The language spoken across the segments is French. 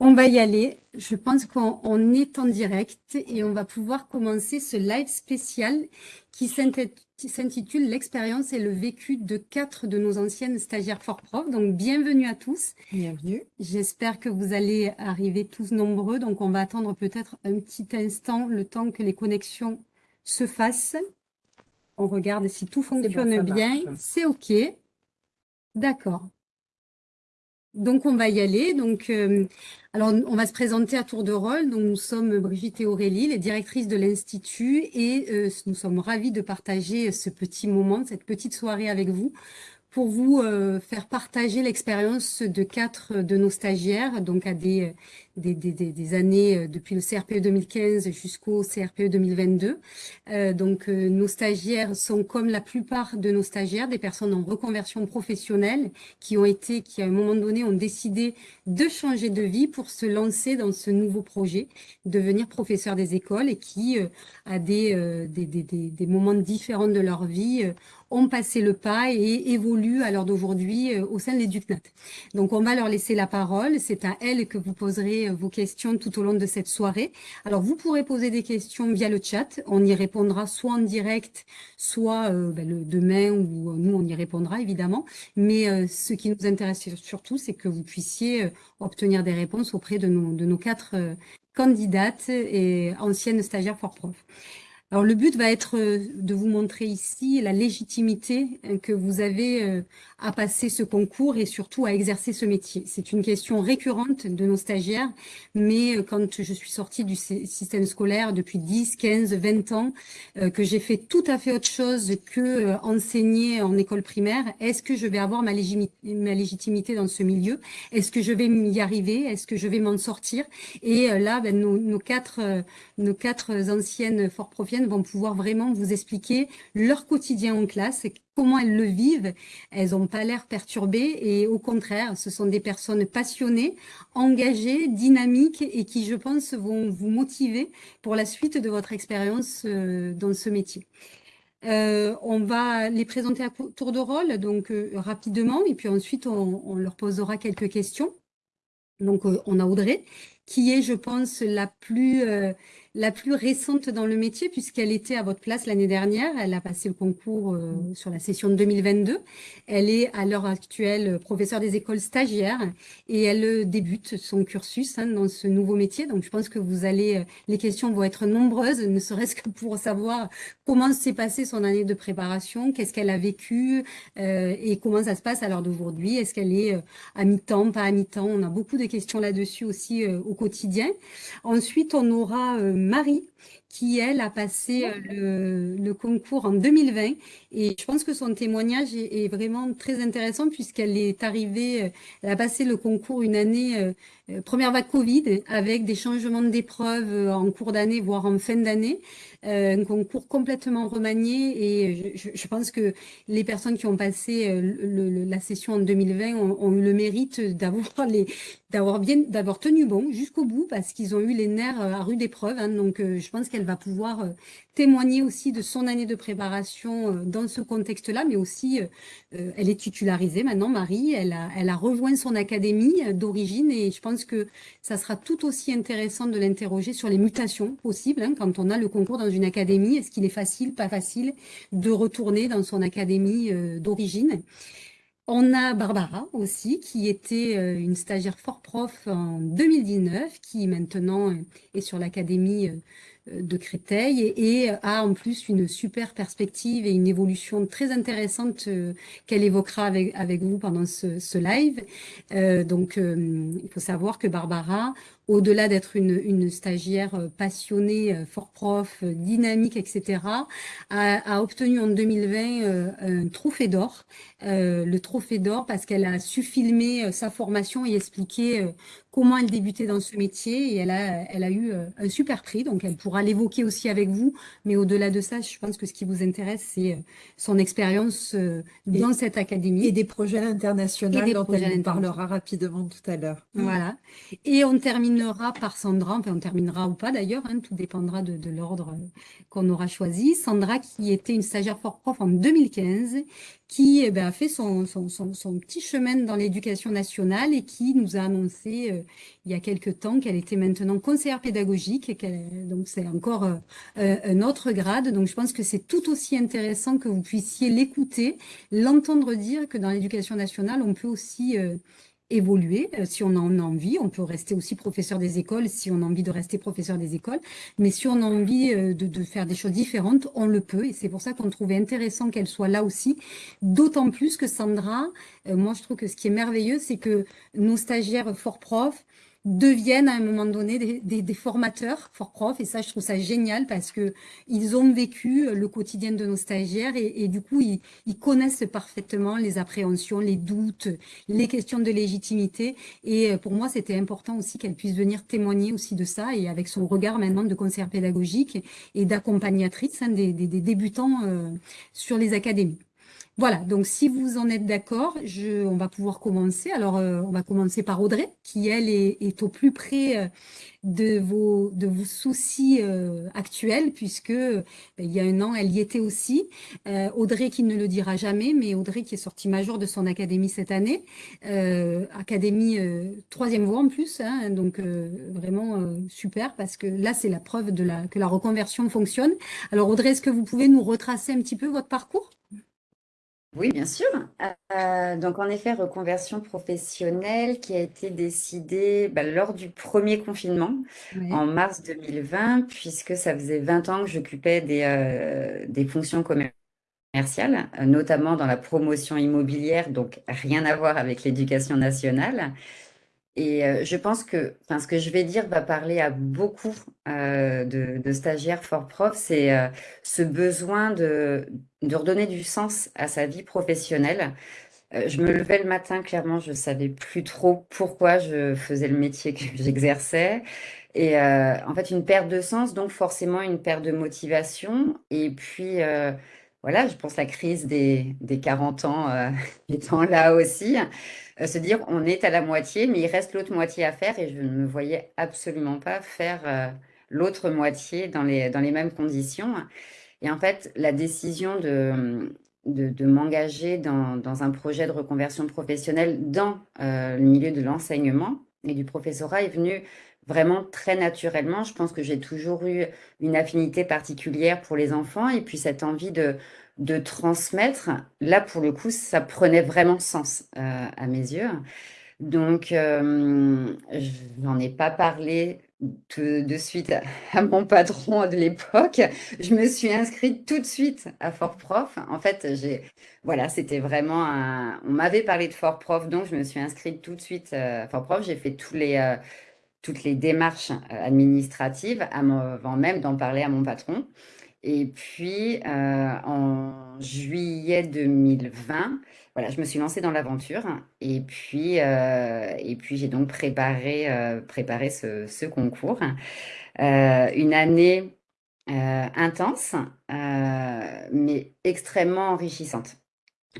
On va y aller. Je pense qu'on est en direct et on va pouvoir commencer ce live spécial qui s'intitule L'expérience et le vécu de quatre de nos anciennes stagiaires fort prof. Donc, bienvenue à tous. Bienvenue. J'espère que vous allez arriver tous nombreux. Donc, on va attendre peut-être un petit instant, le temps que les connexions se fassent. On regarde si tout fonctionne bien. C'est OK. D'accord. Donc, on va y aller. Donc, euh, alors, on va se présenter à tour de rôle. Donc, nous sommes Brigitte et Aurélie, les directrices de l'Institut, et euh, nous sommes ravis de partager ce petit moment, cette petite soirée avec vous, pour vous euh, faire partager l'expérience de quatre de nos stagiaires, donc à des, des, des, des, années euh, depuis le CRPE 2015 jusqu'au CRPE 2022. Euh, donc, euh, nos stagiaires sont, comme la plupart de nos stagiaires, des personnes en reconversion professionnelle qui ont été, qui à un moment donné ont décidé de changer de vie pour se lancer dans ce nouveau projet, devenir professeur des écoles et qui, à des, des, des, des, moments différents de leur vie, ont passé le pas et évoluent à l'heure d'aujourd'hui au sein de l'EducNat. Donc, on va leur laisser la parole. C'est à elles que vous poserez euh, vos questions tout au long de cette soirée. Alors, vous pourrez poser des questions via le chat. On y répondra soit en direct, soit euh, ben, le, demain, ou euh, nous, on y répondra évidemment. Mais ce qui nous intéresse surtout, c'est que vous puissiez obtenir des réponses auprès de nos, de nos quatre candidates et anciennes stagiaires fort prof. Alors le but va être euh, de vous montrer ici la légitimité euh, que vous avez euh, à passer ce concours et surtout à exercer ce métier. C'est une question récurrente de nos stagiaires, mais quand je suis sortie du système scolaire depuis 10, 15, 20 ans, que j'ai fait tout à fait autre chose que enseigner en école primaire, est-ce que je vais avoir ma, légitimité dans ce milieu? Est-ce que je vais y arriver? Est-ce que je vais m'en sortir? Et là, ben, nos, nos, quatre, nos quatre anciennes fort vont pouvoir vraiment vous expliquer leur quotidien en classe, comment elles le vivent. Elles n'ont pas l'air perturbées et au contraire, ce sont des personnes passionnées, engagées, dynamiques et qui, je pense, vont vous motiver pour la suite de votre expérience euh, dans ce métier. Euh, on va les présenter à tour de rôle, donc euh, rapidement, et puis ensuite on, leur posera quelques questions. Donc on a Audrey, qui est, je pense, la plus la plus récente dans le métier, puisqu'elle était à votre place l'année dernière. Elle a passé le concours euh, sur la session de 2022. Elle est à l'heure actuelle professeure des écoles stagiaires et elle euh, débute son cursus hein, dans ce nouveau métier. Donc, je pense que vous allez, euh, les questions vont être nombreuses, ne serait-ce que pour savoir comment s'est passée son année de préparation, qu'est-ce qu'elle a vécu et comment ça se passe à l'heure d'aujourd'hui. Est-ce qu'elle est à mi-temps, pas à mi-temps? On a beaucoup de questions là-dessus aussi au quotidien. Ensuite, on aura Marie, qui, elle, a passé euh, le, concours en 2020. Et je pense que son témoignage est, vraiment très intéressant puisqu'elle est arrivée, euh, elle a passé le concours une année, euh, première vague Covid, avec des changements d'épreuves en cours d'année, voire en fin d'année. un concours complètement remanié et je, pense que les personnes qui ont passé la session en 2020 ont, eu le mérite d'avoir les, d'avoir bien, d'avoir tenu bon jusqu'au bout parce qu'ils ont eu les nerfs euh, à rude épreuve. Hein, donc, euh, je pense qu'elle va pouvoir euh, témoigner aussi de son année de préparation dans ce contexte-là, mais aussi, elle est titularisée maintenant, Marie. Elle a, elle a rejoint son académie d'origine et je pense que ça sera tout aussi intéressant de l'interroger sur les mutations possibles hein, quand on a le concours dans une académie. Est-ce qu'il est facile, pas facile de retourner dans son académie d'origine? On a Barbara aussi, qui était euh, une stagiaire fort prof en 2019, qui maintenant est sur l'académie euh, de Créteil et, a en plus une super perspective et une évolution très intéressante euh, qu'elle évoquera avec, avec vous pendant ce, live. donc, il faut savoir que Barbara, au-delà d'être une, stagiaire euh, passionnée, euh, fort prof, euh, dynamique, etc., a, obtenu en 2020 un trophée d'or. le trophée d'or parce qu'elle a su filmer sa formation et expliquer comment elle débutait dans ce métier et elle a, elle a eu un super prix, donc elle pourra l'évoquer aussi avec vous. Mais au-delà de ça, je pense que ce qui vous intéresse, c'est son expérience dans cette académie. Et des projets internationaux dont elle parlera rapidement tout à l'heure. Voilà. Et on termine terminera par Sandra, enfin on terminera ou pas d'ailleurs, hein, tout dépendra de, l'ordre qu'on aura choisi. Sandra qui était une stagiaire fort prof en 2015, qui eh ben, a fait son, petit chemin dans l'éducation nationale et qui nous a annoncé euh, il y a quelques temps qu'elle était maintenant conseillère pédagogique, et donc c'est encore euh, un autre grade. Donc je pense que c'est tout aussi intéressant que vous puissiez l'écouter, l'entendre dire que dans l'éducation nationale, on peut aussi évoluer euh, si on en a envie. On peut rester aussi professeur des écoles si on a envie de rester professeur des écoles. Mais si on a envie euh, de, faire des choses différentes, on le peut. Et c'est pour ça qu'on trouvait intéressant qu'elle soit là aussi. D'autant plus que Sandra, euh, moi je trouve que ce qui est merveilleux, c'est que nos stagiaires fort profs, deviennent à un moment donné des, formateurs for prof et ça je trouve ça génial parce que ils ont vécu le quotidien de nos stagiaires et, du coup ils, connaissent parfaitement les appréhensions, les doutes, les questions de légitimité et euh, pour moi c'était important aussi qu'elle puisse venir témoigner aussi de ça et avec son regard maintenant de conseillère pédagogique et d'accompagnatrice hein, des, débutants euh, sur les académies. Voilà, donc si vous en êtes d'accord, on va pouvoir commencer. Alors, euh, on va commencer par Audrey, qui, elle, est, au plus près euh, de vos, soucis euh, actuels, puisque il y a un an, elle y était aussi. Audrey qui ne le dira jamais, mais Audrey qui est sortie major de son académie cette année, académie troisième voie en plus, hein, donc vraiment super, parce que là, c'est la preuve que la reconversion fonctionne. Alors, Audrey, est-ce que vous pouvez nous retracer un petit peu votre parcours? Oui, bien sûr. Euh, donc, en effet, reconversion professionnelle qui a été décidée bah, lors du premier confinement en mars 2020, puisque ça faisait 20 ans que j'occupais des, euh, des fonctions commerciales, euh, notamment dans la promotion immobilière, donc rien à voir avec l'éducation nationale. Et euh, je pense que ce que je vais dire va parler à beaucoup euh, de, stagiaires fort prof, c'est euh, ce besoin de, redonner du sens à sa vie professionnelle. je me levais le matin, clairement, je ne savais plus trop pourquoi je faisais le métier que j'exerçais. Et en fait, une perte de sens, donc forcément une perte de motivation. Et puis, voilà, je pense la crise des 40 ans étant là aussi. Euh, se dire on est à la moitié, mais il reste l'autre moitié à faire et je ne me voyais absolument pas faire euh, l'autre moitié dans les, dans les mêmes conditions. Et en fait, la décision de, de, m'engager dans, dans, un projet de reconversion professionnelle dans euh, le milieu de l'enseignement et du professorat est venue vraiment très naturellement. Je pense que j'ai toujours eu une affinité particulière pour les enfants et puis cette envie de, de transmettre, là, pour le coup, ça prenait vraiment sens euh, à mes yeux. Donc, euh, je n'en ai pas parlé de suite à, mon patron de l'époque. Je me suis inscrite tout de suite à Fort Prof. En fait, j'ai, voilà, c'était vraiment un... On m'avait parlé de Fort Prof, donc je me suis inscrite tout de suite à Fort Prof. J'ai fait les, toutes les démarches administratives avant même d'en parler à mon patron. Et puis, euh, en juillet 2020, voilà, je me suis lancée dans l'aventure. Et puis, euh, puis j'ai donc préparé, euh, préparé ce, ce concours. une année intense, mais extrêmement enrichissante.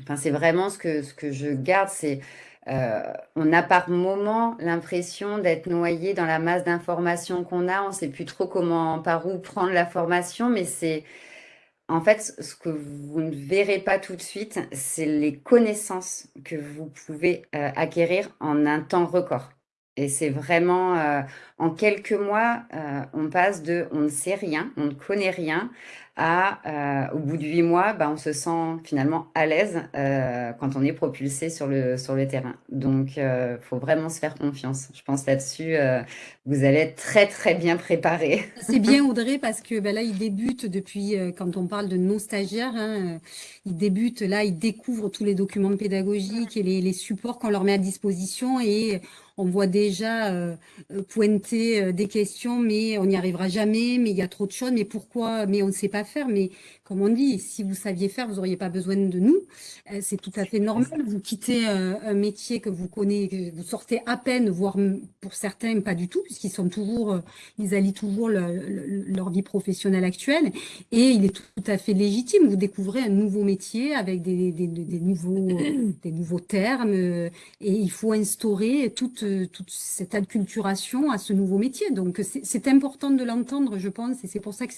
Enfin, c'est vraiment ce que, ce que je garde, c'est euh, on a par moment l'impression d'être noyé dans la masse d'informations qu'on a. On ne sait plus trop comment, par où prendre la formation, mais c'est en fait ce que vous ne verrez pas tout de suite, c'est les connaissances que vous pouvez euh, acquérir en un temps record. Et c'est vraiment, euh, en quelques mois, on passe de on ne sait rien, on ne connaît rien, euh, au bout de huit mois, bah, on se sent finalement à l'aise euh, quand on est propulsé sur le, terrain. Donc, il euh, faut vraiment se faire confiance. Je pense là-dessus, vous allez être très, très bien préparé. C'est bien, Audrey, parce que ben là, il débute depuis, quand on parle de nos stagiaires, hein, ils débutent là, ils découvrent tous les documents pédagogiques et les, supports qu'on leur met à disposition et on voit déjà pointer des questions, mais on n'y arrivera jamais, mais il y a trop de choses, mais pourquoi, mais on ne sait pas faire, mais comme on dit, si vous saviez faire, vous n'auriez pas besoin de nous. Euh, c'est tout à fait normal. Vous quittez euh, un métier que vous connaissez, vous sortez à peine, voire pour certains pas du tout, puisqu'ils sont toujours, euh, ils allient toujours leur vie professionnelle actuelle. Et il est tout à fait légitime. Vous découvrez un nouveau métier avec des, des, des nouveaux, des nouveaux termes, et il faut instaurer toute, toute cette acculturation à ce nouveau métier. Donc c'est important de l'entendre, je pense, et c'est pour ça que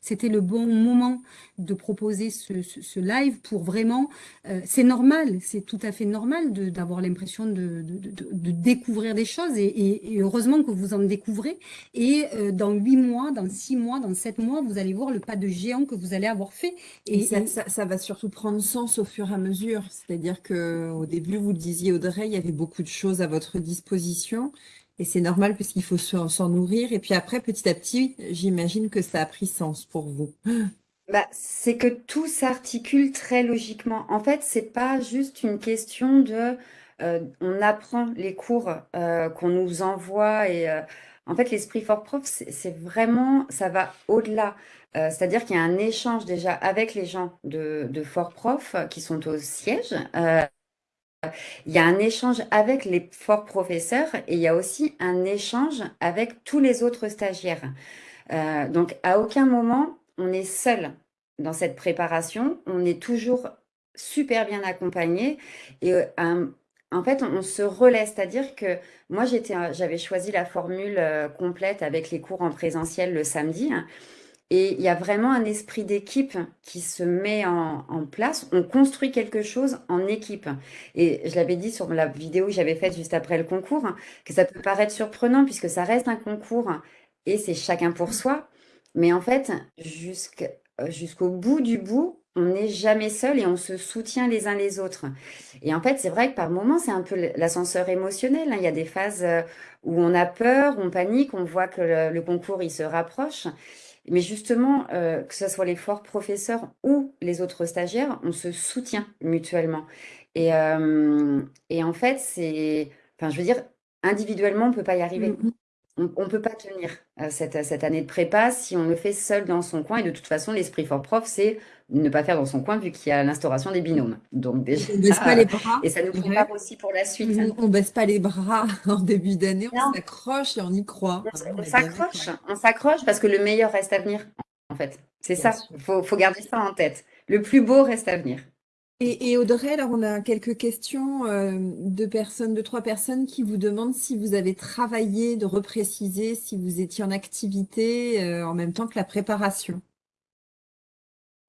c'était le bon moment de proposer ce, live pour vraiment, euh, c'est normal, c'est tout à fait normal d'avoir l'impression de, de, découvrir des choses et, heureusement que vous en découvrez et euh, dans huit mois, dans six mois, dans sept mois, vous allez voir le pas de géant que vous allez avoir fait. Et, ça, ça, va surtout prendre sens au fur et à mesure, c'est-à-dire que au début, vous le disiez Audrey, il y avait beaucoup de choses à votre disposition et c'est normal puisqu'il faut s'en nourrir. Et puis après, petit à petit, j'imagine que ça a pris sens pour vous. Bah, c'est que tout s'articule très logiquement. En fait, c'est pas juste une question de euh, on apprend les cours euh, qu'on nous envoie et euh, en fait l'esprit fort prof c'est vraiment ça va au-delà. c'est-à-dire qu'il y a un échange déjà avec les gens de, de fort prof qui sont au siège. il y a un échange avec les forts professeurs et il y a aussi un échange avec tous les autres stagiaires. donc à aucun moment on est seul dans cette préparation, on est toujours super bien accompagné et euh, en fait, on, se relaie, c'est-à-dire que moi, j'avais choisi la formule euh, complète avec les cours en présentiel le samedi. Hein, et il y a vraiment un esprit d'équipe qui se met en, en, place. On construit quelque chose en équipe. Et je l'avais dit sur la vidéo que j'avais faite juste après le concours, hein, que ça peut paraître surprenant puisque ça reste un concours et c'est chacun pour soi. Mais en fait, euh, jusqu'au bout du bout, on n'est jamais seul et on se soutient les uns les autres. Et en fait, c'est vrai que par moments, c'est un peu l'ascenseur émotionnel. hein. Il y a des phases euh, où on a peur, on panique, on voit que le, concours, il se rapproche. Mais justement, euh, que ce soit les forts professeurs ou les autres stagiaires, on se soutient mutuellement. Et, en fait, c'est, enfin, je veux dire, individuellement, on ne peut pas y arriver. Mmh on ne peut pas tenir euh, cette, cette, année de prépa si on le fait seul dans son coin. Et de toute façon, l'esprit fort prof, c'est ne pas faire dans son coin vu qu'il y a l'instauration des binômes. Donc déjà, on baisse pas les bras. Et ça nous prépare aussi pour la suite. On, ne baisse pas les bras en début d'année, on s'accroche et on y croit. On, s'accroche, on s'accroche parce que le meilleur reste à venir. En fait, c'est ça. Il faut, faut garder ça en tête. Le plus beau reste à venir. Et, Audrey, alors on a quelques questions euh, de personnes, de trois personnes qui vous demandent si vous avez travaillé, de repréciser si vous étiez en activité euh, en même temps que la préparation.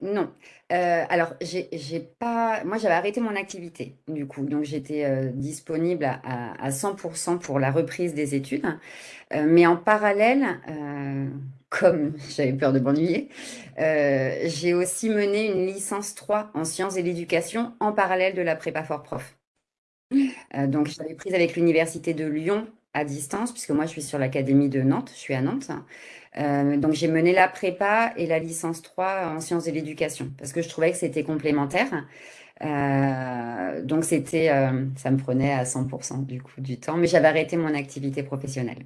Non. Euh, alors, j'ai pas. Moi, j'avais arrêté mon activité, du coup. Donc, j'étais disponible à, à, 100% pour la reprise des études. mais en parallèle, comme j'avais peur de m'ennuyer, euh, j'ai aussi mené une licence 3 en sciences et l'éducation en parallèle de la prépa fort prof. Euh, donc, j'avais prise avec l'université de Lyon à distance, puisque moi, je suis sur l'académie de Nantes, je suis à Nantes. Euh, donc, j'ai mené la prépa et la licence 3 en sciences et l'éducation, parce que je trouvais que c'était complémentaire. donc, c'était, ça me prenait à 100% du coup du temps, mais j'avais arrêté mon activité professionnelle.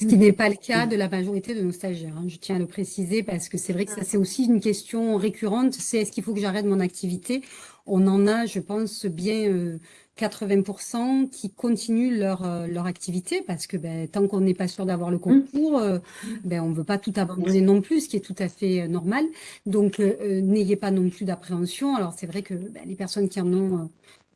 Ce qui n'est pas le cas de la majorité de nos stagiaires. Hein. Je tiens à le préciser parce que c'est vrai que ça, c'est aussi une question récurrente. C'est est-ce qu'il faut que j'arrête mon activité? On en a, je pense, bien 80% euh, qui continuent leur, euh, leur activité parce que ben, tant qu'on n'est pas sûr d'avoir le concours, euh, ben, on ne veut pas tout abandonner non plus, ce qui est tout à fait normal. Donc, n'ayez pas non plus d'appréhension. Alors, c'est vrai que ben, les personnes qui en ont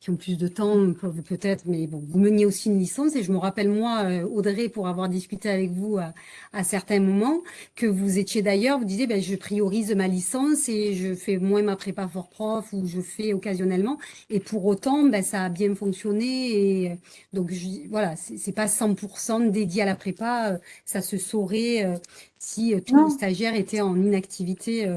qui ont plus de temps peut-être, mais bon, vous meniez aussi une licence et je me rappelle moi, euh, Audrey, pour avoir discuté avec vous à, à certains moments, que vous étiez d'ailleurs, vous disiez, ben, je priorise ma licence et je fais moins ma prépa fort prof ou je fais occasionnellement et pour autant, ben, ça a bien fonctionné et euh, donc je, voilà, c'est pas 100% dédié à la prépa, euh, ça se saurait si tous les stagiaires étaient en inactivité.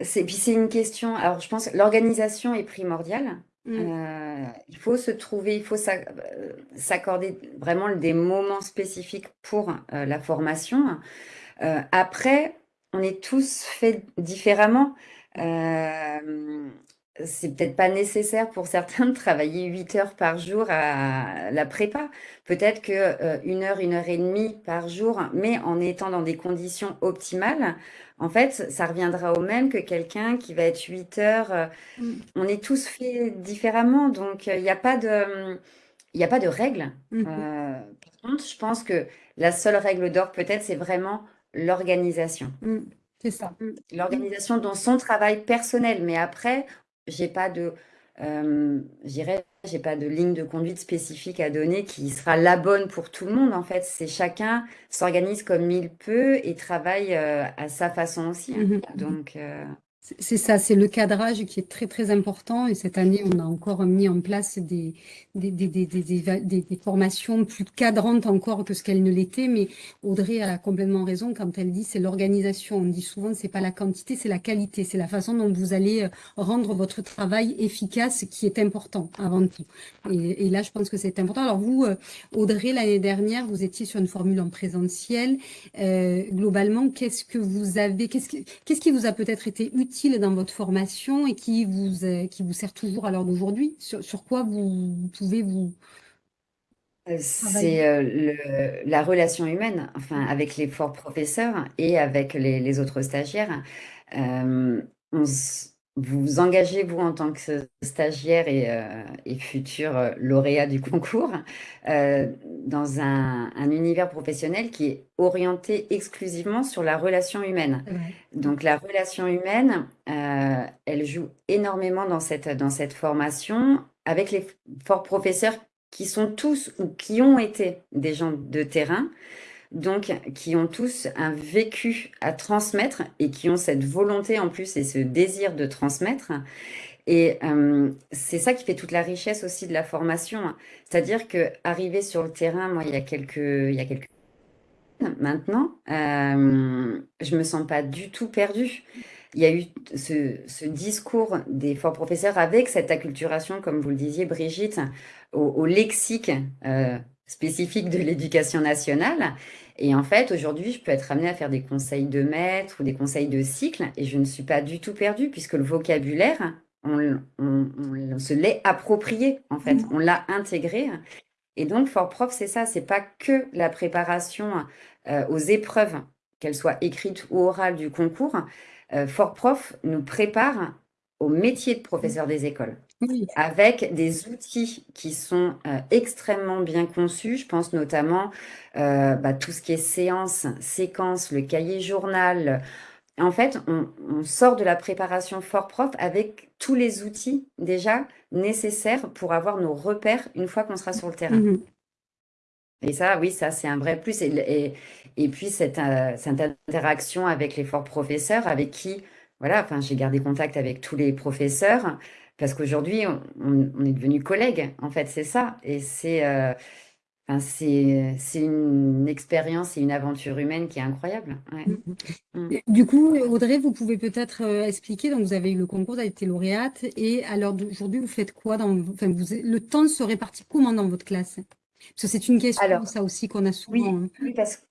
C'est, puis c'est une question, alors je pense l'organisation est primordiale. Mmh. Euh, il faut se trouver, il faut euh, s'accorder vraiment des moments spécifiques pour euh, la formation. après, on est tous faits différemment. C'est peut-être pas nécessaire pour certains de travailler 8 heures par jour à la prépa. Peut-être que euh, une heure, une heure et demie par jour, mais en étant dans des conditions optimales, en fait, ça reviendra au même que quelqu'un qui va être 8 heures. Euh, mm. On est tous faits différemment, donc il n'y a pas de, il a pas de règle. Mm-hmm. par contre, je pense que la seule règle d'or, peut-être, c'est vraiment l'organisation. Mm. C'est ça. L'organisation dans son travail personnel. Mais après, j'ai pas de, euh, j'ai pas de ligne de conduite spécifique à donner qui sera la bonne pour tout le monde. En fait, c'est chacun s'organise comme il peut et travaille euh, à sa façon aussi. Hein. Mm-hmm. Donc, euh, c'est ça, c'est le cadrage qui est très très important et cette année on a encore mis en place des, des, des, des, formations plus cadrantes encore que ce qu'elles ne l'étaient, mais Audrey a complètement raison quand elle dit c'est l'organisation, on dit souvent c'est pas la quantité, c'est la qualité, c'est la façon dont vous allez euh, rendre votre travail efficace qui est important avant tout. Et, là je pense que c'est important. Alors vous, euh, Audrey, l'année dernière, vous étiez sur une formule en présentiel. Euh, globalement, qu'est-ce que vous avez, qu'est-ce qui, qu'est-ce qui vous a peut-être été utile dans votre formation et qui vous, euh, qui vous sert toujours à l'heure d'aujourd'hui? Sur, sur, quoi vous, pouvez vous... Euh, c'est euh, la relation humaine, enfin, avec les forts professeurs et avec les, les autres stagiaires. on, vous engagez, vous, en tant que stagiaire et, euh, futur euh, lauréat du concours, euh, dans un, univers professionnel qui est orienté exclusivement sur la relation humaine. Donc la relation humaine, elle joue énormément dans cette, dans cette formation avec les forts professeurs qui sont tous ou qui ont été des gens de terrain, donc qui ont tous un vécu à transmettre et qui ont cette volonté en plus et ce désir de transmettre. Et euh, c'est ça qui fait toute la richesse aussi de la formation. C'est-à-dire que arriver sur le terrain, moi, il y a quelques, il y a quelques maintenant, euh, je me sens pas du tout perdue. Il y a eu ce, discours des forts professeurs avec cette acculturation, comme vous le disiez, Brigitte, au, lexique euh, spécifique de l'éducation nationale. Et en fait, aujourd'hui, je peux être amenée à faire des conseils de maître ou des conseils de cycle et je ne suis pas du tout perdue puisque le vocabulaire, on, se l'est approprié, en fait. Mmh. On l'a intégré. Et donc, Fort Prof, c'est ça, c'est pas que la préparation euh, aux épreuves, qu'elles soient écrites ou orales du concours. Euh, Fort Prof nous prépare au métier de professeur des écoles avec des outils qui sont euh, extrêmement bien conçus. Je pense notamment euh, bah, tout ce qui est séance, séquence, le cahier journal. En fait, on, sort de la préparation fort prof avec tous les outils déjà nécessaires pour avoir nos repères une fois qu'on sera sur le terrain. Mmh et ça, oui, ça, c'est un vrai plus. Et, et, puis, cette, euh, cette, interaction avec les forts professeurs, avec qui, voilà, enfin, j'ai gardé contact avec tous les professeurs. Parce qu'aujourd'hui, on, est devenus collègues, en fait, c'est ça. Et c'est euh, une expérience et une aventure humaine qui est incroyable. Mmh. Mmh. Du coup, Audrey, vous pouvez peut-être euh, expliquer, donc vous avez eu le concours, vous avez été lauréate, et alors d'aujourd'hui, vous faites quoi dans, enfin, vous, le temps se répartit comment dans votre classe? Parce que c'est une question, alors, ça aussi, qu'on a souvent. Hein. Oui, parce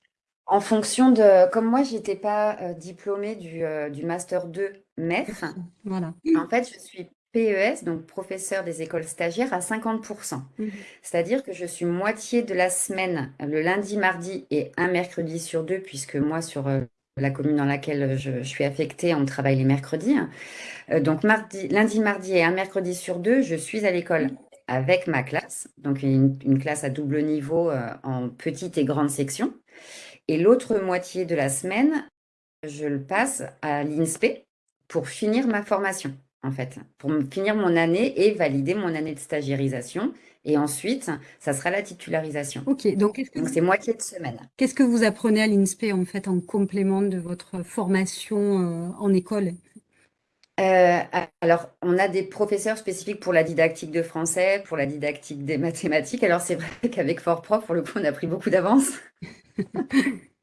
qu'en fonction de, comme moi, je n'étais pas euh, diplômée du, du Master 2 maître, voilà. en fait, je suis PES, donc professeur des écoles stagiaires, à 50%. Mmh. C'est-à-dire que je suis moitié de la semaine, le lundi, mardi et un mercredi sur deux, puisque moi, sur euh, la commune dans laquelle je, suis affectée, on travaille les mercredis. Euh, donc mardi, lundi, mardi et un mercredi sur deux, je suis à l'école avec ma classe, donc une, classe à double niveau euh, en petite et grande section. Et l'autre moitié de la semaine, je le passe à l'INSPE pour finir ma formation en fait, pour finir mon année et valider mon année de stagiarisation. Et ensuite, ça sera la titularisation. Ok, donc c'est moitié de semaine. Qu'est-ce que vous apprenez à l'INSPE en fait en complément de votre formation euh, en école? Euh, alors, on a des professeurs spécifiques pour la didactique de français, pour la didactique des mathématiques. Alors, c'est vrai qu'avec Fort Prof, pour le coup, on a pris beaucoup d'avance.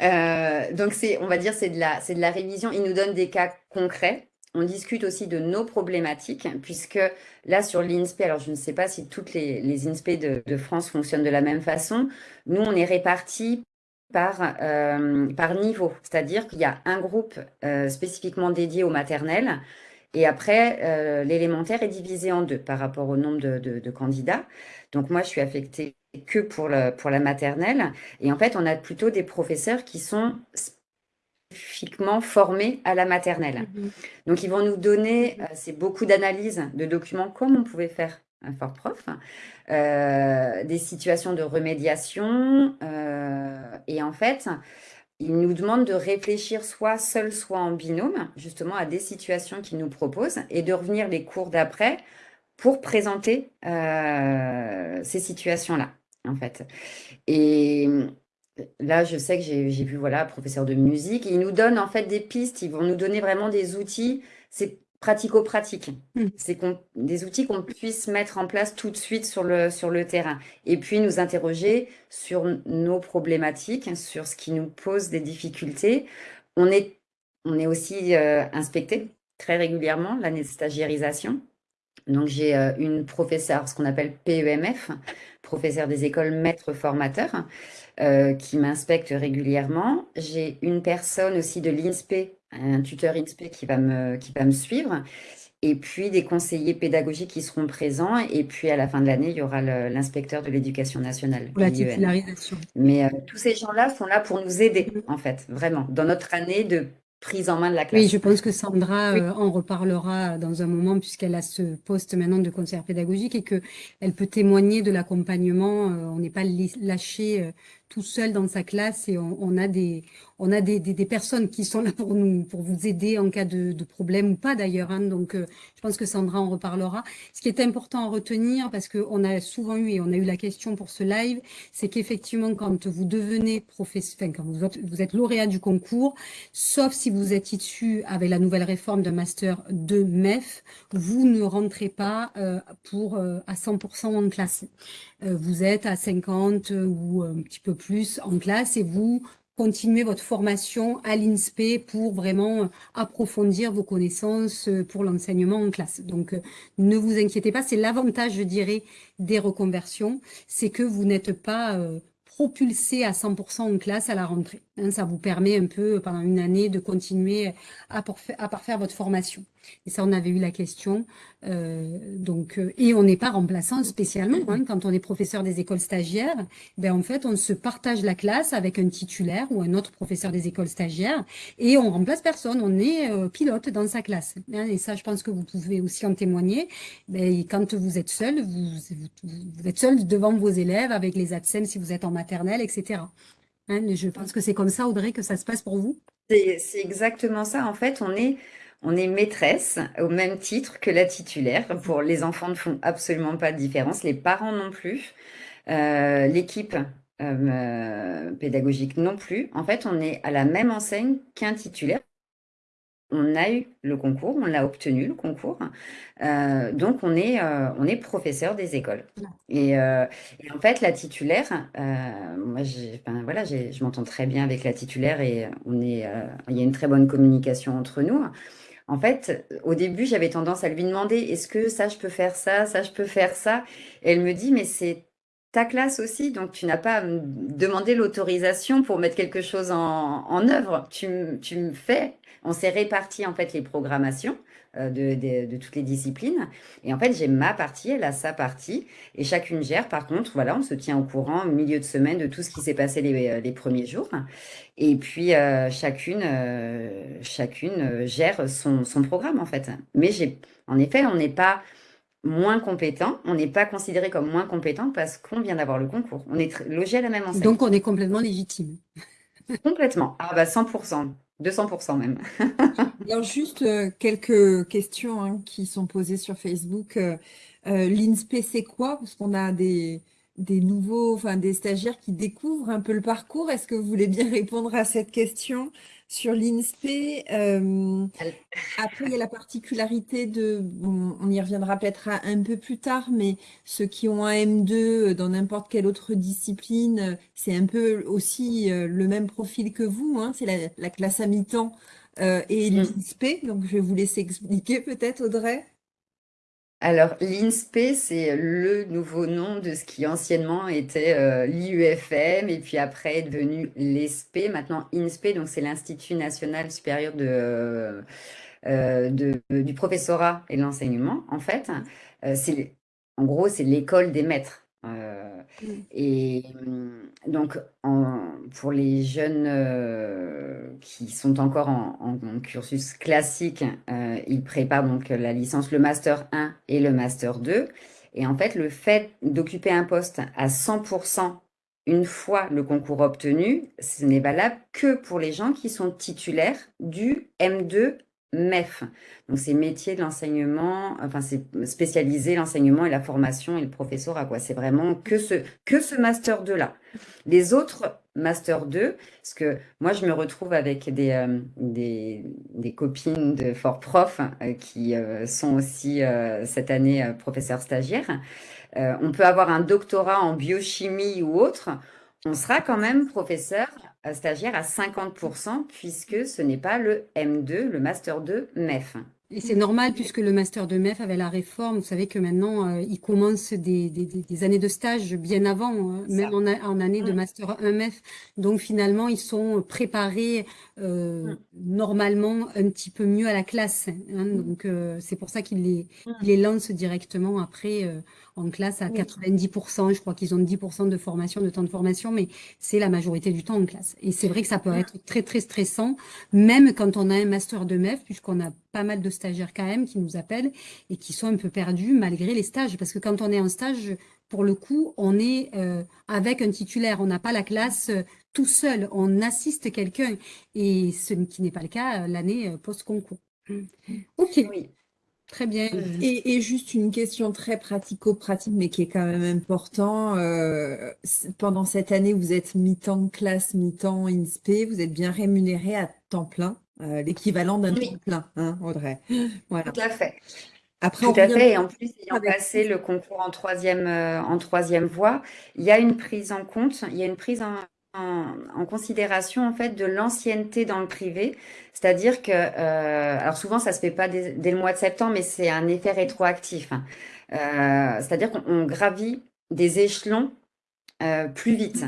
Euh, donc, c'est, on va dire, c'est de la, c'est de la révision. Ils nous donnent des cas concrets on discute aussi de nos problématiques, puisque là, sur l'INSPE, alors je ne sais pas si toutes les, les INSPE de, France fonctionnent de la même façon. Nous, on est répartis par, euh, par niveau, c'est-à-dire qu'il y a un groupe euh, spécifiquement dédié au maternel Et après, l'élémentaire est divisé en deux par rapport au nombre de, candidats. Donc moi, je suis affectée que pour, pour la maternelle. Et en fait, on a plutôt des professeurs qui sont spécifiquement formés à la maternelle. Mhm. Donc, ils vont nous donner, c'est beaucoup d'analyses de documents comme on pouvait faire un fort prof, euh, des situations de remédiation. Euh, et en fait, il nous demande de réfléchir soit seul, soit en binôme, justement à des situations qu'il nous propose, et de revenir les cours d'après pour présenter euh, ces situations-là, en fait. Et là, je sais que j'ai vu, voilà, professeur de musique, il nous donne en fait des pistes, ils vont nous donner vraiment des outils. C'est pratico-pratique. Hmm. C'est des outils qu'on puisse mettre en place tout de suite sur le, sur le terrain. Et puis nous interroger sur nos problématiques, sur ce qui nous pose des difficultés. On est, on est aussi euh, inspecté très régulièrement, l'année de stagiarisation. Donc j'ai euh, une professeure, ce qu'on appelle PEMF, professeur des écoles maître formateur, euh, qui m'inspecte régulièrement. J'ai une personne aussi de l'INSPE un tuteur INSPE qui va me, qui va me suivre, et puis des conseillers pédagogiques qui seront présents, et puis à la fin de l'année, il y aura l'inspecteur de l'éducation nationale. Pour la titularisation. Mais euh, tous ces gens-là sont là pour nous aider, en fait, vraiment, dans notre année de prise en main de la classe. Oui, je pense que Sandra euh, en reparlera dans un moment puisqu'elle a ce poste maintenant de conseillère pédagogique et que elle peut témoigner de l'accompagnement. Euh, on n'est pas lâché tout seul dans sa classe et on, a des on a des, des, personnes qui sont là pour nous pour vous aider en cas de, de problème ou pas d'ailleurs hein. donc euh, je pense que Sandra en reparlera ce qui est important à retenir parce que on a souvent eu et on a eu la question pour ce live c'est qu'effectivement quand vous devenez professeur enfin, quand vous êtes, vous êtes lauréat du concours sauf si vous êtes issu avec la nouvelle réforme de master de MEF vous ne rentrez pas euh, pour euh, à 100% en classe vous êtes à 50 ou un petit peu plus en classe et vous continuez votre formation à l'INSPE pour vraiment approfondir vos connaissances euh, pour l'enseignement en classe. Donc, euh, ne vous inquiétez pas, c'est l'avantage, je dirais, des reconversions, c'est que vous n'êtes pas euh, propulsé à 100% en classe à la rentrée. Hein, ça vous permet un peu, pendant une année, de continuer à parfaire votre formation. Et ça, on avait eu la question. Euh, donc, euh, et on n'est pas remplaçant spécialement. Hein, quand on est professeur des écoles stagiaires, ben en fait, on se partage la classe avec un titulaire ou un autre professeur des écoles stagiaires et on remplace personne. On est euh, pilote dans sa classe. Hein, et ça, je pense que vous pouvez aussi en témoigner. Ben, quand vous êtes seul, vous, êtes seul devant vos élèves avec les ATSEM si vous êtes en maternelle, etc. Hein, je pense que c'est comme ça, Audrey, que ça se passe pour vous? C'est exactement ça. En fait, on est on est maîtresse au même titre que la titulaire. Pour les enfants ne font absolument pas de différence, les parents non plus, euh, l'équipe euh, pédagogique non plus. En fait, on est à la même enseigne qu'un titulaire. On a eu le concours, on l'a obtenu le concours, euh, donc on est, professeur des écoles. Et, en fait, la titulaire, moi, voilà, je m'entends très bien avec la titulaire et il y a une très bonne communication entre nous. En fait, au début, j'avais tendance à lui demander, est-ce que ça, je peux faire ça, ça, je peux faire ça? Et elle me dit, mais c'est ta classe aussi, donc tu n'as pas à me demander l'autorisation pour mettre quelque chose en, œuvre. Tu, tu me fais. On s'est réparti en fait les programmations. Euh, de, toutes les disciplines. Et en fait, j'ai ma partie, elle a sa partie, et chacune gère. Par contre, voilà, on se tient au courant au milieu de semaine de tout ce qui s'est passé les, euh, premiers jours. Et puis, euh, chacune, chacune gère son, programme, en fait. Mais j'ai, en effet, on n'est pas moins compétent, on n'est pas considéré comme moins compétent parce qu'on vient d'avoir le concours. On est logé à la même enseigne. Donc, on est complètement légitime. Complètement. Ah bah 100%. 200% même. Alors juste euh, quelques questions hein, qui sont posées sur Facebook. Euh, euh, L'INSPE, c'est quoi? Parce qu'on a des, des nouveaux, enfin des stagiaires qui découvrent un peu le parcours. Est-ce que vous voulez bien répondre à cette question? Sur l'INSPE Après, il y a la particularité de, on y reviendra peut-être un peu plus tard, mais ceux qui ont un M2 dans n'importe quelle autre discipline, c'est un peu aussi le même profil que vous, hein, c'est la, la, classe à mi-temps et mmh. l'INSPE. Donc, je vais vous laisser expliquer peut-être, Audrey? Alors, l'INSPE, c'est le nouveau nom de ce qui anciennement était euh, l'IUFM et puis après est devenu l'ESPE, maintenant INSPE, donc c'est l'Institut national supérieur de, du professorat et de l'enseignement, en fait, c'est en gros, c'est l'école des maîtres. Mmh. et mmh, donc, pour les jeunes euh, qui sont encore en, cursus classique, euh, ils préparent donc la licence, le master 1 et le master 2. Et en fait, le fait d'occuper un poste à 100% une fois le concours obtenu, ce n'est valable que pour les gens qui sont titulaires du M2 MEF. Donc, c'est métier de l'enseignement, enfin, c'est spécialisé l'enseignement et la formation et le professorat, quoi. C'est vraiment que ce, que ce Master 2-là. Les autres Master 2, parce que moi, je me retrouve avec des, euh, des, copines de Fort Prof euh, qui euh, sont aussi cette année professeurs stagiaires. on peut avoir un doctorat en biochimie ou autre. On sera quand même professeur stagiaire à 50% puisque ce n'est pas le M2, le Master 2 MEF. Et c'est normal puisque le master de MEF avait la réforme. Vous savez que maintenant, euh, il commence des, des, des, années de stage bien avant, hein, même en, en, année de master 1 MEF. Donc finalement, ils sont préparés euh, normalement un petit peu mieux à la classe. Hein. Donc euh, c'est pour ça qu'ils les, les lancent directement après euh, en classe à 90%. Je crois qu'ils ont 10% de formation, de temps de formation, mais c'est la majorité du temps en classe. Et c'est vrai que ça peut être très très stressant, même quand on a un master de MEF, puisqu'on a pas mal de stagiaires quand même qui nous appellent et qui sont un peu perdus malgré les stages. Parce que quand on est en stage, pour le coup, on est euh, avec un titulaire. On n'a pas la classe euh, tout seul. On assiste quelqu'un. Et ce qui n'est pas le cas euh, l'année post-concours. Ok. Oui. Très bien. Et, et, juste une question très pratico-pratique, mais qui est quand même important. pendant cette année, vous êtes mi-temps classe, mi-temps INSPE. Vous êtes bien rémunéré à temps plein. Euh, l'équivalent d'un oui. plein, hein, Audrey. Voilà. Tout à fait. Après, Tout à fait. Et en plus, ayant passé le concours en troisième, euh, en troisième voie, il y a une prise en compte, il y a une prise en, en, considération en fait de l'ancienneté dans le privé, c'est-à-dire que, euh, alors souvent ça se fait pas dès, le mois de septembre, mais c'est un effet rétroactif. Hein. Euh, c'est-à-dire qu'on gravit des échelons euh, plus vite.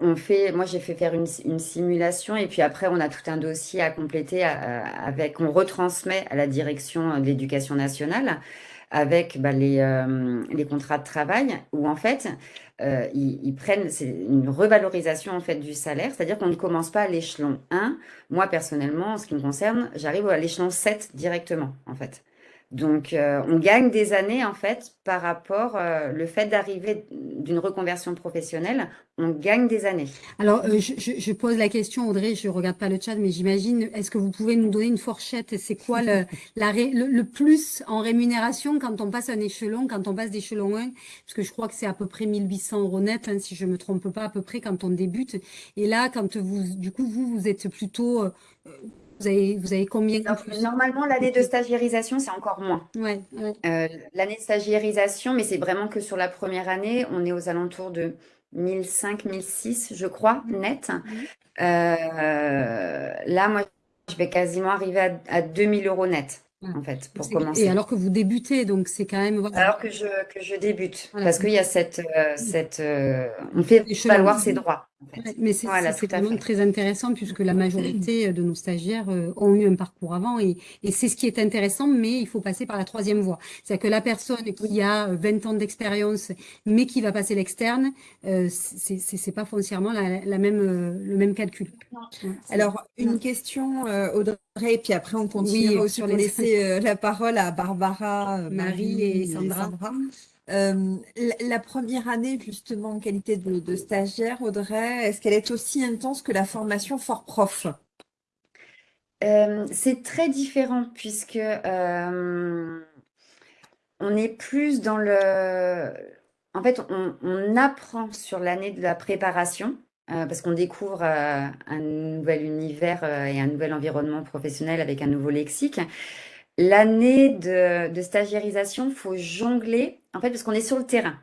On fait, moi j'ai fait faire une, simulation et puis après on a tout un dossier à compléter avec, on retransmet à la direction de l'éducation nationale avec bah, euh, les, contrats de travail où en fait euh, ils, prennent, c'est une revalorisation en fait du salaire, c'est-à-dire qu'on ne commence pas à l'échelon 1. Moi personnellement, en ce qui me concerne, j'arrive à l'échelon 7 directement en fait. Donc, euh, on gagne des années, en fait, par rapport euh, le fait d'arriver d'une reconversion professionnelle, on gagne des années. Alors, euh, je, pose la question, Audrey, je regarde pas le chat, mais j'imagine, est-ce que vous pouvez nous donner une fourchette C'est quoi le, plus en rémunération quand on passe un échelon, quand on passe d'échelon 1 Parce que je crois que c'est à peu près 1800 euros net, hein, si je me trompe pas, à peu près quand on débute. Et là, quand vous, du coup, vous, vous êtes plutôt vous avez, vous avez combien Normalement, l'année de stagiairisation, c'est encore moins. Ouais, euh, l'année de stagiairisation, mais c'est vraiment que sur la première année, on est aux alentours de 1005, 1006, je crois, mmh. net. Mmh. Euh, là, moi, je vais quasiment arriver à, à 2000 euros net en fait, pour commencer. Et alors que vous débutez, donc c'est quand même... Alors que je, que je débute, parce qu'il y a cette... Euh, cette euh, on fait valoir ses droits. Mais c'est vraiment très intéressant puisque la majorité de nos stagiaires euh, ont eu un parcours avant et, et c'est ce qui est intéressant, mais il faut passer par la troisième voie. C'est-à-dire que la personne qui a 20 ans d'expérience, mais qui va passer l'externe, euh, c'est pas foncièrement la, la même, le même calcul. Alors, une question, Audrey, et puis après on continue oui, sur les laisser euh, la parole à Barbara, euh, Marie, et Sandra. Euh, la, première année, justement, en qualité de, stagiaire, Audrey, est-ce qu'elle est aussi intense que la formation Fort Prof? C'est très différent puisque on est plus dans le... En fait, on apprend sur l'année de la préparation. parce qu'on découvre un nouvel univers et un nouvel environnement professionnel avec un nouveau lexique. L'année de, de stagiairisation, faut jongler, en fait, parce qu'on est sur le terrain.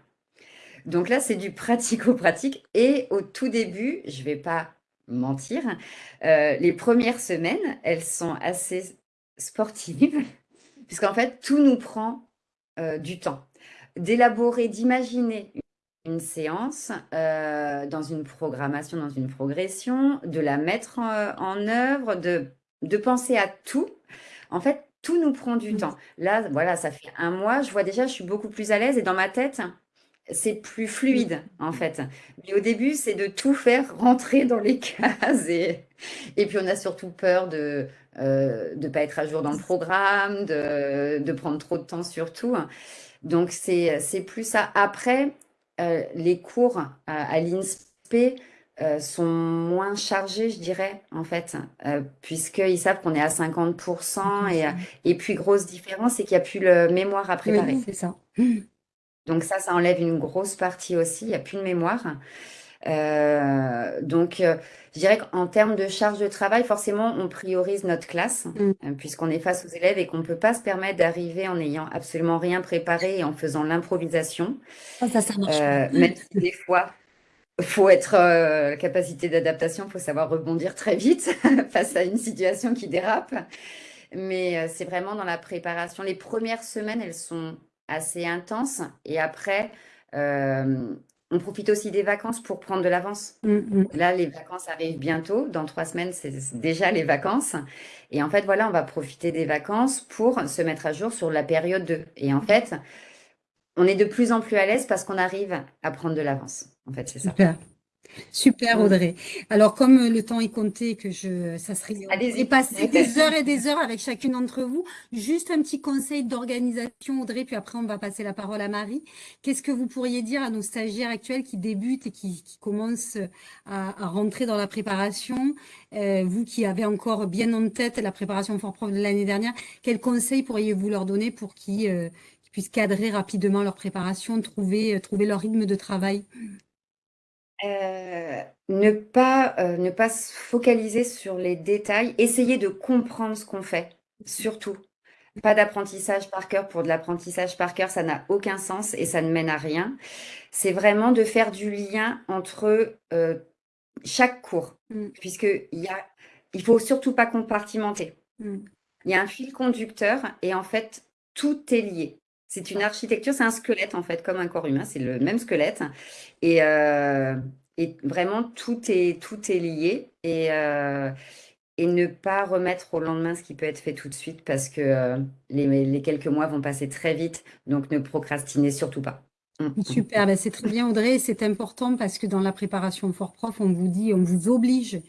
Donc là, c'est du pratico-pratique. Et au tout début, je vais pas mentir, euh, les premières semaines, elles sont assez sportives, puisqu'en fait, tout nous prend euh, du temps. D'élaborer, d'imaginer une séance euh, dans une programmation, dans une progression, de la mettre en, en œuvre, de de penser à tout, en fait, tout nous prend du Mmh. temps. Là, voilà, ça fait un mois, je vois déjà, je suis beaucoup plus à l'aise et dans ma tête, c'est plus fluide, en fait. Mais au début, c'est de tout faire rentrer dans les cases et, et puis on a surtout peur de ne pas être à jour dans le programme, de, de prendre trop de temps surtout. Donc, c'est c'est plus ça. Après, euh, les cours à, à l'INSPE euh, sont moins chargés, je dirais, en fait, euh, puisqu'ils savent qu'on est à 50%. Et, euh, et puis, grosse différence, c'est qu'il n'y a plus le mémoire à préparer. Oui, c'est ça. Donc ça, ça enlève une grosse partie aussi. Il n'y a plus de mémoire. Euh, donc, euh, je dirais qu'en termes de charge de travail, forcément, on priorise notre classe, Mm. euh, puisqu'on est face aux élèves et qu'on ne peut pas se permettre d'arriver en n'ayant absolument rien préparé et en faisant l'improvisation. Ça, ça, ça marche pas. même si des fois, faut être euh, capacité d'adaptation, faut savoir rebondir très vite face à une situation qui dérape. Mais euh, c'est vraiment dans la préparation. Les premières semaines, elles sont assez intenses. Et après, euh, on profite aussi des vacances pour prendre de l'avance. Mm, mm. Là, les vacances arrivent bientôt. Dans trois semaines, c'est c'est déjà les vacances. Et en fait, voilà, on va profiter des vacances pour se mettre à jour sur la période 2. Et en fait, on est de plus en plus à l'aise parce qu'on arrive à prendre de l'avance. En fait, c'est ça. Super. Super. Audrey. Alors, comme le temps est compté, que je, ça serait, on Allez-y. pourrait passer des heures et des heures avec chacune d'entre vous. Juste un petit conseil d'organisation, Audrey, puis après, on va passer la parole à Marie. Qu'est-ce que vous pourriez dire à nos stagiaires actuels qui débutent et qui, qui commencent à, à rentrer dans la préparation? Euh, vous qui avez encore bien en tête la préparation Fort Prof de l'année dernière, quels conseils pourriez-vous leur donner pour qu'ils euh, qu'ils puissent cadrer rapidement leur préparation, trouver, euh, trouver leur rythme de travail? Euh, ne pas, euh, ne pas se focaliser sur les détails, essayer de comprendre ce qu'on fait, surtout. Pas d'apprentissage par cœur pour de l'apprentissage par cœur, ça n'a aucun sens et ça ne mène à rien. C'est vraiment de faire du lien entre euh, chaque cours, Mm. puisque il y a, il faut surtout pas compartimenter. Mm. Il y a un fil conducteur et en fait, tout est lié. C'est une architecture, c'est un squelette en fait, comme un corps humain, c'est le même squelette. Et, euh, et vraiment, tout est, tout est lié. Et, euh, et ne pas remettre au lendemain ce qui peut être fait tout de suite parce que euh, les, les quelques mois vont passer très vite. Donc, ne procrastinez surtout pas. Mm. Super, ben c'est très bien Audrey, c'est important parce que dans la préparation Fort Prof, on vous dit, on vous oblige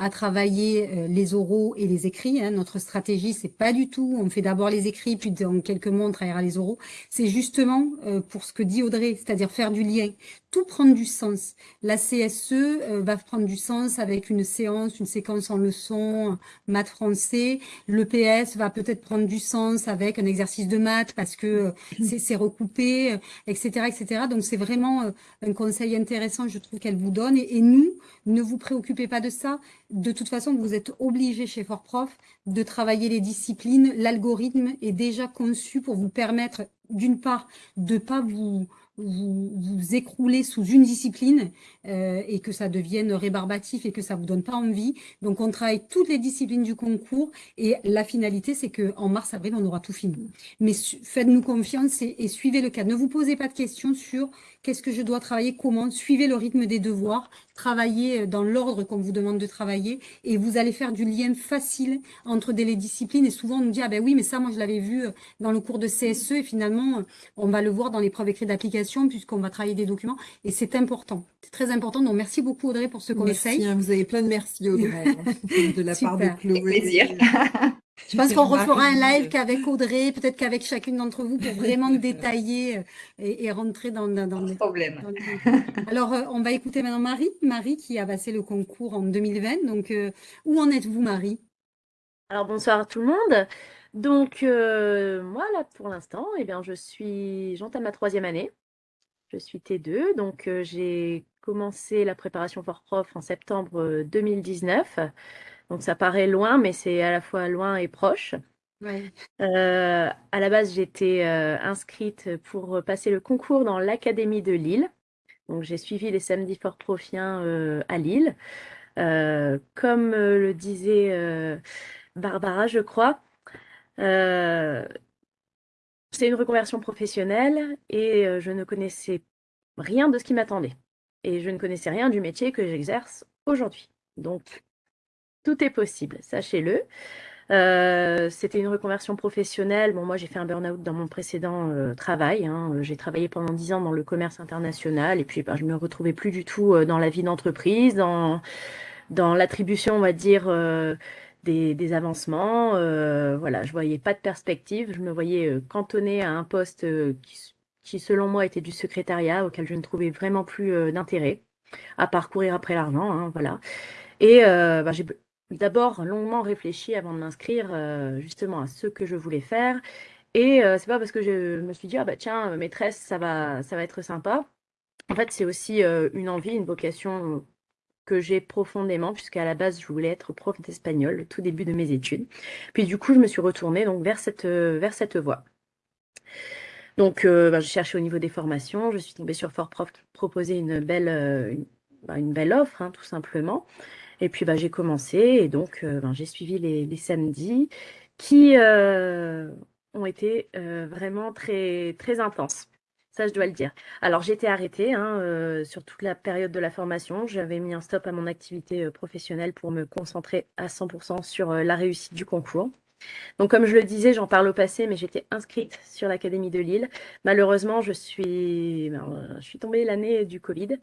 à travailler euh, les oraux et les écrits. hein. Notre stratégie, c'est pas du tout, on fait d'abord les écrits, puis dans quelques mois, on travaillera les oraux. C'est justement euh, pour ce que dit Audrey, c'est-à-dire faire du lien, tout prendre du sens. La CSE euh, va prendre du sens avec une séance, une séquence en leçon, maths français. Le PS va peut-être prendre du sens avec un exercice de maths parce que c'est recoupé, etc., etc. Donc c'est vraiment un conseil intéressant, je trouve qu'elle vous donne. Et nous, ne vous préoccupez pas de ça. De toute façon, vous êtes obligés chez Fort Prof de travailler les disciplines. L'algorithme est déjà conçu pour vous permettre, d'une part, de pas vous vous, écrouler sous une discipline euh, et que ça devienne rébarbatif et que ça vous donne pas envie. Donc on travaille toutes les disciplines du concours et la finalité c'est que en mars avril on aura tout fini. Mais faites-nous confiance et, suivez le cadre. Ne vous posez pas de questions sur qu'est-ce que je dois travailler, comment? Suivez le rythme des devoirs, travaillez dans l'ordre qu'on vous demande de travailler et vous allez faire du lien facile entre des les disciplines. Et souvent on nous dit ah ben oui mais ça moi je l'avais vu euh, dans le cours de CSE et finalement on va le voir dans l'épreuve écrite d'application puisqu'on va travailler des documents et c'est important. C'est très important. Donc merci beaucoup Audrey pour ce conseil. Merci, hein, vous avez plein de merci Audrey, hein, de la part de Super. Chloé. Avec plaisir. Je pense qu'on refera un live qu'avec Audrey, peut-être qu'avec chacune d'entre vous pour vraiment détailler euh, et, et rentrer dans, dans, dans les- problème. dans les- Alors, euh, on va écouter maintenant Marie. Marie qui a passé le concours en 2020. Donc, euh, où en êtes-vous, Marie? Alors bonsoir à tout le monde. Donc euh, moi là pour l'instant, eh bien je suis, j'entame ma troisième année. Je suis T2, donc euh, j'ai commencé la préparation Fort Prof en septembre euh, 2019. Donc ça paraît loin, mais c'est à la fois loin et proche. Ouais. Euh, à la base, j'étais euh, inscrite pour passer le concours dans l'Académie de Lille. Donc j'ai suivi les samedis Fort Profiens euh, à Lille. Comme le disait Barbara, je crois. C'est une reconversion professionnelle et je ne connaissais rien de ce qui m'attendait. Et je ne connaissais rien du métier que j'exerce aujourd'hui. Donc, tout est possible, sachez-le. Euh, c'était une reconversion professionnelle. Bon, moi, j'ai fait un burn-out dans mon précédent euh, travail. Hein. J'ai travaillé pendant dix ans dans le commerce international et puis ben, je me retrouvais plus du tout euh, dans la vie d'entreprise, dans, dans l'attribution, on va dire, des, des, avancements. voilà, je voyais pas de perspective. Je me voyais cantonnée à un poste qui, qui, selon moi, était du secrétariat auquel je ne trouvais vraiment plus d'intérêt à parcourir après l'argent. Hein, voilà. Et ben, j'ai d'abord longuement réfléchi avant de m'inscrire euh, justement à ce que je voulais faire. Et euh, c'est pas parce que je me suis dit, ah bah tiens, maîtresse, ça va, ça va être sympa. En fait, c'est aussi euh, une envie, une vocation que j'ai profondément, puisqu'à la base, je voulais être prof d'espagnol tout début de mes études. Puis du coup, je me suis retournée donc, vers, cette, vers cette voie. Donc, bah, j'ai cherché au niveau des formations. Je suis tombée sur Fort Prof qui proposait une belle, une, bah, belle offre, hein, tout simplement. Et puis bah, j'ai commencé et donc euh, ben, j'ai suivi les, samedis qui euh, ont été euh, vraiment très, très intenses. Ça, je dois le dire. Alors, j'étais arrêtée hein, sur toute la période de la formation. J'avais mis un stop à mon activité professionnelle pour me concentrer à 100% sur la réussite du concours. Donc, comme je le disais, j'en parle au passé, mais j'étais inscrite sur l'Académie de Lille. Malheureusement, je suis, ben, je suis tombée l'année du Covid.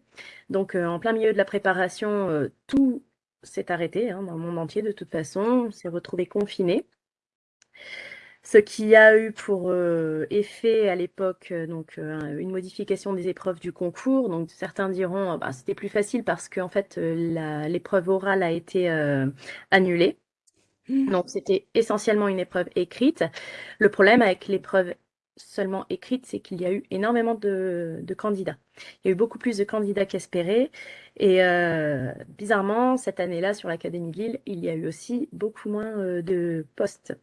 Donc, en plein milieu de la préparation, tout s'est arrêté hein, dans le monde entier de toute façon, on s'est retrouvé confiné. Ce qui a eu pour euh, effet à l'époque euh, donc euh, une modification des épreuves du concours. Donc certains diront bah, c'était plus facile parce qu'en fait l'épreuve orale a été annulée. Mmh. Donc c'était essentiellement une épreuve écrite. Le problème avec l'épreuve seulement écrite, c'est qu'il y a eu énormément de, candidats. Il y a eu beaucoup plus de candidats qu'espérés. Et euh, bizarrement, cette année-là, sur l'Académie de Lille, il y a eu aussi beaucoup moins euh, de postes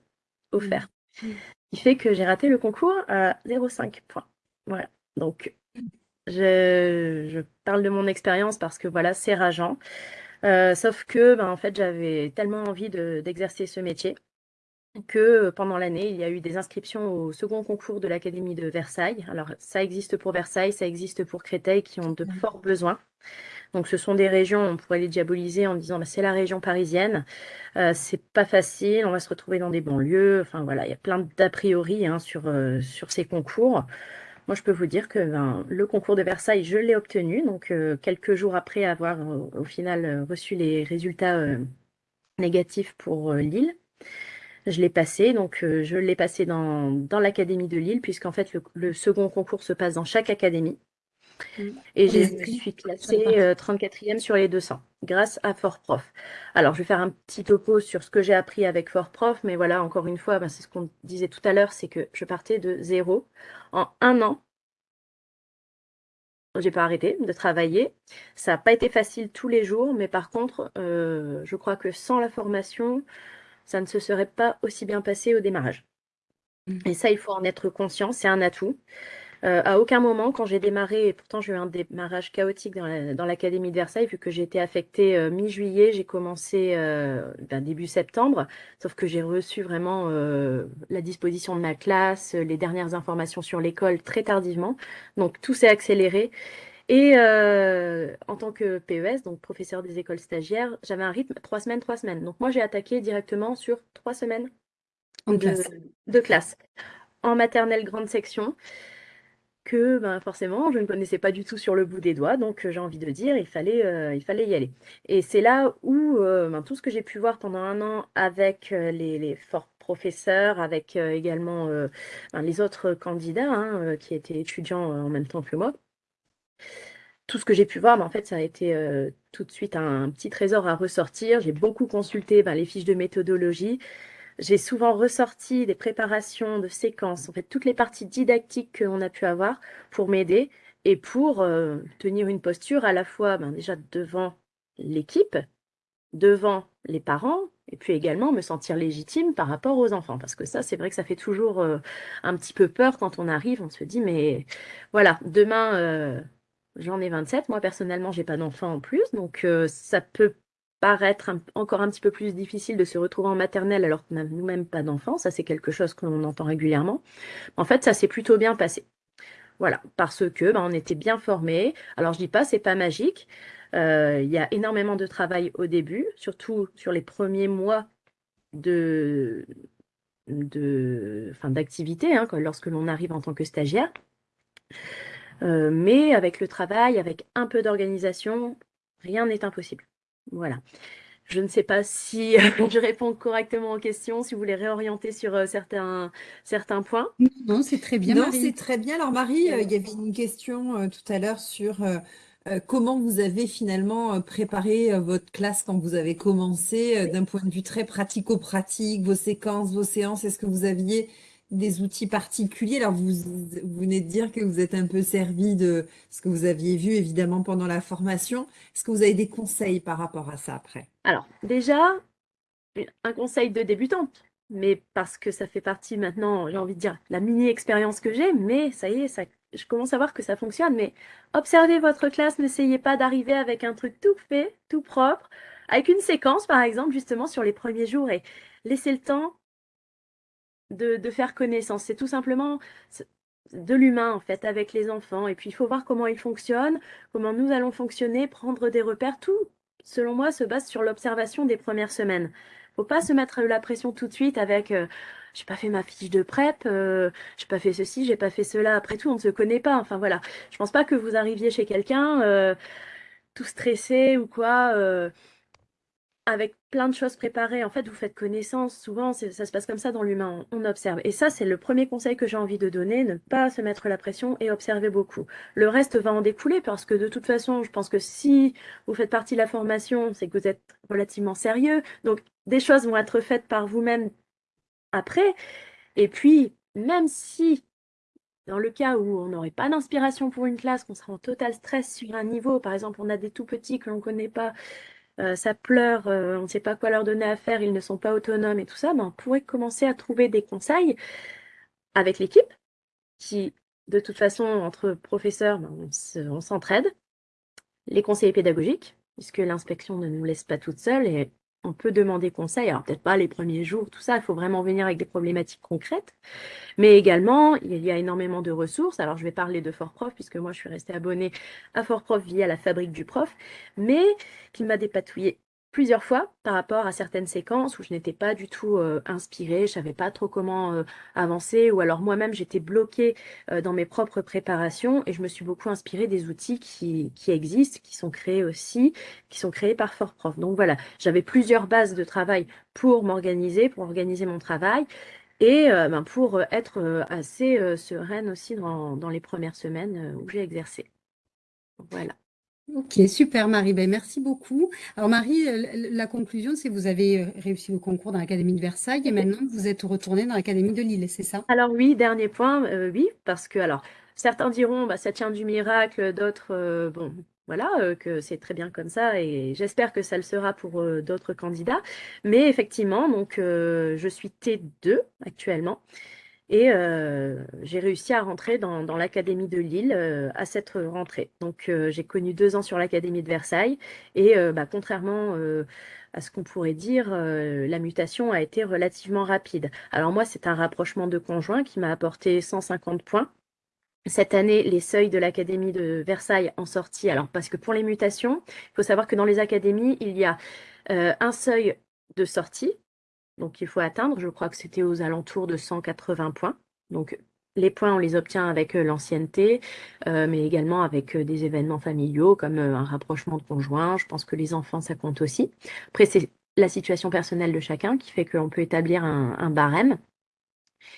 offerts. Mmh. Ce qui fait que j'ai raté le concours à 0,5 points. Voilà. Donc, je, parle de mon expérience parce que voilà, c'est rageant. Euh, sauf que, ben, en fait, j'avais tellement envie d'exercer ce métier que pendant l'année, il y a eu des inscriptions au second concours de l'Académie de Versailles. Alors, ça existe pour Versailles, ça existe pour Créteil, qui ont de forts besoins. Donc, ce sont des régions, on pourrait les diaboliser en disant, bah, c'est la région parisienne, euh, c'est pas facile, on va se retrouver dans des banlieues. Enfin, voilà, il y a plein d'a priori hein, sur, euh, sur ces concours. Moi, je peux vous dire que ben, le concours de Versailles, je l'ai obtenu. Donc, euh, quelques jours après avoir, au final, reçu les résultats négatifs pour Lille. Je l'ai passé, donc euh, je l'ai passé dans, dans l'académie de Lille, puisqu'en fait le, second concours se passe dans chaque académie. Mmh. Et je suis classée 34e euh, sur les 200, grâce à Fort Prof. Alors, je vais faire un petit topo sur ce que j'ai appris avec Fort Prof, mais voilà, encore une fois, ben, c'est ce qu'on disait tout à l'heure, c'est que je partais de zéro. En un an, j'ai pas arrêté de travailler. Ça n'a pas été facile tous les jours, mais par contre, euh, je crois que sans la formation, ça ne se serait pas aussi bien passé au démarrage. Mmh. Et ça, il faut en être conscient, c'est un atout. Euh, à aucun moment, quand j'ai démarré, et pourtant j'ai eu un démarrage chaotique dans l'Académie de Versailles, vu que j'ai été affectée euh, mi-juillet, j'ai commencé euh, ben, début septembre, sauf que j'ai reçu vraiment la disposition de ma classe, les dernières informations sur l'école très tardivement. Donc tout s'est accéléré. Et euh, en tant que PES, donc professeur des écoles stagiaires, j'avais un rythme trois semaines, trois semaines. Donc moi, j'ai attaqué directement sur trois semaines de, classe. En maternelle grande section, que ben, forcément, je ne connaissais pas du tout sur le bout des doigts. Donc j'ai envie de dire, il fallait, euh, il fallait y aller. Et c'est là où euh, ben, tout ce que j'ai pu voir pendant un an avec les, forts professeurs, avec également ben, les autres candidats hein, qui étaient étudiants en même temps que moi, tout ce que j'ai pu voir, en fait, ça a été euh, tout de suite un, petit trésor à ressortir. J'ai beaucoup consulté ben, les fiches de méthodologie. J'ai souvent ressorti des préparations de séquences, en fait, toutes les parties didactiques qu'on a pu avoir pour m'aider et pour euh, tenir une posture à la fois ben, déjà devant l'équipe, devant les parents, et puis également me sentir légitime par rapport aux enfants. Parce que ça, c'est vrai que ça fait toujours euh, un petit peu peur quand on arrive. On se dit, mais voilà, demain, J'en ai 27. Moi, personnellement, j'ai pas d'enfant en plus. Donc, euh, ça peut paraître encore un petit peu plus difficile de se retrouver en maternelle alors qu'on n'a nous-mêmes pas d'enfant. Ça, c'est quelque chose que l'on entend régulièrement. En fait, ça s'est plutôt bien passé. Voilà, parce que ben, on était bien formés. Alors, je dis pas, c'est pas magique. il y a énormément de travail au début, surtout sur les premiers mois de, de, d'activité, hein, lorsque l'on arrive en tant que stagiaire. Euh, mais avec le travail, avec un peu d'organisation, rien n'est impossible. Voilà. Je ne sais pas si je réponds correctement aux questions, si vous voulez réorienter sur euh, certains, certains points. Non, c'est très bien, Non, c'est très bien. Alors Marie, euh, il y avait une question tout à l'heure sur comment vous avez finalement préparé votre classe quand vous avez commencé, d'un point de vue très pratico-pratique, vos séquences, vos séances. Est-ce que vous aviez des outils particuliers. Alors, vous, venez de dire que vous êtes un peu servi de ce que vous aviez vu, évidemment, pendant la formation. Est-ce que vous avez des conseils par rapport à ça après? Alors, déjà, un conseil de débutante, mais parce que ça fait partie maintenant, j'ai envie de dire, la mini-expérience que j'ai, mais ça y est, ça, je commence à voir que ça fonctionne. Mais observez votre classe, n'essayez pas d'arriver avec un truc tout fait, tout propre, avec une séquence, par exemple, justement, sur les premiers jours et laissez le temps de, faire connaissance. C'est tout simplement de l'humain, en fait, avec les enfants. Et puis, il faut voir comment ils fonctionnent, comment nous allons fonctionner, prendre des repères. Tout, selon moi, se base sur l'observation des premières semaines. faut pas se mettre la pression tout de suite avec euh, j'ai pas fait ma fiche de prep, euh, j'ai pas fait ceci, j'ai pas fait cela. Après tout, on ne se connaît pas. Enfin voilà, je pense pas que vous arriviez chez quelqu'un euh, tout stressé ou quoi avec plein de choses préparées, en fait, vous faites connaissance. Souvent, ça se passe comme ça dans l'humain, on, observe. Et ça, c'est le premier conseil que j'ai envie de donner, ne pas se mettre la pression et observer beaucoup. Le reste va en découler parce que de toute façon, je pense que si vous faites partie de la formation, c'est que vous êtes relativement sérieux. Donc, des choses vont être faites par vous-même après. Et puis, même si dans le cas où on n'aurait pas d'inspiration pour une classe, qu'on sera en total stress sur un niveau, par exemple, on a des tout petits que l'on ne connaît pas, euh, ça pleure, euh, on ne sait pas quoi leur donner à faire, ils ne sont pas autonomes et tout ça, ben, on pourrait commencer à trouver des conseils avec l'équipe qui, de toute façon, entre professeurs, ben, on s'entraide. Les conseillers pédagogiques, puisque l'inspection ne nous laisse pas toutes seules et on peut demander conseil. Alors peut-être pas les premiers jours, tout ça, il faut vraiment venir avec des problématiques concrètes. Mais également, il y a énormément de ressources. Alors je vais parler de Fort Prof, puisque moi je suis restée abonnée à Fort Prof via la fabrique du prof, mais qui m'a dépatouillé plusieurs fois par rapport à certaines séquences où je n'étais pas du tout euh, inspirée, je savais pas trop comment euh, avancer, ou alors moi-même j'étais bloquée euh, dans mes propres préparations et je me suis beaucoup inspirée des outils qui, existent, qui sont créés aussi, qui sont créés par Fort Prof. Donc voilà, j'avais plusieurs bases de travail pour m'organiser, pour organiser mon travail et ben, pour être assez sereine aussi dans, dans les premières semaines où j'ai exercé. Voilà. Ok, super Marie, ben, merci beaucoup. Alors Marie, euh, la conclusion, c'est que vous avez euh, réussi vos concours dans l'Académie de Versailles et maintenant vous êtes retournée dans l'Académie de Lille, c'est ça? Alors oui, dernier point, euh, oui, parce que alors certains diront bah ça tient du miracle, d'autres bon voilà que c'est très bien comme ça et j'espère que ça le sera pour d'autres candidats. Mais effectivement, donc je suis T2 actuellement et euh, j'ai réussi à rentrer dans, l'Académie de Lille euh, à cette rentrée. Donc euh, j'ai connu deux ans sur l'Académie de Versailles et bah, contrairement à ce qu'on pourrait dire, la mutation a été relativement rapide. Alors moi, c'est un rapprochement de conjoints qui m'a apporté 150 points. Cette année, les seuils de l'Académie de Versailles en sortie. Alors, parce que pour les mutations, il faut savoir que dans les académies, il y a un seuil de sortie donc il faut atteindre, je crois que c'était aux alentours de 180 points. Donc les points, on les obtient avec euh, l'ancienneté, euh, mais également avec euh, des événements familiaux comme un rapprochement de conjoints. Je pense que les enfants, ça compte aussi. Après, c'est la situation personnelle de chacun qui fait qu'on peut établir un, barème.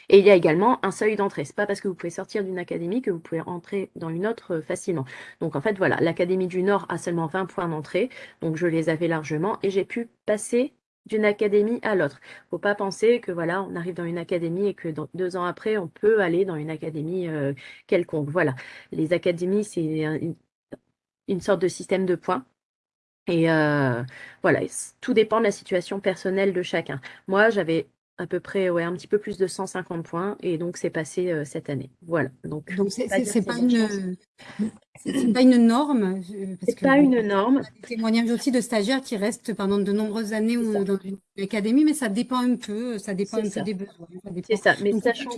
Et il y a également un seuil d'entrée. C'est pas parce que vous pouvez sortir d'une académie que vous pouvez entrer dans une autre facilement. Donc en fait, voilà, l'Académie du Nord a seulement 20 points d'entrée. Donc je les avais largement et j'ai pu passer d'une académie à l'autre. Faut pas penser que voilà, on arrive dans une académie et que deux ans après, on peut aller dans une académie euh, quelconque. Voilà, les académies, c'est une, sorte de système de points. Et euh, voilà, tout dépend de la situation personnelle de chacun. Moi, j'avais à peu près ouais, un petit peu plus de 150 points et donc c'est passé euh, cette année. Voilà. Donc donc c'est pas, pas une c'est pas une norme c'est pas une norme. Des témoignages aussi de stagiaires qui restent pendant de nombreuses années ou dans une académie mais ça dépend un peu, ça dépend un peu des besoins. C'est ça, mais sachant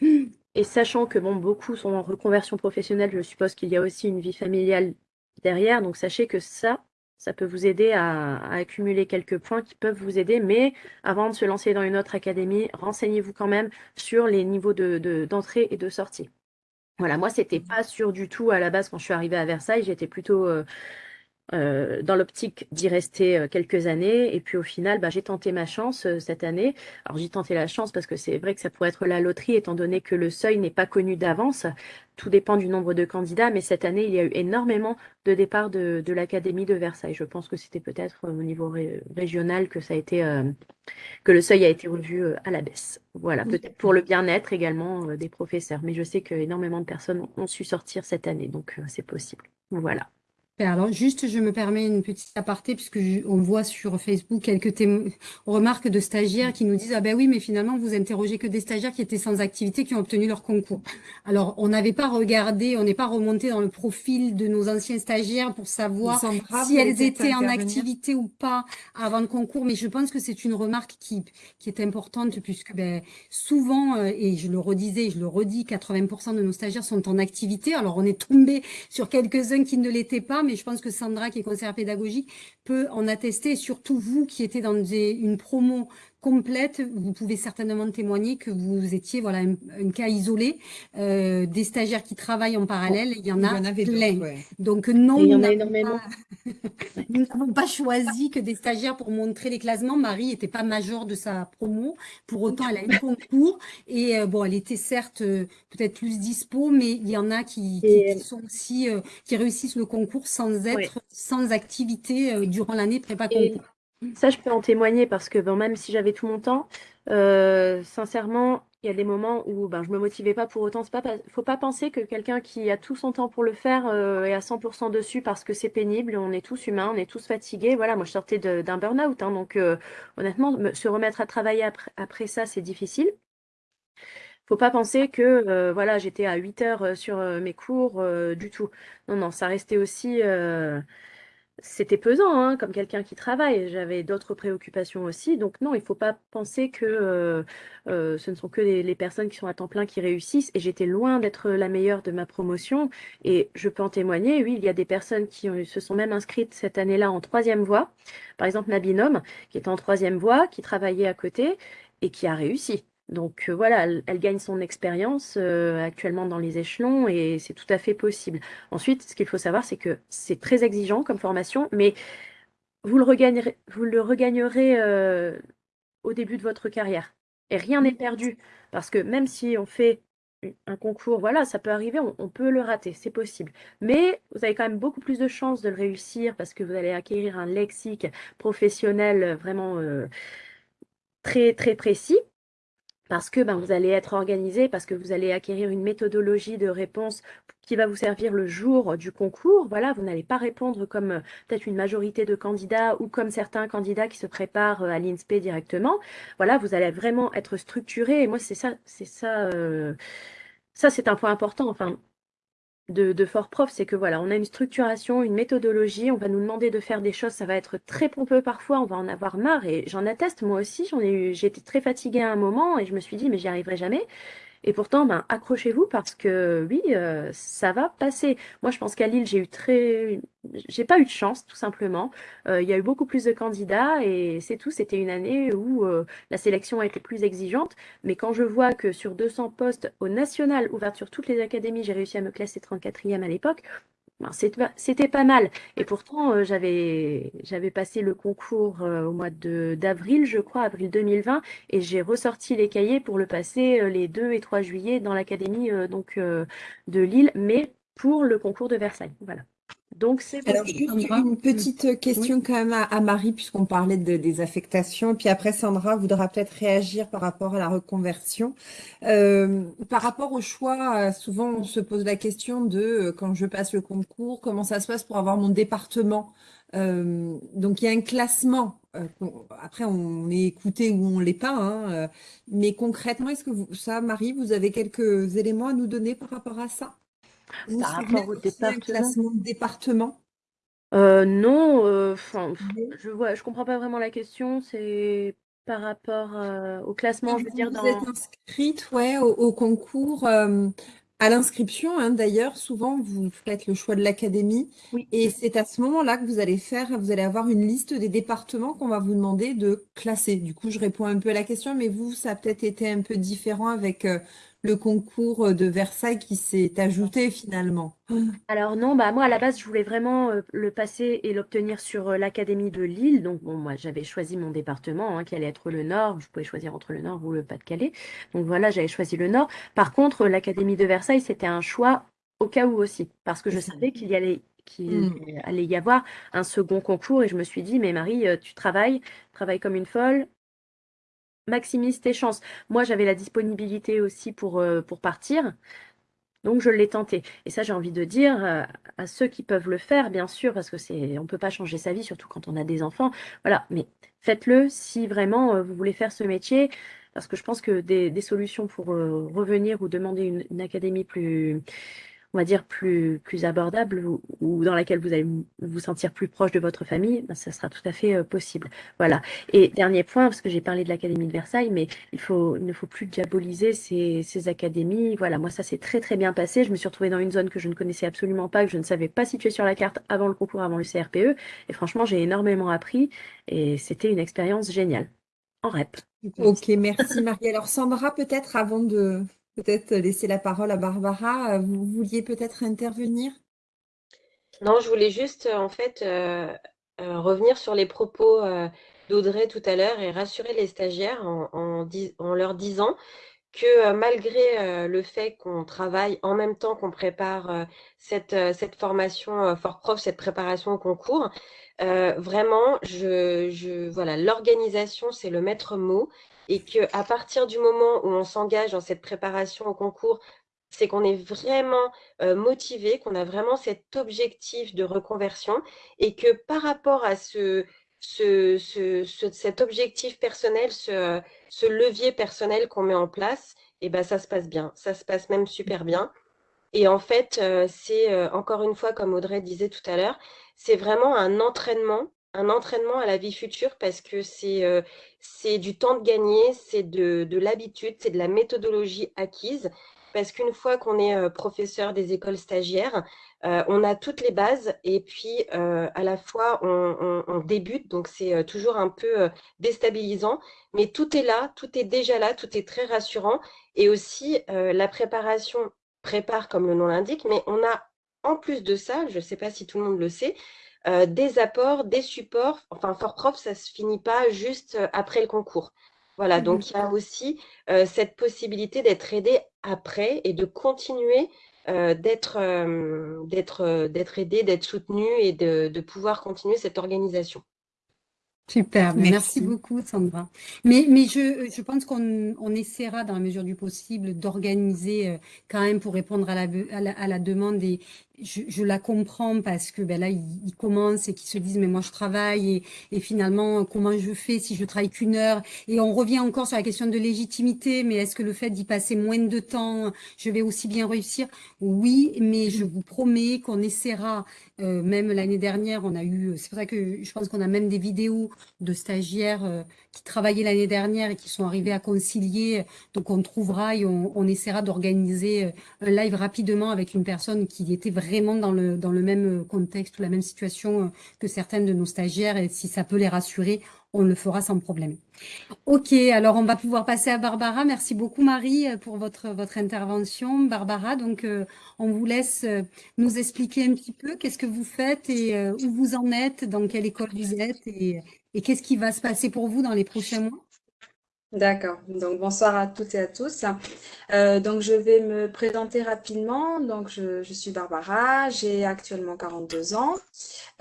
et sachant que bon beaucoup sont en reconversion professionnelle, je suppose qu'il y a aussi une vie familiale derrière. Donc sachez que ça, ça peut vous aider à, accumuler quelques points qui peuvent vous aider. Mais avant de se lancer dans une autre académie, renseignez-vous quand même sur les niveaux d'entrée de, d'entrée et de sortie. Voilà, moi, c'était pas sûr du tout à la base quand je suis arrivée à Versailles. J'étais plutôt euh, euh, dans l'optique d'y rester euh, quelques années. Et puis au final, bah, j'ai tenté ma chance euh, cette année. Alors j'ai tenté la chance parce que c'est vrai que ça pourrait être la loterie, étant donné que le seuil n'est pas connu d'avance. Tout dépend du nombre de candidats, mais cette année, il y a eu énormément de départs de, l'Académie de Versailles. Je pense que c'était peut-être au niveau régional que ça a été que le seuil a été revu à la baisse. Voilà, peut-être pour le bien-être également des professeurs. Mais je sais qu'énormément de personnes ont su sortir cette année, donc c'est possible. Voilà. Alors, juste, je me permets une petite aparté, puisque on voit sur Facebook quelques remarques de stagiaires qui nous disent Ah ben oui, mais finalement, vous interrogez que des stagiaires qui étaient sans activité, qui ont obtenu leur concours. Alors, on n'avait pas regardé, on n'est pas remonté dans le profil de nos anciens stagiaires pour savoir si elles étaient en activité ou pas avant le concours, mais je pense que c'est une remarque qui, qui est importante, puisque ben, souvent, euh, et je le redisais, je le redis, 80% de nos stagiaires sont en activité. Alors, on est tombé sur quelques-uns qui ne l'étaient pas, mais je pense que Sandra, qui est conseillère pédagogique, peut en attester, surtout vous qui étiez dans une promo complète, vous pouvez certainement témoigner que vous étiez voilà un, cas isolé euh, des stagiaires qui travaillent en parallèle. Il y en a plein. Donc non, il y en a énormément. nous n'avons pas choisi que des stagiaires pour montrer les classements. Marie n'était pas major de sa promo. Pour autant, elle a eu concours et euh, bon, elle était certes euh, peut-être plus dispo, mais il y en a qui, sont aussi qui réussissent le concours sans être sans activité durant l'année prépa concours. Ça, je peux en témoigner parce que bon, même si j'avais tout mon temps, euh, sincèrement, il y a des moments où ben, je me motivais pas pour autant. Il ne faut pas penser que quelqu'un qui a tout son temps pour le faire euh, est à 100% dessus parce que c'est pénible. On est tous humains, on est tous fatigués. Voilà, moi je sortais d'un burn-out. Hein, donc euh, honnêtement, se remettre à travailler après, après ça, c'est difficile. Faut pas penser que voilà, j'étais à 8 heures sur mes cours du tout. Non, non, ça restait aussi c'était pesant, hein, comme quelqu'un qui travaille. J'avais d'autres préoccupations aussi. Donc non, il ne faut pas penser que euh, euh, ce ne sont que les, personnes qui sont à temps plein qui réussissent. Et j'étais loin d'être la meilleure de ma promotion. Et je peux en témoigner, oui, il y a des personnes qui se sont même inscrites cette année-là en troisième voie. Par exemple, ma binôme, qui était en troisième voie, qui travaillait à côté et qui a réussi. Donc euh, voilà, elle, gagne son expérience euh, actuellement dans les échelons et c'est tout à fait possible. Ensuite, ce qu'il faut savoir, c'est que c'est très exigeant comme formation, mais vous le regagnerez, euh, au début de votre carrière. Et rien n'est perdu, parce que même si on fait un concours, voilà, ça peut arriver, on, peut le rater, c'est possible. Mais vous avez quand même beaucoup plus de chances de le réussir parce que vous allez acquérir un lexique professionnel vraiment très très précis parce que ben, vous allez être organisé, parce que vous allez acquérir une méthodologie de réponse qui va vous servir le jour du concours. Voilà, vous n'allez pas répondre comme euh, peut-être une majorité de candidats ou comme certains candidats qui se préparent euh, à l'INSPE directement. Voilà, vous allez vraiment être structuré. Et moi, c'est ça, c'est ça, euh, ça c'est un point important. Enfin, de, Fort Prof, c'est que voilà, on a une structuration, une méthodologie, on va nous demander de faire des choses, ça va être très pompeux parfois, on va en avoir marre et j'en atteste moi aussi, j'en ai eu, été très fatiguée à un moment et je me suis dit mais j'y arriverai jamais. Et pourtant, ben, accrochez-vous parce que oui, euh, ça va passer. Moi, je pense qu'à Lille, j'ai eu très, j'ai pas eu de chance, tout simplement. Euh, il y a eu beaucoup plus de candidats et c'est tout. C'était une année où euh, la sélection a été plus exigeante. Mais quand je vois que sur 200 postes au national, ouvert sur toutes les académies, j'ai réussi à me classer 34e à l'époque, c'était pas mal. Et pourtant, euh, j'avais j'avais passé le concours euh, au mois d'avril, je crois, avril 2020, et j'ai ressorti les cahiers pour le passer euh, les 2 et 3 juillet dans l'académie donc de Lille, mais pour le concours de Versailles. Voilà. Donc, c'est Alors, juste une petite question quand même à, Marie, puisqu'on parlait de, des affectations. Et puis après, Sandra voudra peut-être réagir par rapport à la reconversion. Euh, par rapport au choix, souvent on se pose la question de euh, quand je passe le concours, comment ça se passe pour avoir mon département? Euh, donc il y a un classement. après, on est écouté ou on l'est pas. Hein, mais concrètement, est-ce que vous, ça, Marie, vous avez quelques éléments à nous donner par rapport à ça? Par rapport au département classement de département? Euh, non, euh, je vois, je comprends pas vraiment la question. C'est par rapport euh, au classement, je veux dire vous êtes inscrite, ouais, au, concours. À l'inscription, hein, d'ailleurs, souvent, vous faites le choix de l'académie et c'est à ce moment-là que vous allez faire, vous allez avoir une liste des départements qu'on va vous demander de classer. Du coup, je réponds un peu à la question, mais vous, ça a peut-être été un peu différent avec euh, le concours de Versailles qui s'est ajouté finalement. Alors non, bah moi à la base je voulais vraiment euh, le passer et l'obtenir sur euh, l'Académie de Lille. Donc bon, moi j'avais choisi mon département hein, qui allait être le Nord. Je pouvais choisir entre le Nord ou le Pas-de-Calais. Donc voilà, j'avais choisi le Nord. Par contre, l'Académie de Versailles, c'était un choix au cas où aussi, parce que je savais qu'il y allait qu'il mm. allait y avoir un second concours et je me suis dit mais Marie, euh, tu travailles, travailles comme une folle, maximise tes chances. Moi, j'avais la disponibilité aussi pour, euh, pour partir. Donc je l'ai tenté. Et ça, j'ai envie de dire euh, à ceux qui peuvent le faire, bien sûr, parce que c'est, on peut pas changer sa vie, surtout quand on a des enfants. Voilà, mais faites-le si vraiment euh, vous voulez faire ce métier, parce que je pense que des, solutions pour revenir ou demander une académie plus on va dire, plus, plus abordable ou, dans laquelle vous allez vous sentir plus proche de votre famille, ben, ça sera tout à fait euh, possible. Voilà. Et dernier point, parce que j'ai parlé de l'Académie de Versailles, mais il, faut, il ne faut plus diaboliser ces, ces académies. Voilà, moi, ça s'est très, très bien passé. Je me suis retrouvée dans une zone que je ne connaissais absolument pas, que je ne savais pas situer sur la carte avant le concours, avant le CRPE. Et franchement, j'ai énormément appris et c'était une expérience géniale. En REP. Ok, merci Marie. Alors Sandra, peut-être avant de, peut-être laisser la parole à Barbara. Euh, vous vouliez peut-être intervenir? Non, je voulais juste euh, en fait euh, revenir sur les propos d'Audrey tout à l'heure et rassurer les stagiaires en, leur disant que malgré le fait qu'on travaille en même temps qu'on prépare cette, formation Fort Prof, cette préparation au concours, vraiment, je, voilà, l'organisation, c'est le maître mot et qu'à partir du moment où on s'engage dans cette préparation au concours, c'est qu'on est vraiment euh, motivé, qu'on a vraiment cet objectif de reconversion et que par rapport à ce, cet objectif personnel, ce, levier personnel qu'on met en place, et eh ben, ça se passe bien, ça se passe même super bien. Et en fait, euh, c'est euh, encore une fois, comme Audrey disait tout à l'heure, c'est vraiment un entraînement un entraînement à la vie future parce que c'est euh, c'est du temps de gagner, c'est de, de l'habitude, c'est de la méthodologie acquise. Parce qu'une fois qu'on est euh, professeur des écoles stagiaires, euh, on a toutes les bases et puis à la fois on, débute, donc c'est toujours un peu déstabilisant, mais tout est là, tout est déjà là, tout est très rassurant. Et aussi la préparation prépare comme le nom l'indique, mais on a en plus de ça, je ne sais pas si tout le monde le sait, euh, des apports, des supports. Enfin, Fort Prof, ça ne se finit pas juste euh, après le concours. Voilà, mmh donc il y a aussi euh, cette possibilité d'être aidé après et de continuer d'être d'être aidé, d'être soutenu et de pouvoir continuer cette organisation. Super, merci. beaucoup Sandra. Mais, mais je, je pense qu'on on essaiera dans la mesure du possible d'organiser euh, quand même pour répondre à la, à la, demande et je, je, la comprends parce que ben là ils, commencent et qu'ils se disent mais moi je travaille et, et finalement comment je fais si je travaille qu'une heure? Et on revient encore sur la question de légitimité mais est-ce que le fait d'y passer moins de temps je vais aussi bien réussir? Oui, mais je vous promets qu'on essaiera euh, même l'année dernière, on a eu, c'est pour ça que je pense qu'on a même des vidéos de stagiaires euh, qui travaillaient l'année dernière et qui sont arrivés à concilier. Donc on trouvera et on, essaiera d'organiser euh, un live rapidement avec une personne qui était vraiment dans le, dans le même contexte ou la même situation que certaines de nos stagiaires. Et si ça peut les rassurer, on le fera sans problème. Ok, alors on va pouvoir passer à Barbara. Merci beaucoup Marie pour votre, votre intervention. Barbara, donc euh, on vous laisse euh, nous expliquer un petit peu qu'est-ce que vous faites et euh, où vous en êtes, dans quelle école vous êtes et qu'est-ce qui va se passer pour vous dans les prochains mois. D'accord. Donc bonsoir à toutes et à tous. Euh, donc je vais me présenter rapidement. Donc je, suis Barbara, j'ai actuellement 42 ans.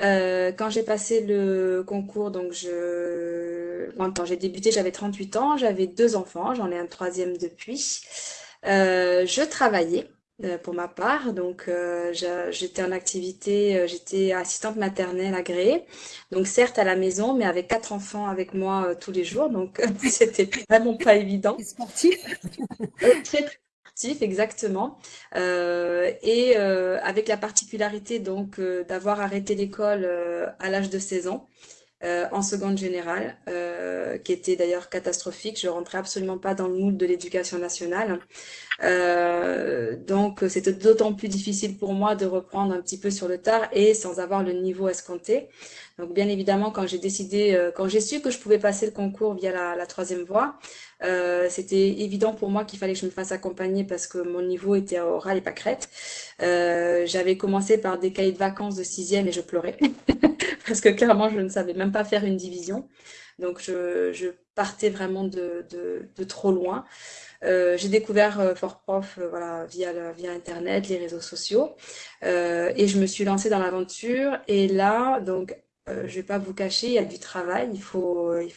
Euh, quand j'ai passé le concours, donc je quand j'ai débuté, j'avais 38 ans, j'avais deux enfants, j'en ai un troisième depuis. Euh, je travaillais. Euh, pour ma part. Donc, euh, j'étais en activité, euh, j'étais assistante maternelle agréée. Donc, certes à la maison, mais avec quatre enfants avec moi tous les jours. Donc, c'était vraiment pas évident. sportif Très sportif, exactement. et avec la particularité donc d'avoir arrêté l'école à l'âge de 16 ans. en seconde générale, qui était d'ailleurs catastrophique. Je rentrais absolument pas dans le moule de l'éducation nationale. Donc, c'était d'autant plus difficile pour moi de reprendre un petit peu sur le tard et sans avoir le niveau escompté. Donc, bien évidemment, quand j'ai décidé, quand j'ai su que je pouvais passer le concours via la, troisième voie, euh, c'était évident pour moi qu'il fallait que je me fasse accompagner parce que mon niveau était oral et pas crête. Euh, j'avais commencé par des cahiers de vacances de sixième et je pleurais parce que clairement je ne savais même pas faire une division. Donc je, je partais vraiment de, de, de trop loin. Euh, j'ai découvert euh, Fort Prof euh, voilà, via, via Internet, les réseaux sociaux, euh, et je me suis lancée dans l'aventure. Et là, donc, je vais pas vous cacher, il y a du travail. Il faut, il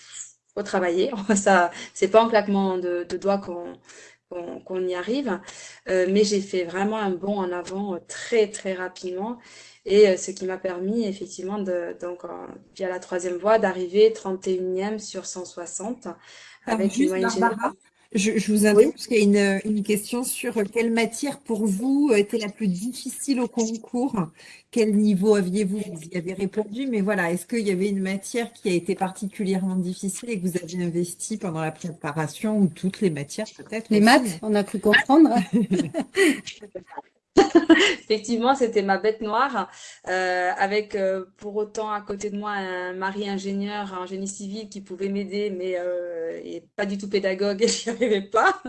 faut travailler. Ça, c'est pas en claquement de, doigts qu'on qu'on y arrive. Mais j'ai fait vraiment un bond en avant très très rapidement et ce qui m'a permis effectivement de donc via la troisième voie d'arriver 31e sur 160 avec une moyenne générale. Je, vous interromps parce qu'il y a une, question sur quelle matière pour vous était la plus difficile au concours? Quel niveau aviez-vous? Vous y avez répondu, mais voilà, est-ce qu'il y avait une matière qui a été particulièrement difficile et que vous avez investi pendant la préparation ou toutes les matières peut-être Les maths, on a cru comprendre. Effectivement, c'était ma bête noire, euh, avec euh, pour autant à côté de moi un mari ingénieur en génie civil qui pouvait m'aider, mais euh, pas du tout pédagogue et j'y arrivais pas.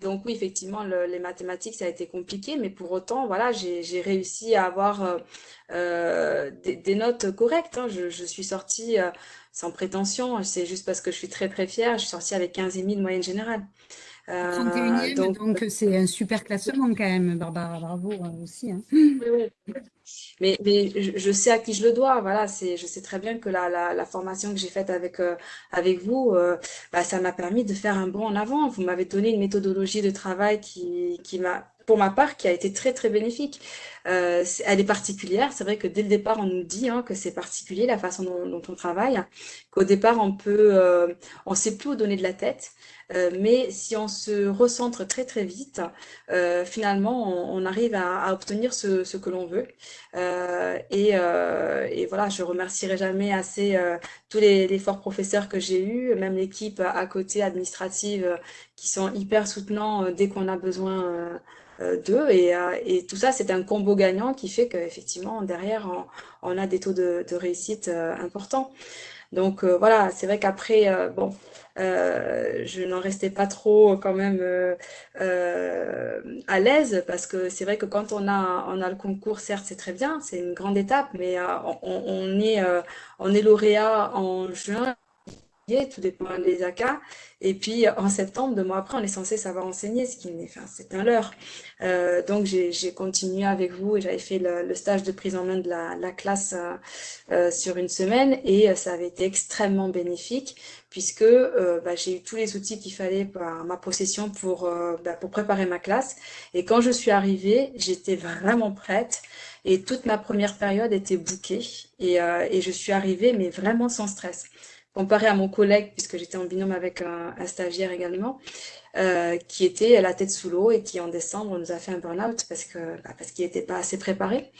Donc oui, effectivement, les mathématiques, ça a été compliqué, mais pour autant, voilà, j'ai réussi à avoir des, notes correctes. Hein. Je, suis sortie sans prétention, c'est juste parce que je suis très très fière, je suis sortie avec 15 000 de moyenne générale. 31e, euh, donc c'est un super classement quand même, Barbara, bravo euh, aussi. Hein. Oui, oui. Mais, mais je, sais à qui je le dois, voilà, je sais très bien que la, la, la formation que j'ai faite avec, euh, avec vous, bah, ça m'a permis de faire un bond en avant. Vous m'avez donné une méthodologie de travail qui, qui m'a pour ma part, qui a été très très bénéfique. Euh, elle est particulière. C'est vrai que dès le départ, on nous dit hein, que c'est particulier la façon dont, on travaille, qu'au départ, on peut, euh, on sait plus où donner de la tête. Euh, mais si on se recentre très très vite, euh, finalement, on, arrive à, obtenir ce, que l'on veut. Et, et, voilà, je remercierai jamais assez tous les, les, forts professeurs que j'ai eus, même l'équipe à côté administrative qui sont hyper soutenants dès qu'on a besoin d'eux. Et, et, tout ça, c'est un combo gagnant qui fait qu'effectivement, derrière, on, on, a des taux de, de réussite importants. Donc voilà, c'est vrai qu'après, bon, euh, je n'en restais pas trop quand même euh, euh, à l'aise parce que c'est vrai que quand on a, on a le concours, certes c'est très bien, c'est une grande étape, mais on, on, est, on est lauréat en juin tout dépend des AK. Et puis en septembre, deux mois après, on est censé savoir enseigner, ce qui est, enfin, c'est un leurre. Euh, donc j'ai continué avec vous et j'avais fait le, stage de prise en main de la, la classe euh, euh sur une semaine et ça avait été extrêmement bénéfique puisque bah, j'ai eu tous les outils qu'il fallait par ma possession pour, bah, pour préparer ma classe. Et quand je suis arrivée, j'étais vraiment prête. Et toute ma première période était bouquée et je suis arrivée, mais vraiment sans stress comparé à mon collègue, puisque j'étais en binôme avec un, stagiaire également, euh, qui était la tête sous l'eau et qui en décembre nous a fait un burn-out parce que bah, parce qu'il n'était pas assez préparé.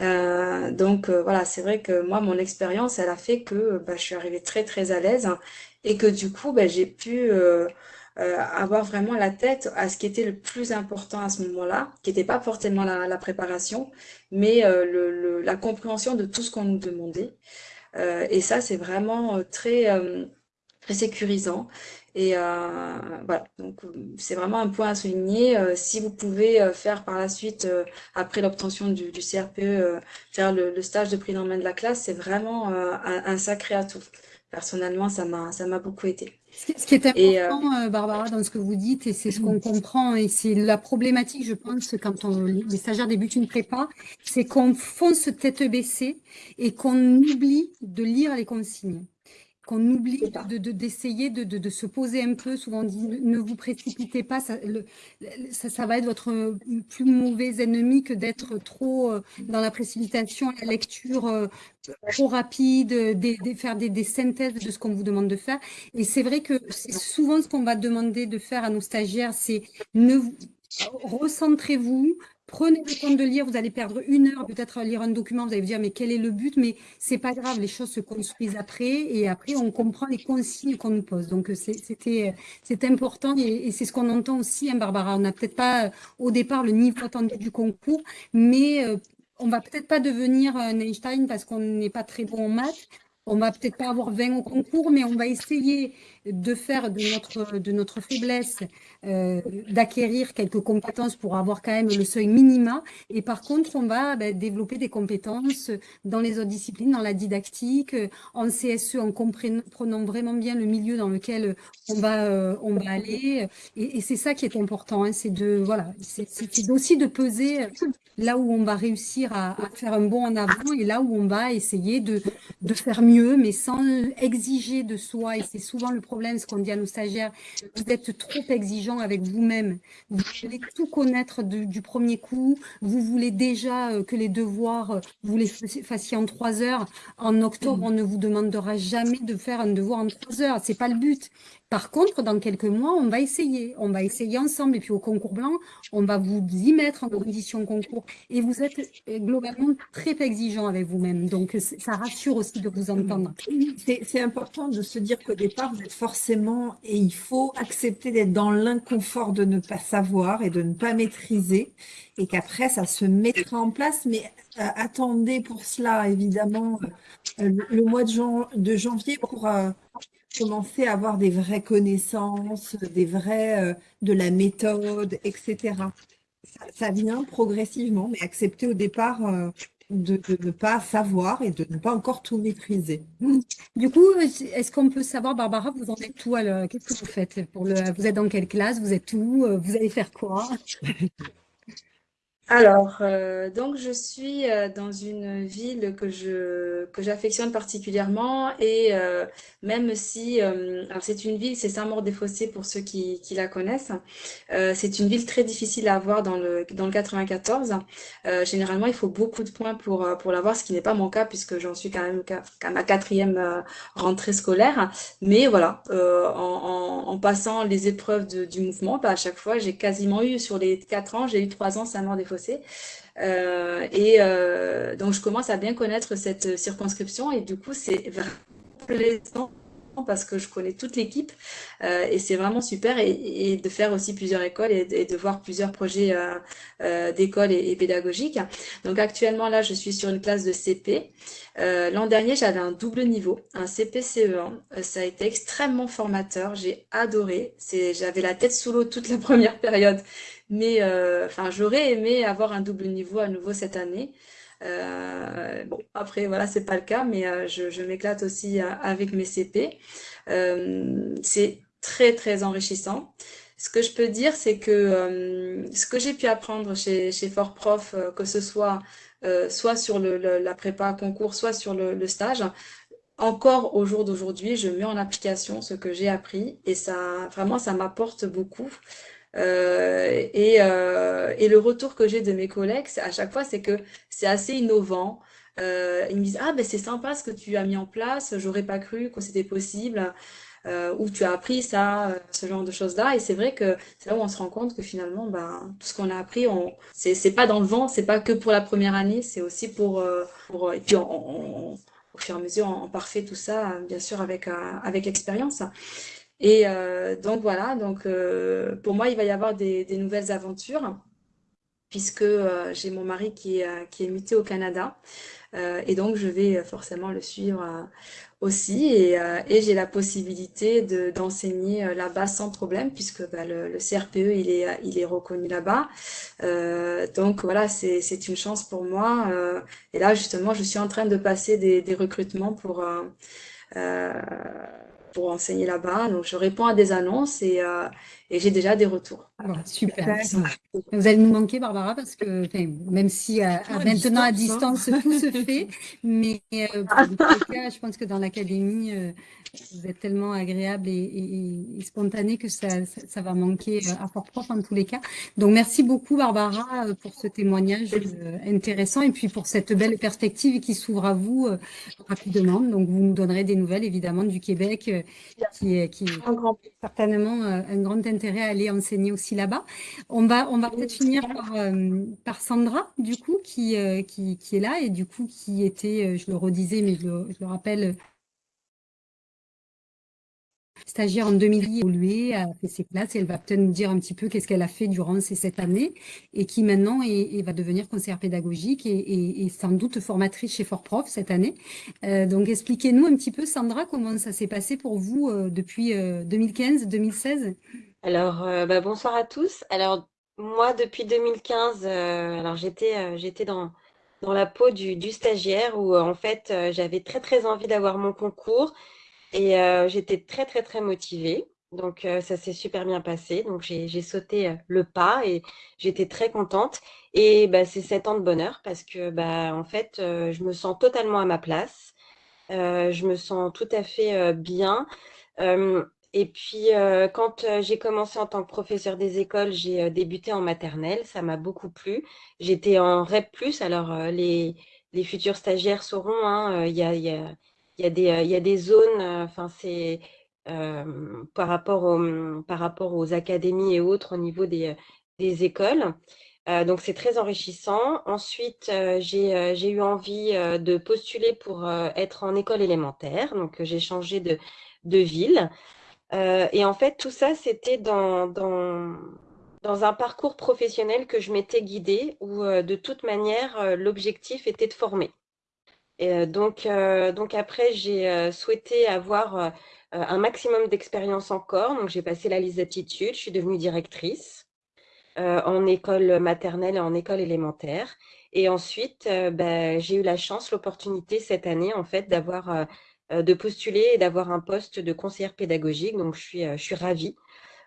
Euh, donc euh, voilà, c'est vrai que moi mon expérience, elle a fait que bah, je suis arrivée très très à l'aise et que du coup bah, j'ai pu euh, euh, avoir vraiment la tête à ce qui était le plus important à ce moment-là, qui n'était pas forcément la, la préparation, mais le, le, la compréhension de tout ce qu'on nous demandait. Euh, et ça, c'est vraiment euh, très, euh, très sécurisant. Et voilà, donc c'est vraiment un point à souligner. si vous pouvez faire par la suite, après l'obtention du, CRPE, faire le, stage de prise en main de la classe, c'est vraiment un, un, sacré atout. Personnellement, ça m'a beaucoup aidé. Ce qui est important, Barbara, dans ce que vous dites, et c'est ce qu'on comprend, et c'est la problématique, je pense, quand on, les stagiaires débutent une prépa, c'est qu'on fonce tête baissée et qu'on oublie de lire les consignes qu'on oublie d'essayer de, de, de, se poser un peu. Souvent on dit ne vous précipitez pas, ça, le, ça, ça, va être votre plus mauvais ennemi que d'être trop euh, dans la précipitation, la lecture euh, trop rapide, de, faire des, des, synthèses de ce qu'on vous demande de faire. Et c'est vrai que c'est souvent ce qu'on va demander de faire à nos stagiaires, c'est ne recentrez-vous, Prenez le temps de lire, vous allez perdre une heure peut-être à lire un document, vous allez vous dire mais quel est le but? Mais c'est pas grave, les choses se construisent après et après on comprend les consignes qu'on nous pose. Donc c'était c'est important et, c'est ce qu'on entend aussi, hein, Barbara. On n'a peut-être pas au départ le niveau attendu du concours, mais euh, on va peut-être pas devenir un Einstein parce qu'on n'est pas très bon en maths, on va peut-être pas avoir 20 au concours, mais on va essayer de faire de notre, de notre faiblesse, euh, d'acquérir quelques compétences pour avoir quand même le seuil minima. Et par contre, on va ben, développer des compétences dans les autres disciplines, dans la didactique, en CSE, en comprenant vraiment bien le milieu dans lequel on va, euh, on va aller. Et, c'est ça qui est important, hein, c'est de, voilà, c'est aussi de peser là où on va réussir à, à, faire un bond en avant et là où on va essayer de, de faire mieux, mais sans exiger de soi. Et c'est souvent le problème problème, ce qu'on dit à nos stagiaires, vous êtes trop exigeant avec vous-même. Vous voulez tout connaître du premier coup. Vous voulez déjà euh, que les devoirs, euh, vous les fassiez en trois heures. En octobre, on ne vous demandera jamais de faire un devoir en trois heures. C'est pas le but. Par contre, dans quelques mois, on va essayer. On va essayer ensemble. Et puis au concours blanc, on va vous y mettre en condition concours. Et vous êtes euh, globalement très exigeant avec vous-même. Donc, ça rassure aussi de vous entendre. C'est important de se dire qu'au départ, vous êtes forcément, et il faut accepter d'être dans l'inconfort de ne pas savoir et de ne pas maîtriser. Et qu'après, ça se mettra en place. Mais euh, attendez pour cela, évidemment, euh, le, mois de, de janvier pour commencer à avoir des vraies connaissances, des vrais, euh, de la méthode, etc. Ça, vient progressivement, mais accepter au départ euh, de, ne pas savoir et de ne pas encore tout maîtriser. Du coup, est-ce qu'on peut savoir, Barbara, vous en êtes où Qu'est-ce que vous faites? Pour le, Vous êtes dans quelle classe? Vous êtes où? Vous allez faire quoi? alors, euh, donc je suis euh, dans une ville que je que j'affectionne particulièrement et euh, même si c'est une ville, c'est Saint-Maur-des-Fossés pour ceux qui, qui la connaissent. c'est une ville très difficile à avoir dans le dans le 94. généralement, il faut beaucoup de points pour pour l'avoir, ce qui n'est pas mon cas puisque j'en suis quand même qu'à ma quatrième rentrée scolaire. Mais voilà, en, en, passant les épreuves du mouvement, bah, à chaque fois, j'ai quasiment eu sur les quatre ans, j'ai eu trois ans Saint-Maur-des-Fossés euh, et euh, donc, je commence à bien connaître cette circonscription et du coup, c'est vraiment plaisant parce que je connais toute l'équipe euh, et c'est vraiment super et, de faire aussi plusieurs écoles et, de voir plusieurs projets euh, d'écoles et, pédagogiques. Donc actuellement là, je suis sur une classe de CP. L'an dernier, j'avais un double niveau, un CP-CE1. Ça a été extrêmement formateur, j'ai adoré. J'avais la tête sous l'eau toute la première période mais euh, enfin, j'aurais aimé avoir un double niveau à nouveau cette année. Euh, bon, après, voilà, c'est pas le cas, mais euh, je, m'éclate aussi avec mes CP. c'est très, très enrichissant. Ce que je peux dire, c'est que ce que j'ai pu apprendre chez, chez Fort Prof, que ce soit soit sur la prépa concours, soit sur le stage, encore au jour d'aujourd'hui, je mets en application ce que j'ai appris et ça, vraiment, ça m'apporte beaucoup. Euh, et, euh, et, le retour que j'ai de mes collègues, à chaque fois, c'est que c'est assez innovant. Euh, ils me disent, ah ben c'est sympa ce que tu as mis en place, j'aurais pas cru que c'était possible, ou tu as appris ça, ce genre de choses-là. Et c'est vrai que c'est là où on se rend compte que finalement, ben, tout ce qu'on a appris, on, c'est pas dans le vent, c'est pas que pour la première année, c'est aussi pour, et puis au fur et à mesure, on, parfait tout ça, bien sûr, avec, avec l'expérience. Et euh, donc voilà, donc euh, pour moi, il va y avoir des, nouvelles aventures, puisque euh, j'ai mon mari qui est, qui est muté au Canada. et donc, je vais forcément le suivre aussi. Et, j'ai la possibilité d'enseigner là-bas sans problème, puisque bah, le, CRPE, il est, il est reconnu là-bas. donc voilà, c'est une chance pour moi. et là, justement, je suis en train de passer des, des recrutements pour pour enseigner là-bas. Donc, je réponds à des annonces et, euh, et j'ai déjà des retours. Alors, super. Vous allez nous manquer, Barbara, parce que même si euh, maintenant à hein. distance, tout se fait, mais euh, pour cas, je pense que dans l'académie, vous êtes tellement agréable et, spontané que ça, ça, va manquer à fort prof en tous les cas. Donc, merci beaucoup, Barbara, pour ce témoignage intéressant et puis pour cette belle perspective qui s'ouvre à vous rapidement. Donc, vous nous donnerez des nouvelles, évidemment, du Québec qui, qui certainement un grand intérêt à aller enseigner aussi là-bas. On va, on va peut-être finir par, par, Sandra, du coup, qui, qui, qui, est là et du coup qui était, je le redisais, mais je le, je le rappelle, stagiaire en 2010, évolué, a fait ses classes et elle va peut-être nous dire un petit peu qu'est-ce qu'elle a fait durant ces sept années et qui maintenant est, va devenir conseillère pédagogique et, sans doute formatrice chez Fort-Prof cette année. Euh, donc expliquez-nous un petit peu, Sandra, comment ça s'est passé pour vous euh, depuis 2015-2016 euh, Alors, bah, bonsoir à tous. Alors, moi, depuis 2015, alors j'étais j'étais dans la peau du, stagiaire où en fait j'avais très très envie d'avoir mon concours. Et euh, j'étais très, très, très motivée. Donc, euh, ça s'est super bien passé. Donc, j'ai sauté euh, le pas et j'étais très contente. Et bah, c'est sept ans de bonheur parce que, bah, en fait, je me sens totalement à ma place. je me sens tout à fait bien. Et puis, quand j'ai commencé en tant que professeur des écoles, j'ai débuté en maternelle. Ça m'a beaucoup plu. J'étais en REP+. Alors, les, les futurs stagiaires sauront, hein, il y a, y a y a des, euh, zones, euh, enfin, c'est euh, par rapport aux, par rapport aux académies et autres au niveau des, des écoles. donc, c'est très enrichissant. Ensuite, j'ai j'ai eu envie de postuler pour être en école élémentaire. Donc, j'ai changé de, de ville. Et en fait, tout ça, c'était dans, dans, un parcours professionnel que je m'étais guidée où, de toute manière, l'objectif était de former. Et donc, donc après, j'ai souhaité avoir un maximum d'expérience encore. Donc, j'ai passé la liste d'aptitudes. Je suis devenue directrice en école maternelle et en école élémentaire. Et ensuite, ben, j'ai eu la chance, l'opportunité cette année, en fait, d'avoir, de postuler et d'avoir un poste de conseillère pédagogique. Donc, je suis, je suis ravie.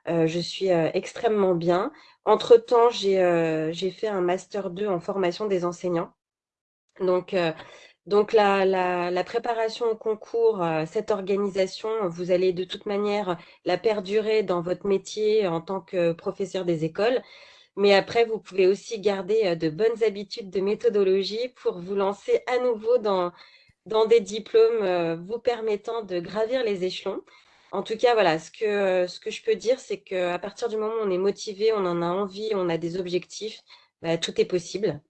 je suis extrêmement bien. Entre-temps, j'ai fait un master 2 en formation des enseignants. Donc, donc la, la, préparation au concours, euh, cette organisation, vous allez de toute manière la perdurer dans votre métier en tant que professeur des écoles. Mais après, vous pouvez aussi garder euh, de bonnes habitudes de méthodologie pour vous lancer à nouveau dans, dans des diplômes euh, vous permettant de gravir les échelons. En tout cas, voilà, ce que, ce que je peux dire, c'est qu'à partir du moment où on est motivé, on en a envie, on a des objectifs, bah, tout est possible.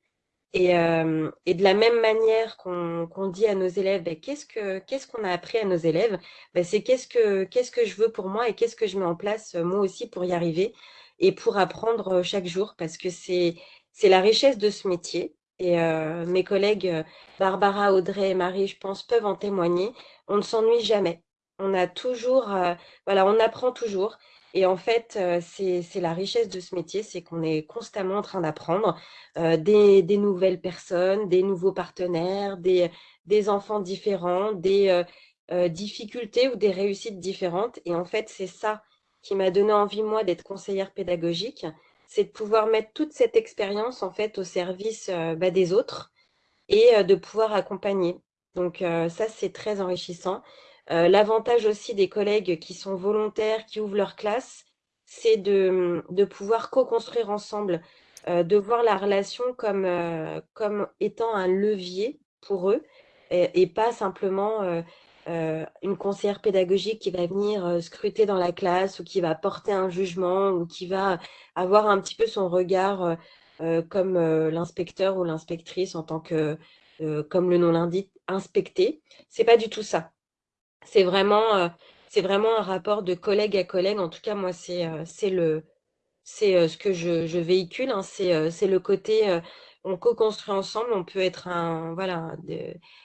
Et, euh, et, de la même manière qu'on dit à nos élèves, ben, qu'est-ce que qu'est-ce qu'on a appris à nos élèves? Ben, C'est qu'est-ce que qu'est-ce que je veux pour moi et qu'est-ce que je mets en place euh, moi aussi pour y arriver et pour apprendre euh, chaque jour parce que c'est la richesse de ce métier. Et euh, mes collègues Barbara, Audrey et Marie, je pense, peuvent en témoigner. On ne s'ennuie jamais. On a toujours, euh, voilà, on apprend toujours. Et en fait, euh, c'est la richesse de ce métier, c'est qu'on est constamment en train d'apprendre euh, des, nouvelles personnes, des nouveaux partenaires, des, des enfants différents, des euh, difficultés ou des réussites différentes. Et en fait, c'est ça qui m'a donné envie, moi, d'être conseillère pédagogique, c'est de pouvoir mettre toute cette expérience, en fait, au service bah, des autres et de pouvoir accompagner. Donc ça, c'est très enrichissant. Euh, l'avantage aussi des collègues qui sont volontaires, qui ouvrent leur classe, c'est de, de, pouvoir co-construire ensemble, euh, de voir la relation euh, comme étant un levier pour eux et, pas simplement une conseillère pédagogique qui va venir scruter dans la classe ou qui va porter un jugement ou qui va avoir un petit peu son regard comme l'inspecteur ou l'inspectrice en tant que, comme le nom l'indique, inspecté. C'est pas du tout ça c'est vraiment, euh, un rapport de collègue à collègue. En tout cas, moi, c'est euh, le, c'est euh, ce que je, véhicule. Hein. c'est le côté, on co-construit ensemble. On peut être un, voilà,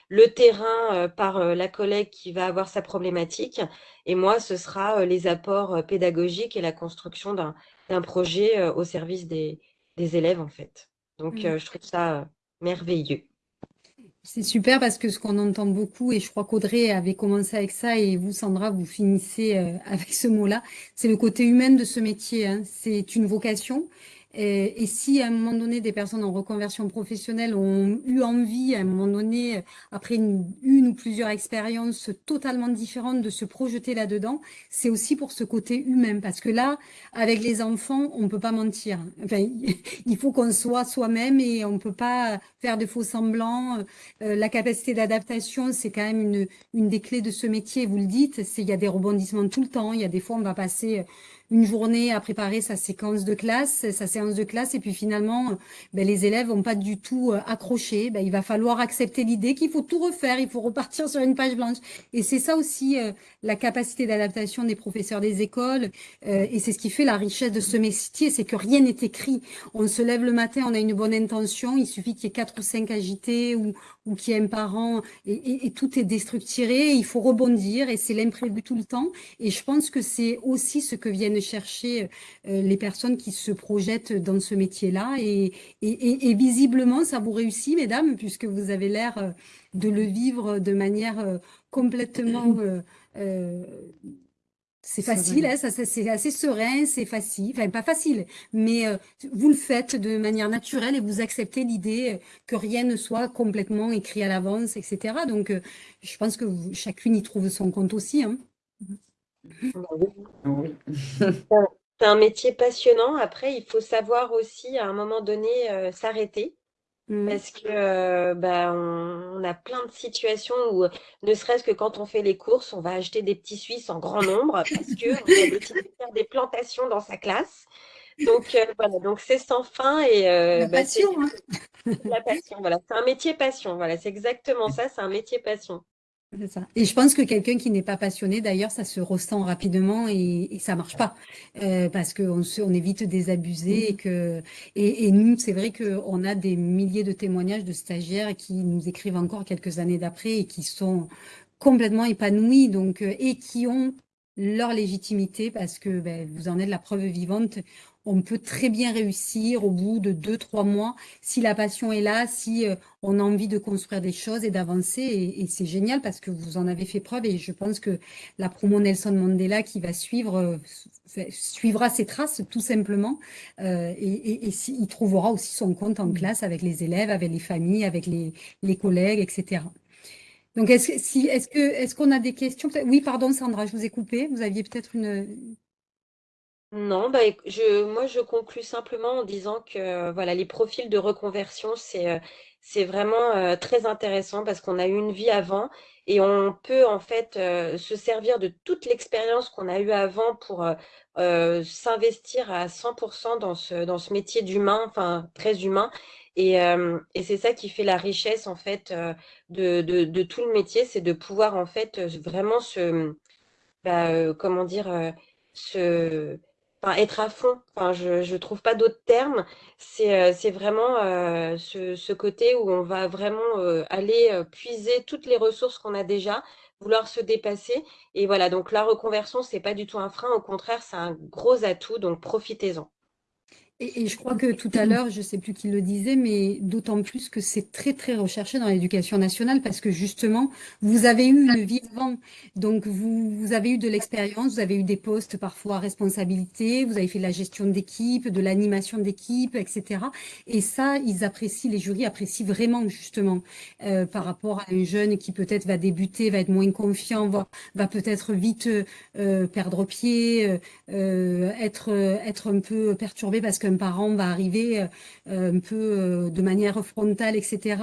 le terrain par la collègue qui va avoir sa problématique. Et moi, ce sera les apports pédagogiques et la construction d'un projet au service des, des élèves, en fait. Donc, mmh. je trouve ça merveilleux. C'est super parce que ce qu'on entend beaucoup, et je crois qu'Audrey avait commencé avec ça, et vous, Sandra, vous finissez euh, avec ce mot-là, c'est le côté humain de ce métier. Hein. C'est une vocation. Et, si à un moment donné, des personnes en reconversion professionnelle ont eu envie, à un moment donné, après une, ou plusieurs expériences totalement différentes, de se projeter là-dedans, c'est aussi pour ce côté humain. Parce que là, avec les enfants, on ne peut pas mentir. Enfin, il faut qu'on soit soi-même et on ne peut pas faire de faux semblants. Euh, la capacité d'adaptation, c'est quand même une, une des clés de ce métier. Vous le dites, il y a des rebondissements tout le temps. Il y a des fois, on va passer une journée à préparer sa séquence de classe, sa séance de classe, et puis finalement, ben, les élèves n'ont pas du tout euh, accroché. Ben, il va falloir accepter l'idée qu'il faut tout refaire, il faut repartir sur une page blanche. Et c'est ça aussi euh, la capacité d'adaptation des professeurs des écoles, euh, et c'est ce qui fait la richesse de ce métier, c'est que rien n'est écrit. On se lève le matin, on a une bonne intention, il suffit qu'il y ait quatre ou cinq agités ou, ou qu'il y ait un parent, et, tout est déstructuré, il faut rebondir, et c'est l'imprévu tout le temps. Et je pense que c'est aussi ce que viennent chercher euh, les personnes qui se projettent dans ce métier-là. Et, et, visiblement, ça vous réussit, mesdames, puisque vous avez l'air euh, de le vivre de manière euh, complètement... c'est facile, hein, c'est assez serein, c'est facile, enfin pas facile, mais vous le faites de manière naturelle et vous acceptez l'idée que rien ne soit complètement écrit à l'avance, etc. Donc, je pense que chacune y trouve son compte aussi. Hein. Oui. C'est un métier passionnant. Après, il faut savoir aussi, à un moment donné, euh, s'arrêter. Mmh. Parce que euh, bah, on, a plein de situations où, ne serait-ce que quand on fait les courses, on va acheter des petits Suisses en grand nombre parce qu'on a décidé de faire des plantations dans sa classe. Donc euh, voilà, donc c'est sans fin et La bah, passion, hein. la passion. Voilà, c'est un métier passion. Voilà, c'est exactement ça, c'est un métier passion. Et je pense que quelqu'un qui n'est pas passionné, d'ailleurs, ça se ressent rapidement et, ça marche pas. Euh, parce qu'on on évite des abusés et que et, et nous, c'est vrai qu'on a des milliers de témoignages de stagiaires qui nous écrivent encore quelques années d'après et qui sont complètement épanouis donc euh, et qui ont leur légitimité parce que ben, vous en êtes la preuve vivante on peut très bien réussir au bout de deux, trois mois si la passion est là, si euh, on a envie de construire des choses et d'avancer. Et, c'est génial parce que vous en avez fait preuve et je pense que la promo Nelson Mandela qui va suivre euh, suivra ses traces tout simplement euh, et, il trouvera aussi son compte en mmh. classe avec les élèves, avec les familles, avec les, les collègues, etc. Donc, est-ce si, est que, est qu'on a des questions? Oui, pardon, Sandra, je vous ai coupé. Vous aviez peut-être une, non, bah, je, moi je conclus simplement en disant que voilà, les profils de reconversion, c'est euh, vraiment euh, très intéressant parce qu'on a eu une vie avant et on peut en fait euh, se servir de toute l'expérience qu'on a eue avant pour s'investir à 100% dans ce, dans ce métier d'humain, enfin très humain. Et, c'est ça qui fait la richesse en fait de, tout le métier, c'est de pouvoir en fait vraiment se, bah, comment dire, se être à fond. Enfin, je ne trouve pas d'autres termes. C'est euh, vraiment ce, ce, côté où on va vraiment aller puiser toutes les ressources qu'on a déjà, vouloir se dépasser. Et voilà, donc la reconversion, c'est pas du tout un frein. Au contraire, c'est un gros atout. Donc profitez-en. Et, je crois que tout à l'heure, je ne sais plus qui le disait, mais d'autant plus que c'est très, très recherché dans l'éducation nationale parce que justement, vous avez eu une vie avant. Donc, vous, vous avez eu de l'expérience, vous avez eu des postes parfois à responsabilité, vous avez fait de la gestion d'équipe, de l'animation d'équipe, etc. Et ça, ils apprécient, les jurys apprécient vraiment, justement, euh, par rapport à un jeune qui peut-être va débuter, va être moins confiant, va, va peut-être vite euh, perdre pied, euh, être, être un peu perturbé parce qu'un parent va arriver euh, un peu euh, de manière frontale, etc.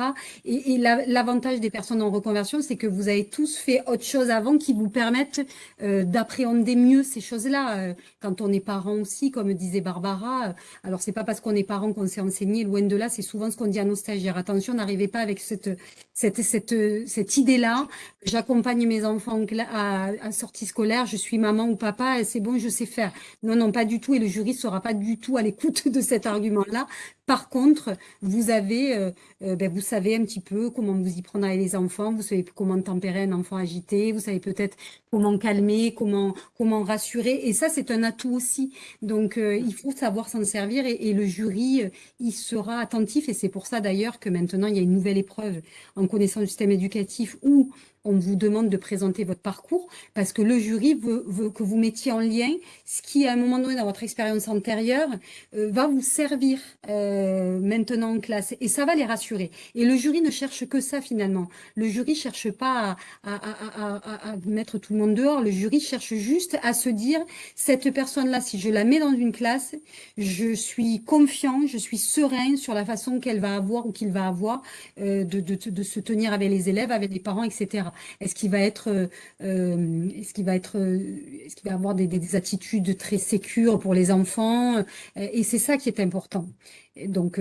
Et, l'avantage des personnes en reconversion, c'est que vous avez tous fait autre chose avant qui vous permettent euh, d'appréhender mieux ces choses-là. Quand on est parent aussi, comme disait Barbara, alors c'est pas parce qu'on est parent qu'on s'est enseigné, loin de là, c'est souvent ce qu'on dit à nos stagiaires. Attention, n'arrivez pas avec cette, cette, cette, cette idée-là. J'accompagne mes enfants à, à sortie scolaire, je suis maman ou papa, c'est bon, je sais faire. Non, non, pas du tout, et le jury sera pas du tout à l'écoute de cet argument-là. Par contre, vous avez, euh, euh, ben, vous savez un petit peu comment vous y prendre avec les enfants, vous savez comment tempérer un enfant agité, vous savez peut-être comment calmer, comment comment rassurer, et ça c'est un atout aussi. Donc euh, il faut savoir s'en servir et, le jury il sera attentif et c'est pour ça d'ailleurs que maintenant il y a une nouvelle épreuve en connaissance du système éducatif où on vous demande de présenter votre parcours parce que le jury veut, que vous mettiez en lien ce qui, à un moment donné dans votre expérience antérieure, va vous servir maintenant en classe et ça va les rassurer. Et le jury ne cherche que ça finalement. Le jury cherche pas à, mettre tout le monde dehors. Le jury cherche juste à se dire cette personne-là, si je la mets dans une classe, je suis confiant, je suis serein sur la façon qu'elle va avoir ou qu'il va avoir de, de, se tenir avec les élèves, avec les parents, etc. Est-ce qu'il va être, est-ce qu'il va être, est-ce qu'il va avoir des, des, attitudes très sécures pour les enfants Et c'est ça qui est important. donc,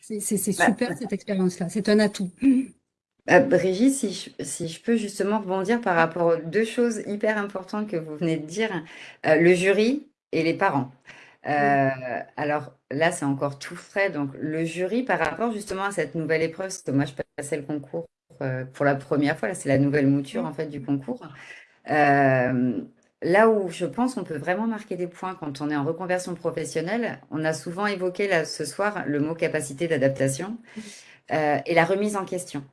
c'est bah, super cette expérience-là. C'est un atout. Euh, Brigitte, si je, si je peux justement rebondir par rapport aux deux choses hyper importantes que vous venez de dire, euh, le jury et les parents. Euh, alors là, c'est encore tout frais. Donc, le jury, par rapport justement à cette nouvelle épreuve, parce que moi, je passais le concours pour la première fois, là, c'est la nouvelle mouture en fait du concours. là où je pense qu'on peut vraiment marquer des points quand on est en reconversion professionnelle, on a souvent évoqué là, ce soir le mot capacité d'adaptation et la remise en question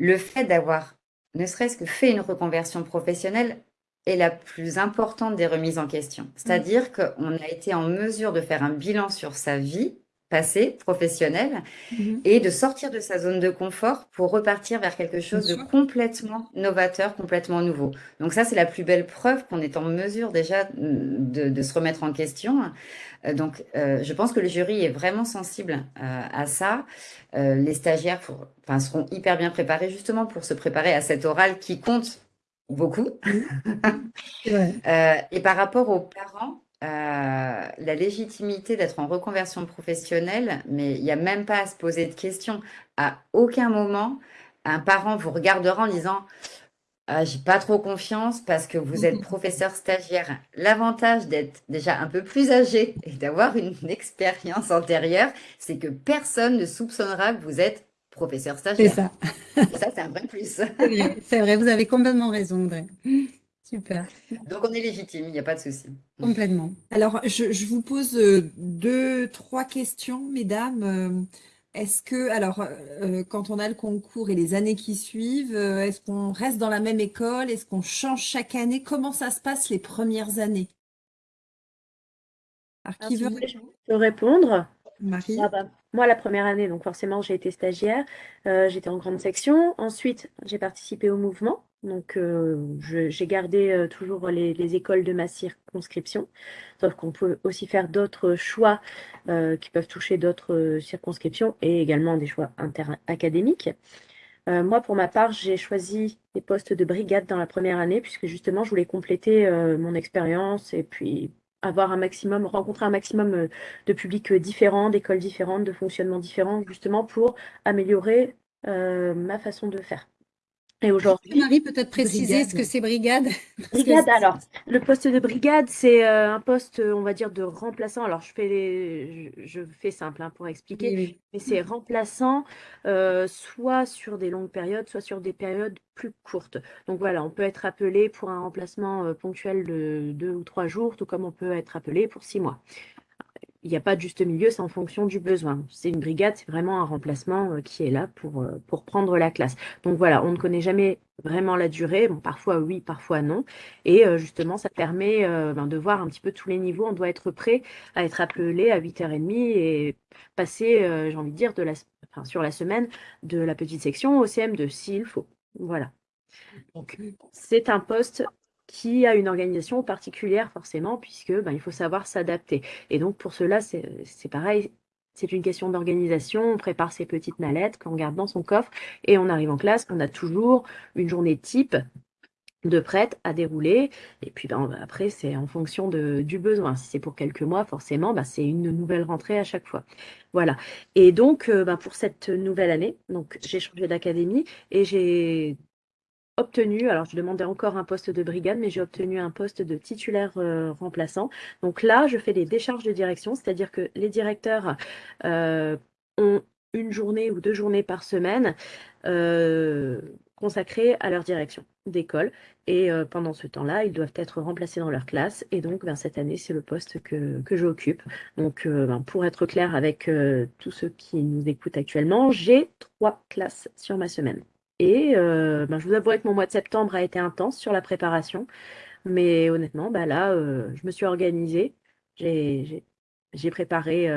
le fait d'avoir ne serait-ce que fait une reconversion professionnelle est la plus importante des remises en question. C'est-à-dire mmh. qu'on a été en mesure de faire un bilan sur sa vie passée, professionnelle, mmh. et de sortir de sa zone de confort pour repartir vers quelque chose de complètement novateur, complètement nouveau. Donc ça, c'est la plus belle preuve qu'on est en mesure déjà de se remettre en question. Euh, donc, euh, je pense que le jury est vraiment sensible euh, à ça. les stagiaires enfin, seront hyper bien préparés justement pour se préparer à cet oral qui compte beaucoup. et par rapport aux parents, la légitimité d'être en reconversion professionnelle, mais il n'y a même pas à se poser de questions. À aucun moment, un parent vous regardera en disant ah, j'ai pas trop confiance parce que vous êtes professeur stagiaire. L'avantage d'être déjà un peu plus âgé et d'avoir une expérience antérieure, c'est que personne ne soupçonnera que vous êtes professeur stagiaire. C'est ça. ça, c'est un vrai plus. C'est vrai, vous avez complètement raison, André. Super. Donc on est légitime, il n'y a pas de souci. Complètement. Alors, je, je, vous pose euh, deux, trois questions, mesdames. Euh, est-ce que, alors, euh, quand on a le concours et les années qui suivent, euh, est-ce qu'on reste dans la même école? Est-ce qu'on change chaque année? Comment ça se passe les premières années? Alors, qui veut répondre? Ah bah, moi, la première année, donc forcément, j'ai été stagiaire, euh, j'étais en grande section. Ensuite, j'ai participé au mouvement. Donc, euh, j'ai gardé euh, toujours les, écoles de ma circonscription, sauf qu'on peut aussi faire d'autres choix euh, qui peuvent toucher d'autres circonscriptions et également des choix interacadémiques. moi, pour ma part, j'ai choisi les postes de brigade dans la première année, puisque justement, je voulais compléter mon expérience et puis avoir un maximum, rencontrer un maximum de publics différents, d'écoles différentes, de fonctionnements différents, justement pour améliorer ma façon de faire. Et aujourd'hui, Marie, peut-être préciser ce que c'est brigade? Brigade, alors, le poste de brigade, c'est euh, un poste, on va dire, de remplaçant. Alors, je fais, les, je, fais simple hein, pour expliquer, mais c'est remplaçant euh, soit sur des longues périodes, soit sur des périodes plus courtes. Donc voilà, on peut être appelé pour un remplacement euh, ponctuel de deux ou trois jours, tout comme on peut être appelé pour six mois il n'y a pas de juste milieu, c'est en fonction du besoin. C'est une brigade, c'est vraiment un remplacement euh, qui est là pour, euh, pour prendre la classe. Donc voilà, on ne connaît jamais vraiment la durée. Bon, parfois oui, parfois non. Et euh, justement, ça permet ben, de voir un petit peu tous les niveaux. On doit être prêt à être appelé à 8h30 et passer, j'ai envie de dire, de la, sur la semaine de la petite section au CM2 s'il faut. Voilà. Donc, c'est un poste qui a une organisation particulière forcément, puisque ben, il faut savoir s'adapter. Et donc pour cela, c'est pareil, c'est une question d'organisation. On prépare ses petites mallettes qu'on garde dans son coffre et on arrive en classe. On a toujours une journée type de prête à dérouler. Et puis ben, après, c'est en fonction de, du besoin. Si c'est pour quelques mois, forcément, ben, c'est une nouvelle rentrée à chaque fois. Voilà. Et donc, euh, ben, pour cette nouvelle année, donc j'ai changé d'académie et j'ai obtenu, alors je demandais encore un poste de brigade, mais j'ai obtenu un poste de titulaire euh, remplaçant. Donc là, je fais des décharges de direction, c'est-à-dire que les directeurs euh, ont une journée ou deux journées par semaine euh, consacrées à leur direction d'école. Et pendant ce temps-là, ils doivent être remplacés dans leur classe. Et donc, ben, cette année, c'est le poste que, j'occupe. Donc, ben, pour être clair avec tous ceux qui nous écoutent actuellement, j'ai trois classes sur ma semaine. Et euh, ben, je vous avouerai que mon mois de septembre a été intense sur la préparation. Mais honnêtement, bah là, euh, je me suis organisée. J'ai préparé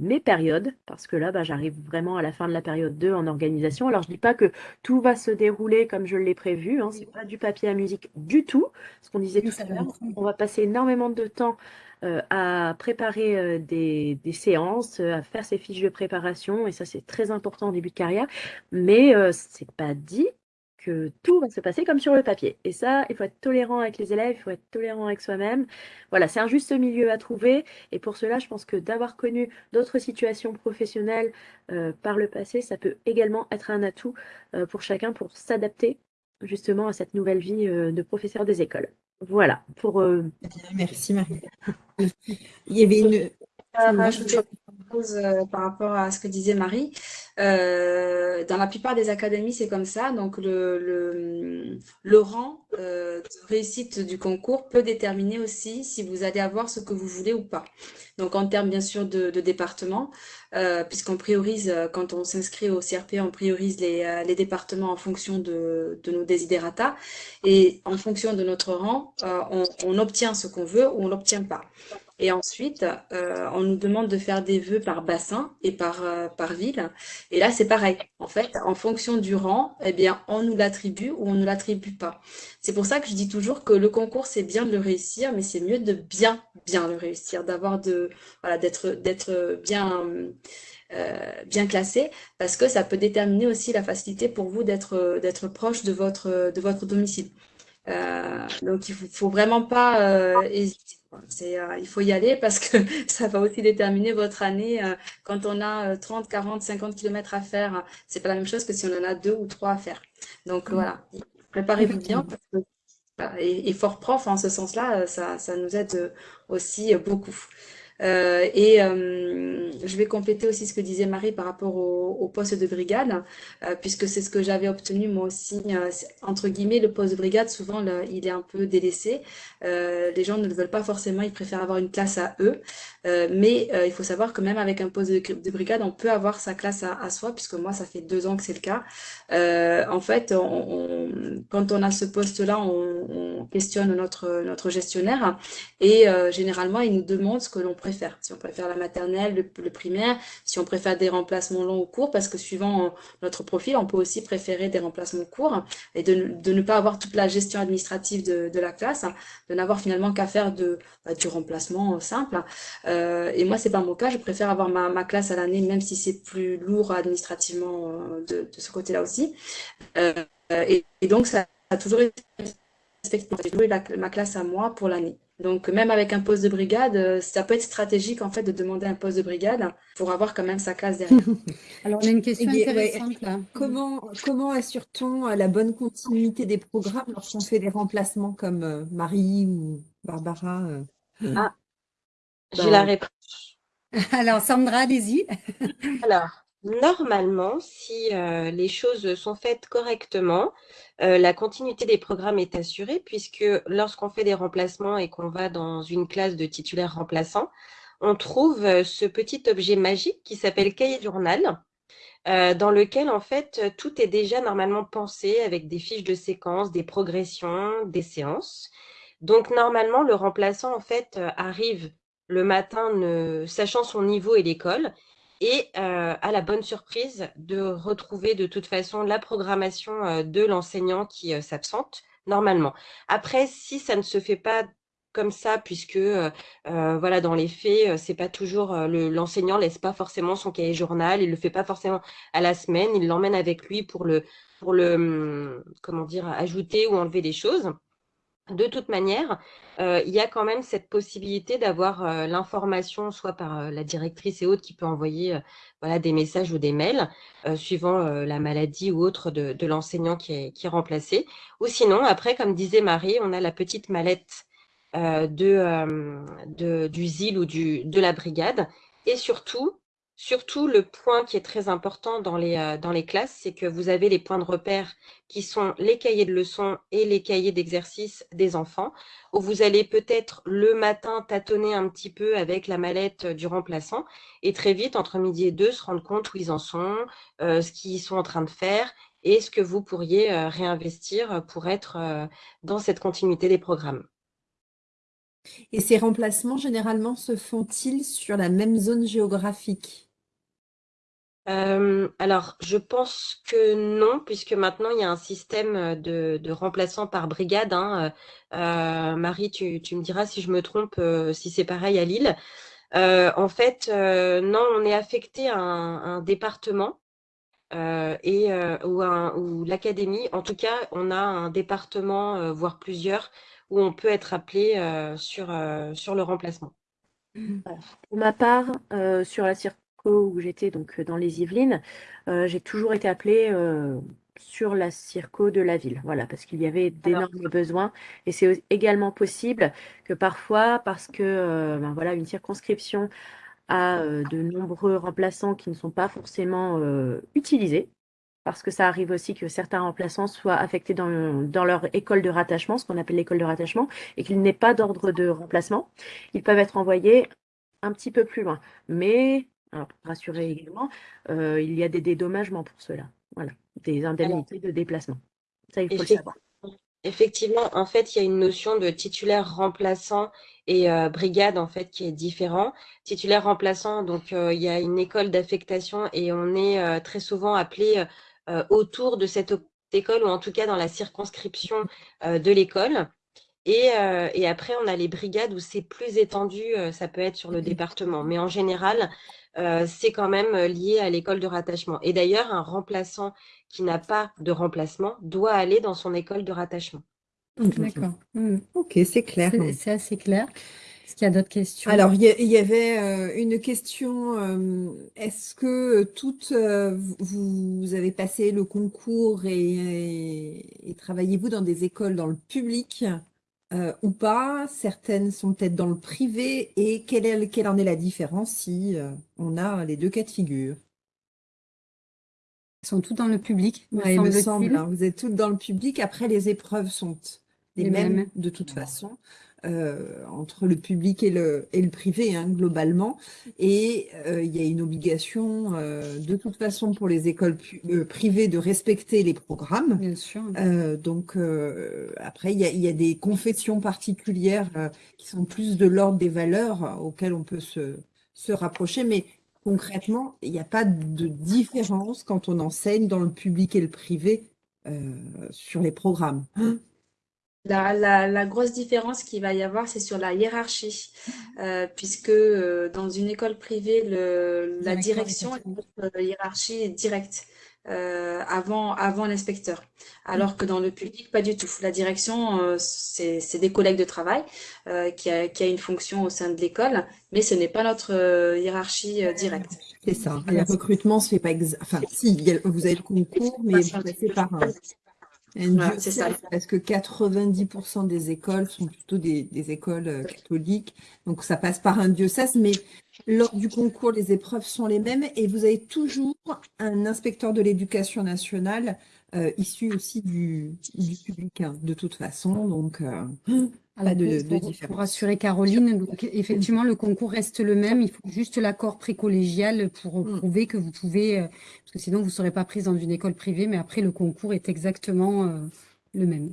mes périodes parce que là, bah, j'arrive vraiment à la fin de la période 2 en organisation. Alors, je ne dis pas que tout va se dérouler comme je l'ai prévu. Hein, Ce n'est pas du papier à musique du tout. Ce qu'on disait tout à l'heure, on va passer énormément de temps à préparer des, des, séances, à faire ces fiches de préparation. Et ça, c'est très important au début de carrière. Mais ce n'est pas dit que tout va se passer comme sur le papier. Et ça, il faut être tolérant avec les élèves, il faut être tolérant avec soi-même. Voilà, c'est un juste milieu à trouver. Et pour cela, je pense que d'avoir connu d'autres situations professionnelles euh, par le passé, ça peut également être un atout euh, pour chacun pour s'adapter justement à cette nouvelle vie euh, de professeur des écoles. Voilà, pour... Merci Marie. il y avait une... par rapport à ce que disait Marie. Euh, dans la plupart des académies, c'est comme ça. Donc, le, rang euh, de réussite du concours peut déterminer aussi si vous allez avoir ce que vous voulez ou pas. Donc, en termes, bien sûr, de, de département, euh, puisqu'on priorise, euh, quand on s'inscrit au CRP, on priorise les, euh, départements en fonction de, nos desiderata. Et en fonction de notre rang, euh, on, on obtient ce qu'on veut ou on l'obtient pas. Et ensuite, euh, on nous demande de faire des vœux par bassin et par, euh, par ville. Et là, c'est pareil. En fait, en fonction du rang, eh bien, on nous l'attribue ou on ne l'attribue pas. C'est pour ça que je dis toujours que le concours, c'est bien de le réussir, mais c'est mieux de bien, bien le réussir, d'avoir de, voilà, d'être, d'être bien, euh, bien classé, parce que ça peut déterminer aussi la facilité pour vous d'être, d'être proche de votre, de votre domicile. Euh, donc, il faut, faut vraiment pas euh, hésiter. C'est, euh, il faut y aller parce que ça va aussi déterminer votre année. Euh, quand on a 30, 40, 50 km à faire, c'est pas la même chose que si on en a deux ou trois à faire. Donc mmh. voilà, préparez-vous bien. et, et, fort prof, en ce sens-là, ça, ça nous aide aussi beaucoup. Euh, et euh, je vais compléter aussi ce que disait Marie par rapport au, poste de brigade, euh, puisque c'est ce que j'avais obtenu moi aussi. entre guillemets, le poste de brigade, souvent, il est un peu délaissé. les gens ne le veulent pas forcément, ils préfèrent avoir une classe à eux. mais il faut savoir que même avec un poste de, de brigade, on peut avoir sa classe à, soi, puisque moi, ça fait deux ans que c'est le cas. en fait, quand on a ce poste-là, on, on, questionne notre, notre gestionnaire et généralement, il nous demande ce que l'on Si on préfère la maternelle, le, primaire, si on préfère des remplacements longs ou courts, parce que suivant notre profil, on peut aussi préférer des remplacements courts et de, ne pas avoir toute la gestion administrative de, la classe, de n'avoir finalement qu'à faire bah, du remplacement simple. Euh, et moi, c'est pas mon cas. Je préfère avoir ma, classe à l'année, même si c'est plus lourd administrativement euh, de, ce côté-là aussi. Euh, et, donc, ça a toujours été ma classe à moi pour l'année. Donc, même avec un poste de brigade, euh, ça peut être stratégique, en fait, de demander un poste de brigade pour avoir quand même sa classe derrière. Alors, on a une question intéressante, là. Comment, comment assure-t-on la bonne continuité des programmes lorsqu'on fait des remplacements comme euh, Marie ou Barbara euh? Ah, j'ai la réponse. Alors, Sandra, allez-y. Alors, Normalement, si euh, les choses sont faites correctement, euh, la continuité des programmes est assurée puisque lorsqu'on fait des remplacements et qu'on va dans une classe de titulaires remplaçants, on trouve euh, ce petit objet magique qui s'appelle cahier journal, dans lequel en fait tout est déjà normalement pensé avec des fiches de séquence, des progressions, des séances. Donc normalement, le remplaçant en fait arrive le matin sachant son niveau et l'école et euh, à la bonne surprise de retrouver de toute façon la programmation euh, de l'enseignant qui euh, s'absente normalement. Après, si ça ne se fait pas comme ça, puisque voilà, dans les faits, c'est pas toujours l'enseignant laisse pas forcément son cahier journal, il le fait pas forcément à la semaine, il l'emmène avec lui pour le pour le hum, comment dire ajouter ou enlever des choses. De toute manière, euh, il y a quand même cette possibilité d'avoir euh, l'information, soit par euh, la directrice et autres qui peut envoyer voilà, des messages ou des mails, suivant la maladie ou autre de, l'enseignant qui est, qui est remplacé. Ou sinon, après, comme disait Marie, on a la petite mallette de, de, du ZIL ou du, de la brigade. Et surtout, Surtout, le point qui est très important dans les, euh, dans les classes, c'est que vous avez les points de repère qui sont les cahiers de leçons et les cahiers d'exercice des enfants, où vous allez peut-être le matin tâtonner un petit peu avec la mallette du remplaçant et très vite, entre midi et deux, se rendre compte où ils en sont, euh, ce qu'ils sont en train de faire et ce que vous pourriez euh, réinvestir pour être dans cette continuité des programmes. Et ces remplacements, généralement, se font-ils sur la même zone géographique? Euh, alors, je pense que non, puisque maintenant il y a un système de, de remplaçants par brigade. hein. Euh, Marie, tu, tu me diras si je me trompe, euh, si c'est pareil à Lille. Euh, en fait, euh, non, on est affecté à un, un département euh, et euh, ou, un- ou l'académie. En tout cas, on a un département, euh, voire plusieurs, où on peut être appelé euh, sur, euh, sur le remplacement. Pour ma part, euh, sur la où j'étais, donc euh, dans les Yvelines, euh, j'ai toujours été appelée euh, sur la circo de la ville. Voilà, parce qu'il y avait d'énormes besoins. Et c'est également possible que parfois, parce que euh, ben voilà, une circonscription a euh, de nombreux remplaçants qui ne sont pas forcément euh, utilisés, parce que ça arrive aussi que certains remplaçants soient affectés dans, dans leur école de rattachement, ce qu'on appelle l'école de rattachement, et qu'il n'ait pas d'ordre de remplacement. Ils peuvent être envoyés un petit peu plus loin. Mais, rassurer également, euh, il y a des dédommagements pour cela. Voilà, des indemnités de déplacement. Ça, il faut savoir. Effectivement, en fait, il y a une notion de titulaire remplaçant et euh, brigade en fait qui est différent. Titulaire remplaçant, donc euh, il y a une école d'affectation et on est très souvent appelé autour de cette école ou en tout cas dans la circonscription de l'école. Et, euh, et après, on a les brigades où c'est plus étendu, euh, ça peut être sur le département, mais en général, euh, c'est quand même lié à l'école de rattachement. Et d'ailleurs, un remplaçant qui n'a pas de remplacement doit aller dans son école de rattachement. D'accord. Mm. Ok, c'est clair. C'est assez clair. Est-ce qu'il y a d'autres questions? Alors, il y, avait euh, une question. euh, est-ce que toutes, euh, vous, vous avez passé le concours et, et- et travaillez-vous dans des écoles dans le public? Euh, ou pas? Certaines sont peut-être dans le privé. Et quelle est, quelle en est la différence si euh, on a les deux cas de figure? Ils sont tous dans le public, me Ouais, il me semble, hein, vous êtes toutes dans le public. Après, les épreuves sont les Les mêmes mêmes. de toute façon, euh, entre le public et le, et le privé, hein, globalement. Et euh, il y a une obligation, euh, de toute façon, pour les écoles euh, privées de respecter les programmes. Bien sûr. Euh, donc, euh, après, il y a, il y a des confessions particulières euh, qui sont plus de l'ordre des valeurs auxquelles on peut se, se rapprocher. Mais concrètement, il n'y a pas de différence quand on enseigne dans le public et le privé euh, sur les programmes. La, la, la grosse différence qu'il va y avoir, c'est sur la hiérarchie, Euh, puisque euh, dans une école privée, le, la direction, département. la hiérarchie est directe euh, avant, avant l'inspecteur, alors que dans le public, pas du tout. La direction, euh, c'est, des collègues de travail euh, qui a, qui a une fonction au sein de l'école, mais ce n'est pas notre euh, hiérarchie euh, directe. C'est ça. Le recrutement se fait pas exa- Enfin, si, vous avez le concours, mais vous passez par un Voilà, c'est ça. parce que 90% des écoles sont plutôt des, des écoles euh, catholiques. Donc, ça passe par un diocèse, mais lors du concours, les épreuves sont les mêmes et vous avez toujours un inspecteur de l'éducation nationale euh, issu aussi du, du public, hein, de toute façon. Donc, euh, Alors, de- pour, de pour- différence. pour rassurer Caroline, donc effectivement, le concours reste le même. Il faut juste l'accord précollégial pour Mm. prouver que vous pouvez, euh, parce que sinon vous ne serez pas prise dans une école privée, mais après le concours est exactement euh, le même.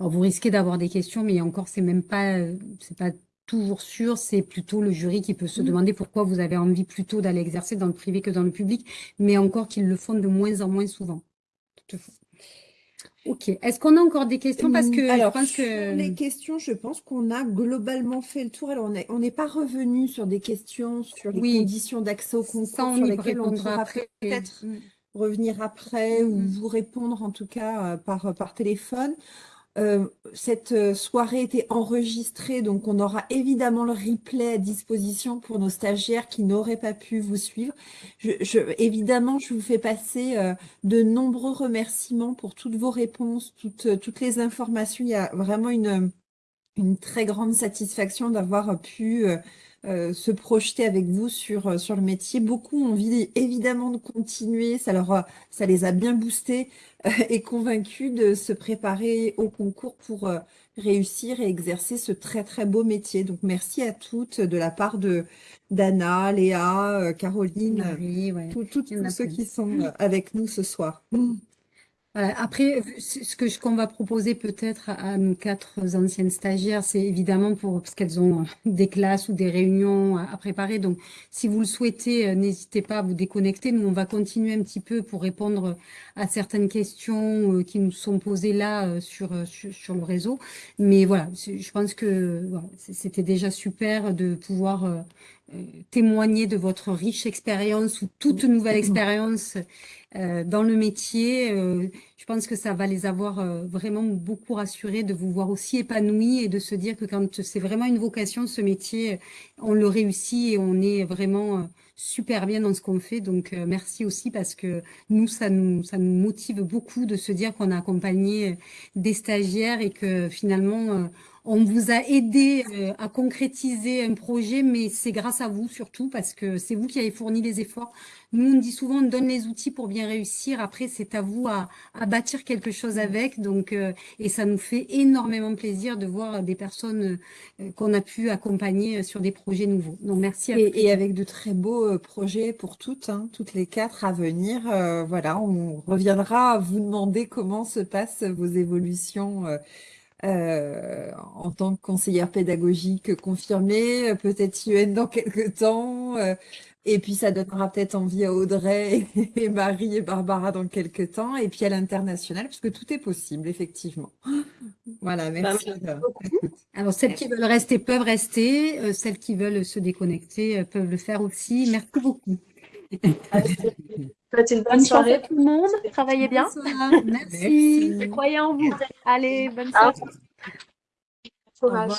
Alors vous risquez d'avoir des questions, mais encore c'est même pas, euh, c'est pas toujours sûr. C'est plutôt le jury qui peut se Mm. demander pourquoi vous avez envie plutôt d'aller exercer dans le privé que dans le public, mais encore qu'ils le font de moins en moins souvent. Toutefois. Ok. Est-ce qu'on a encore des questions? Parce que je pense sur que les questions, je pense qu'on a globalement fait le tour. Alors, on est- on n'est pas revenu sur des questions sur les Oui. conditions d'accès au concours ça, on sur lesquelles on pourra peut-être Mm. revenir après ou Mhm. vous répondre en tout cas euh, par, par téléphone. Euh, cette euh, soirée était enregistrée, donc on aura évidemment le replay à disposition pour nos stagiaires qui n'auraient pas pu vous suivre. Je, je- évidemment, je vous fais passer euh, de nombreux remerciements pour toutes vos réponses, toutes, euh, toutes les informations. Il y a vraiment une, une très grande satisfaction d'avoir pu euh, euh, se projeter avec vous sur, euh, sur le métier. Beaucoup ont envie évidemment de continuer, ça leur a- ça les a bien boostés euh, et convaincus de se préparer au concours pour euh, réussir et exercer ce très très beau métier. Donc merci à toutes de la part de d'Anna, Léa, euh, Caroline, Marie, ouais. tous ceux plein. qui sont avec nous ce soir. Après, ce que qu'on va proposer peut-être à, nos quatre anciennes stagiaires, c'est évidemment pour parce qu'elles ont des classes ou des réunions à, préparer. Donc, si vous le souhaitez, euh, n'hésitez pas à vous déconnecter. Nous, on va continuer un petit peu pour répondre à certaines questions euh, qui nous sont posées là euh, sur, sur, le réseau. Mais voilà, je pense que c'était déjà super de pouvoir témoigner de votre riche expérience ou toute nouvelle expérience euh, dans le métier. Euh, je pense que ça va les avoir euh, vraiment beaucoup rassurés de vous voir aussi épanouis et de se dire que quand c'est vraiment une vocation, ce métier, on le réussit et on est vraiment super bien dans ce qu'on fait. Donc, merci aussi parce que nous, ça nous, ça nous motive beaucoup de se dire qu'on a accompagné des stagiaires et que finalement, on vous a aidé euh, à concrétiser un projet, mais c'est grâce à vous surtout parce que c'est vous qui avez fourni les efforts. Nous, on dit souvent, on donne les outils pour bien réussir. Après, c'est à vous à, bâtir quelque chose avec. Donc, euh, et ça nous fait énormément plaisir de voir des personnes euh, qu'on a pu accompagner sur des projets nouveaux. Donc, merci à et, et avec de très beaux projets pour toutes, hein, toutes les quatre à venir. voilà, on reviendra à vous demander comment se passent vos évolutions euh, en tant que conseillère pédagogique confirmée, peut-être UN dans quelques temps. Euh, et puis, ça donnera peut-être envie à Audrey et Marie et Barbara dans quelques temps. Et puis à l'international, puisque tout est possible, effectivement. Voilà, bah, merci. Alors, celles qui veulent rester peuvent rester. Euh, celles qui veulent se déconnecter peuvent le faire aussi. Merci beaucoup. Faites une bonne, soirée. tout le monde. Travaillez bien. Merci. Merci. Croyez en vous. Allez, bonne soirée. Courage.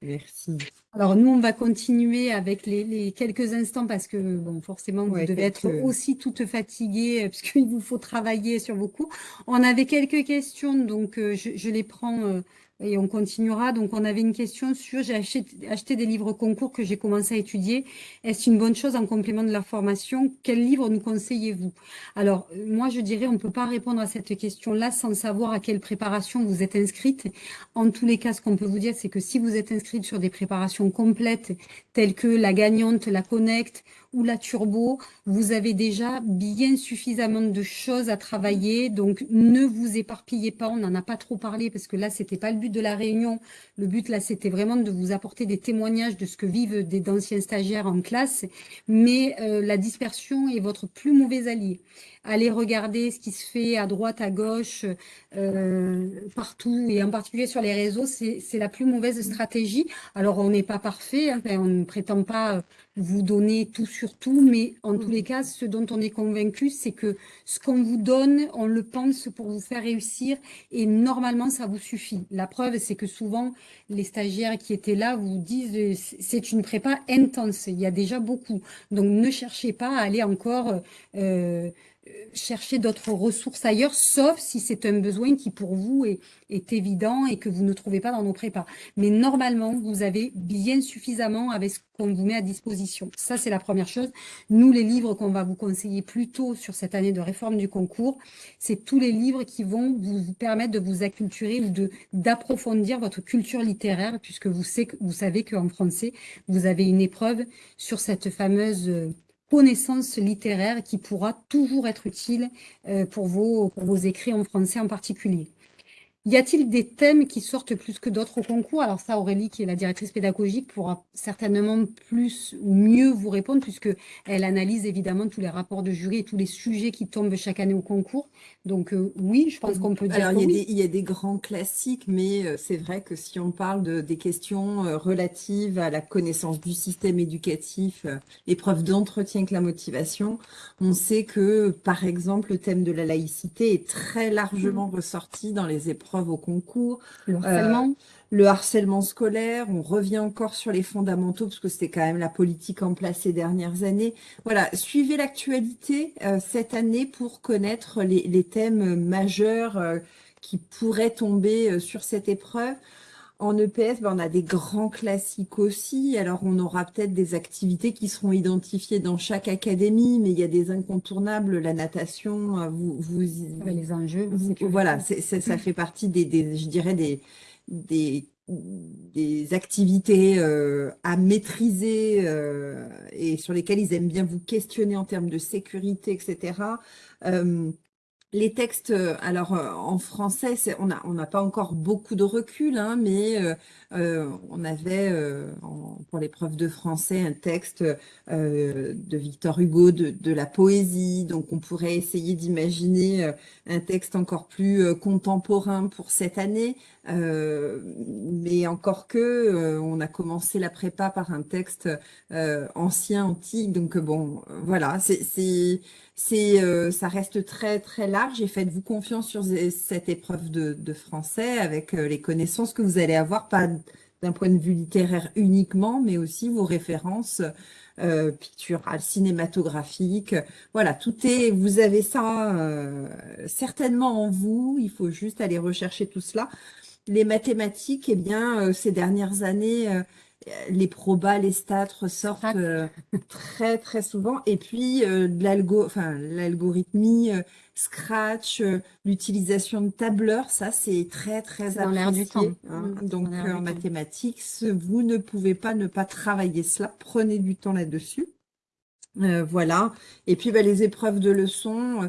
Merci. Alors nous, on va continuer avec les, quelques instants parce que bon, forcément, vous devez être aussi toutes fatiguées euh, puisqu'il vous faut travailler sur vos cours. On avait quelques questions, donc euh, je, les prends euh, et on continuera. Donc, on avait une question sur, j'ai acheté, des livres concours que j'ai commencé à étudier. Est-ce une bonne chose en complément de la formation? Quel livre nous conseillez-vous? Alors, moi, je dirais, on ne peut pas répondre à cette question-là sans savoir à quelle préparation vous êtes inscrite. En tous les cas, ce qu'on peut vous dire, c'est que si vous êtes inscrite sur des préparations complètes, telles que la gagnante, la connect ou la turbo, vous avez déjà bien suffisamment de choses à travailler. Donc, ne vous éparpillez pas. On n'en a pas trop parlé parce que là, c'était pas le but de la réunion. Le but, là, c'était vraiment de vous apporter des témoignages de ce que vivent des d'anciens stagiaires en classe. Mais euh, la dispersion est votre plus mauvais allié aller regarder ce qui se fait à droite, à gauche, euh, partout, et en particulier sur les réseaux, c'est la plus mauvaise stratégie. Alors, on n'est pas parfait, hein, on ne prétend pas vous donner tout sur tout, mais en tous les cas, ce dont on est convaincu, c'est que ce qu'on vous donne, on le pense pour vous faire réussir, et normalement, ça vous suffit. La preuve, c'est que souvent, les stagiaires qui étaient là vous disent c'est une prépa intense, il y a déjà beaucoup. Donc, ne cherchez pas à aller encore... Euh, chercher d'autres ressources ailleurs, sauf si c'est un besoin qui pour vous est, évident et que vous ne trouvez pas dans nos prépas. Mais normalement, vous avez bien suffisamment avec ce qu'on vous met à disposition. Ça, c'est la première chose. Nous, les livres qu'on va vous conseiller plus tôt sur cette année de réforme du concours, c'est tous les livres qui vont vous permettre de vous acculturer ou d'approfondir votre culture littéraire, puisque vous, savez, vous savez qu'en français, vous avez une épreuve sur cette fameuse connaissance littéraire qui pourra toujours être utile euh, pour vos, pour vos écrits en français en particulier. Y a-t-il des thèmes qui sortent plus que d'autres au concours? Alors ça, Aurélie, qui est la directrice pédagogique, pourra certainement plus ou mieux vous répondre, puisqu'elle analyse évidemment tous les rapports de jury et tous les sujets qui tombent chaque année au concours. Donc euh, oui, je pense qu'on peut dire Alors, il, y a des, il y a des grands classiques, mais euh, c'est vrai que si on parle de, des questions euh, relatives à la connaissance du système éducatif, épreuve d'entretien avec la motivation, on sait que, par exemple, le thème de la laïcité est très largement ressorti dans les épreuves au concours. Le harcèlement. le harcèlement scolaire, on revient encore sur les fondamentaux parce que c'était quand même la politique en place ces dernières années. Voilà, suivez l'actualité euh, cette année pour connaître les, thèmes majeurs euh, qui pourraient tomber euh, sur cette épreuve. En EPS, ben, on a des grands classiques aussi. Alors, on aura peut-être des activités qui seront identifiées dans chaque académie, mais il y a des incontournables. La natation, euh, vous, vous les enjeux. voilà, ça fait partie des, je dirais, des, des, des activités euh, à maîtriser euh, et sur lesquelles ils aiment bien vous questionner en termes de sécurité, etc. les textes, euh, alors euh, en français, on n'a pas encore beaucoup de recul, hein, mais euh, on avait pour l'épreuve de français un texte de Victor Hugo, de, la poésie, donc on pourrait essayer d'imaginer un texte encore plus contemporain pour cette année, mais encore que on a commencé la prépa par un texte ancien, antique, donc bon, voilà, c'est euh, ça reste très très large. Et faites-vous confiance sur cette épreuve de, français avec euh, les connaissances que vous allez avoir, d'un point de vue littéraire uniquement, mais aussi vos références euh, picturales, cinématographiques. Voilà, tout est, vous avez ça certainement en vous. Il faut juste aller rechercher tout cela. Les mathématiques, eh bien, ces dernières années les probas, les stats ressortent euh, très très souvent. Et puis euh, l'algorithmie, euh, Scratch, l'utilisation de tableurs, ça c'est très très dans l'air du temps. Hein. Mmh, Donc en mathématiques, vous ne pouvez pas ne pas travailler cela. Prenez du temps là-dessus. voilà. Et puis bah, les épreuves de leçons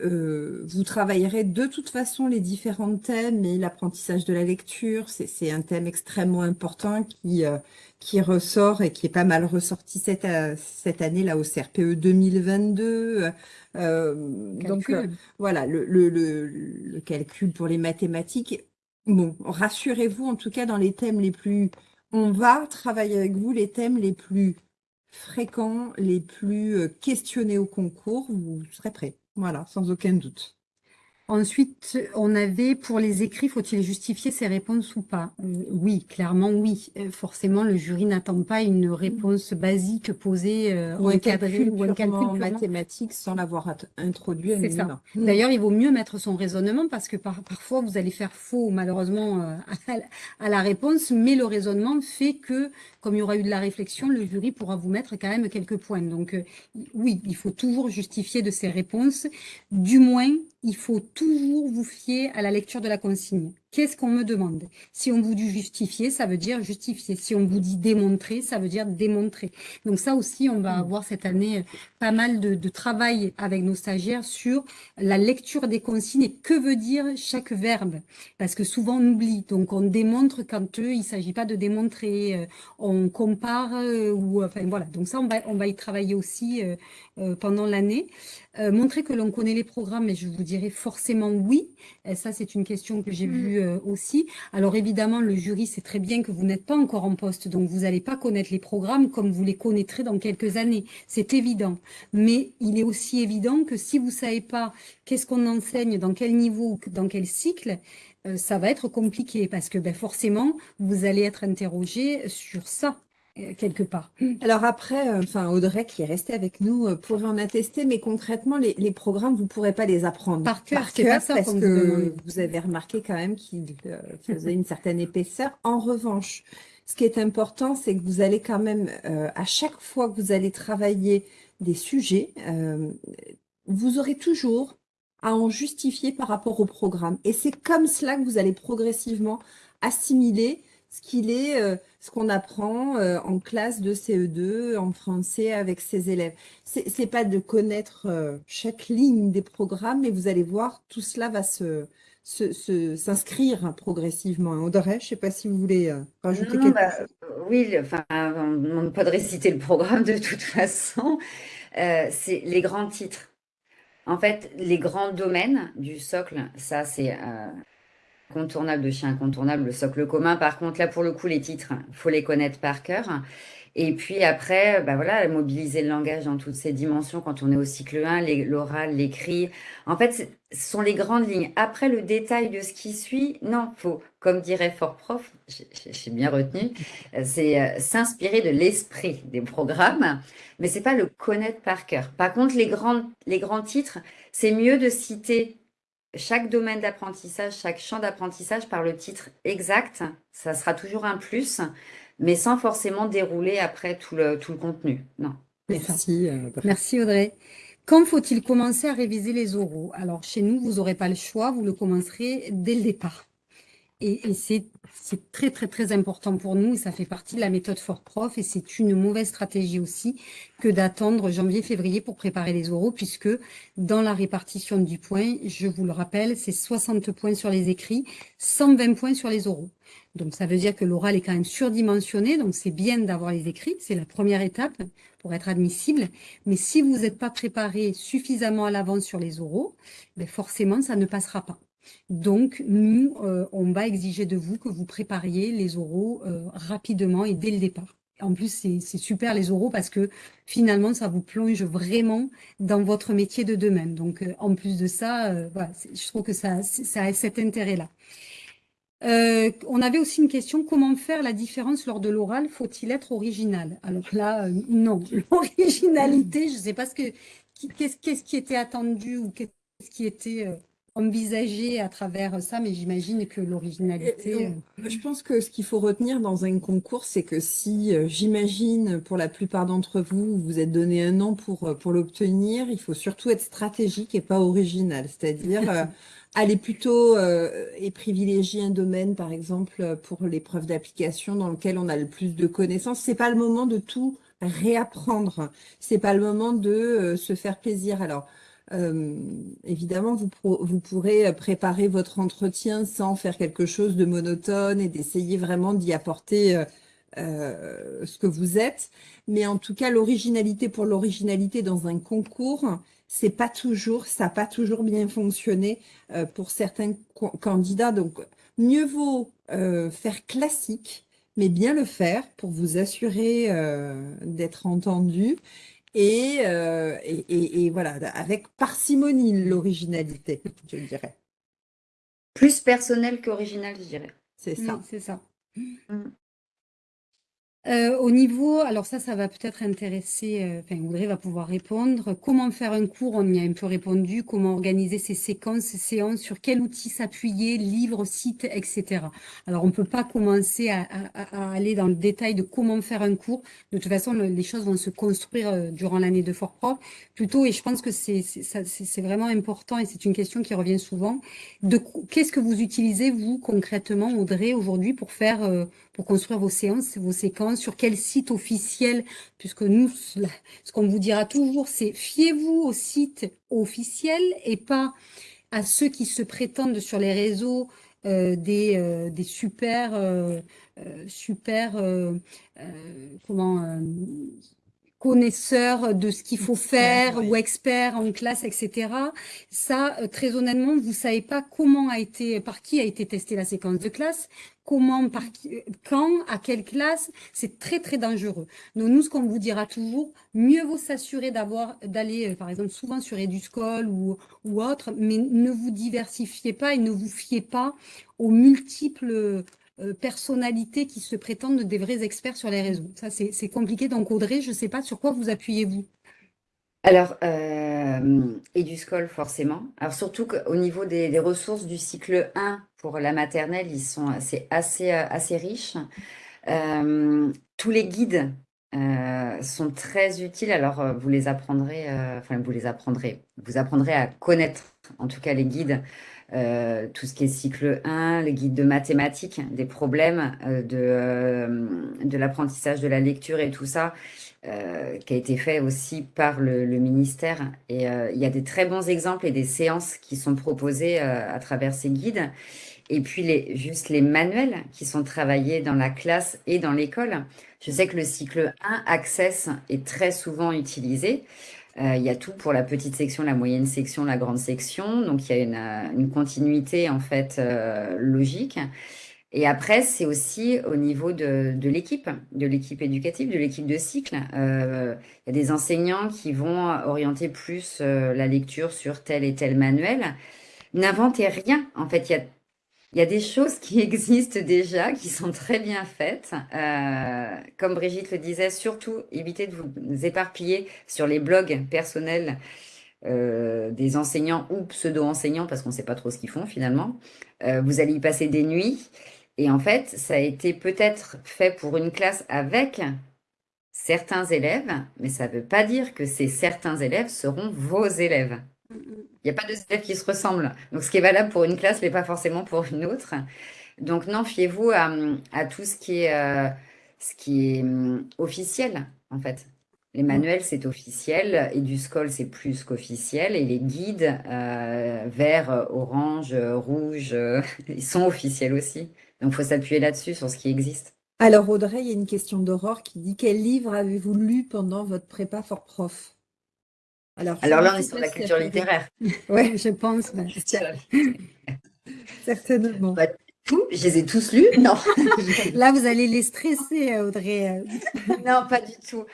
euh, vous travaillerez de toute façon les différents thèmes et l'apprentissage de la lecture, c'est un thème extrêmement important qui, euh, qui ressort et qui est pas mal ressorti cette, euh, cette année là au CRPE 2022. donc voilà, le, le, le, le, calcul pour les mathématiques. Bon, rassurez-vous en tout cas dans les thèmes les plus... On va travailler avec vous les thèmes les plus fréquents, les plus questionnés au concours, vous serez prêts. Voilà, sans aucun doute. Ensuite, on avait pour les écrits, faut-il justifier ses réponses ou pas? Euh, Oui, clairement oui. Euh, forcément, le jury n'attend pas une réponse basique posée euh, ou un calcul ou un calcul mathématique sans l'avoir introduit ça. D'ailleurs, il vaut mieux mettre son raisonnement parce que parfois vous allez faire faux malheureusement à, la réponse, mais le raisonnement fait que, comme il y aura eu de la réflexion, le jury pourra vous mettre quand même quelques points. Donc oui, il faut toujours justifier de ses réponses, du moins il faut toujours vous fier à la lecture de la consigne. Qu'est-ce qu'on me demande? Si on vous dit justifier, ça veut dire justifier. Si on vous dit démontrer, ça veut dire démontrer. Donc ça aussi, on va hmm. avoir cette année euh, pas mal de, travail avec nos stagiaires sur la lecture des consignes et que veut dire chaque verbe? Parce que souvent on oublie. Donc on démontre quand eux, il ne s'agit pas de démontrer. Euh, on compare euh, ou enfin voilà. Donc ça, on va, on va y travailler aussi pendant l'année. montrer que l'on connaît les programmes, et je vous dirais forcément oui. Ça, c'est une question que j'ai hmm. vue euh, aussi. Alors évidemment, le jury sait très bien que vous n'êtes pas encore en poste, donc vous n'allez pas connaître les programmes comme vous les connaîtrez dans quelques années. C'est évident. Mais il est aussi évident que si vous ne savez pas qu'est-ce qu'on enseigne, dans quel niveau, dans quel cycle, euh, ça va être compliqué parce que ben, forcément, vous allez être interrogé sur ça. Euh, quelque part. Alors après, euh, enfin Audrey qui est restée avec nous euh, pourrait en attester, mais concrètement, les, programmes, vous ne pourrez pas les apprendre par cœur, parce que vous, avez remarqué quand même qu'ils faisaient une certaine épaisseur. En revanche, ce qui est important, c'est que vous allez quand même, à chaque fois que vous allez travailler des sujets, vous aurez toujours à en justifier par rapport au programme. Et c'est comme cela que vous allez progressivement assimiler ce qu'il est, euh, ce qu'on apprend euh, en classe de CE2 en français avec ses élèves. C'est n'est pas de connaître euh, chaque ligne des programmes, mais vous allez voir, tout cela va se s'inscrire progressivement. Audrey, je ne sais pas si vous voulez rajouter quelque bah, chose. Oui, enfin, on ne demande pas de réciter le programme de toute façon. c'est les grands titres. En fait, les grands domaines du socle, ça c'est incontournable de chez incontournable, le socle commun. Par contre, là, pour le coup, les titres, faut les connaître par cœur. Et puis après, bah voilà, mobiliser le langage dans toutes ses dimensions quand on est au cycle 1, l'oral, l'écrit. En fait, ce sont les grandes lignes. Après, le détail de ce qui suit, non, faut, comme dirait Fort Prof, j'ai bien retenu, c'est euh, s'inspirer de l'esprit des programmes, mais c'est pas le connaître par cœur. Par contre, les, grandes, les grands titres, c'est mieux de citer chaque domaine d'apprentissage, chaque champ d'apprentissage par le titre exact, ça sera toujours un plus, mais sans forcément dérouler après tout le, tout le contenu. Non. Merci. Euh, Merci Audrey. Quand faut-il commencer à réviser les oraux? Alors chez nous, vous n'aurez pas le choix, vous le commencerez dès le départ. Et, c'est très, très, très important pour nous ça fait partie de la méthode Fort Prof et c'est une mauvaise stratégie aussi que d'attendre janvier-février pour préparer les oraux puisque dans la répartition du point, je vous le rappelle, c'est 60 points sur les écrits, 120 points sur les oraux. Donc ça veut dire que l'oral est quand même surdimensionné, donc c'est bien d'avoir les écrits, c'est la première étape pour être admissible. Mais si vous n'êtes pas préparé suffisamment à l'avance sur les oraux, ben forcément ça ne passera pas. Donc, nous, euh, on va exiger de vous que vous prépariez les oraux euh, rapidement et dès le départ. En plus, c'est super les oraux parce que finalement, ça vous plonge vraiment dans votre métier de demain. Donc, euh, en plus de ça, je trouve que ça, ça a cet intérêt-là. on avait aussi une question, comment faire la différence lors de l'oral? Faut-il être original? Alors là, non. L'originalité, je ne sais pas ce que qu'est-ce qui était attendu ou qu'est-ce qui était envisager à travers ça, mais j'imagine que l'originalité... Euh, je pense que ce qu'il faut retenir dans un concours, c'est que si, euh, j'imagine, pour la plupart d'entre vous, vous êtes donné un an pour, euh, pour l'obtenir, il faut surtout être stratégique et pas original. C'est-à-dire aller plutôt et privilégier un domaine, par exemple, pour l'épreuve d'application dans lequel on a le plus de connaissances. C'est pas le moment de tout réapprendre. C'est pas le moment de se faire plaisir. Alors, évidemment, vous, pourrez préparer votre entretien sans faire quelque chose de monotone et d'essayer vraiment d'y apporter euh, euh, ce que vous êtes. Mais en tout cas, l'originalité pour l'originalité dans un concours, c'est pas toujours, ça n'a pas toujours bien fonctionné pour certains candidats. Donc, mieux vaut faire classique, mais bien le faire pour vous assurer d'être entendu euh, et, et, voilà, avec parcimonie l'originalité, je dirais. Plus personnel qu'original, je dirais. C'est ça. c'est ça. Mm. Euh, au niveau, alors ça, ça va peut-être intéresser, euh, enfin Audrey va pouvoir répondre. Comment faire un cours On y a un peu répondu. Comment organiser ces séquences, ces séances, sur quel outil s'appuyer, livres, sites, etc. Alors on ne peut pas commencer à, aller dans le détail de comment faire un cours. De toute façon, les choses vont se construire euh, durant l'année de Fort Prof. Plutôt, et je pense que c'est vraiment important et c'est une question qui revient souvent. De qu'est-ce que vous utilisez vous concrètement, Audrey, aujourd'hui pour faire, pour construire vos séances, vos séquences sur quel site officiel, puisque nous, ce qu'on vous dira toujours, c'est fiez-vous au site officiel et pas à ceux qui se prétendent sur les réseaux euh, des, euh, des super, euh, super comment, connaisseurs de ce qu'il faut faire ou experts en classe, etc. Ça, très honnêtement, vous savez pas comment a été, par qui a été testée la séquence de classe, comment, par quand, à quelle classe, c'est très très dangereux. Donc nous, ce qu'on vous dira toujours, mieux vaut s'assurer d'avoir d'aller, euh, par exemple, souvent sur Eduscol ou, ou autre, mais ne vous diversifiez pas et ne vous fiez pas aux multiples euh, personnalités qui se prétendent des vrais experts sur les réseaux. Ça, c'est compliqué. Donc Audrey, je ne sais pas sur quoi vous appuyez-vous. Alors, euh, Eduscol, forcément. Alors, surtout qu'au niveau des, ressources du cycle 1 pour la maternelle, ils sont assez, assez, euh, assez riches. Euh, tous les guides euh, sont très utiles. Alors, vous les apprendrez, enfin, vous les apprendrez, vous apprendrez à connaître, en tout cas, les guides, tout ce qui est cycle 1, les guides de mathématiques, des problèmes de, de l'apprentissage de la lecture et tout ça. Qui a été fait aussi par le, ministère. Et il y a des très bons exemples et des séances qui sont proposées à travers ces guides. Et puis les, juste les manuels qui sont travaillés dans la classe et dans l'école. Je sais que le cycle 1 Access est très souvent utilisé. il y a tout pour la petite section, la moyenne section, la grande section. Donc il y a une, une continuité en fait logique. Et après, c'est aussi au niveau de, l'équipe, de l'équipe éducative, de l'équipe de cycle. Euh, il y a des enseignants qui vont orienter plus euh, la lecture sur tel et tel manuel. N'inventez rien. En fait, il y a, il y a des choses qui existent déjà, qui sont très bien faites. Euh, comme Brigitte le disait, surtout évitez de vous éparpiller sur les blogs personnels des enseignants ou pseudo-enseignants, parce qu'on ne sait pas trop ce qu'ils font finalement. vous allez y passer des nuits. Et en fait, ça a été peut-être fait pour une classe avec certains élèves, mais ça ne veut pas dire que ces certains élèves seront vos élèves. Il n'y a pas de élèves qui se ressemblent. Donc, ce qui est valable pour une classe n'est pas forcément pour une autre. Donc non, fiez-vous à, tout ce qui est, ce qui est hum, officiel, en fait. Les mm. manuels, c'est officiel, et du scol, c'est plus qu'officiel, et les guides, euh, vert, orange, rouge, ils sont officiels aussi. Donc, il faut s'appuyer là-dessus, sur ce qui existe. Alors, Audrey, il y a une question d'Aurore qui dit Quel livre avez-vous lu pendant votre prépa fort prof? Alors, Alors là, on est sur la culture littéraire. Oui, je pense. Certainement. Bah, je les ai tous lus Non. là, vous allez les stresser, Audrey. non, pas du tout.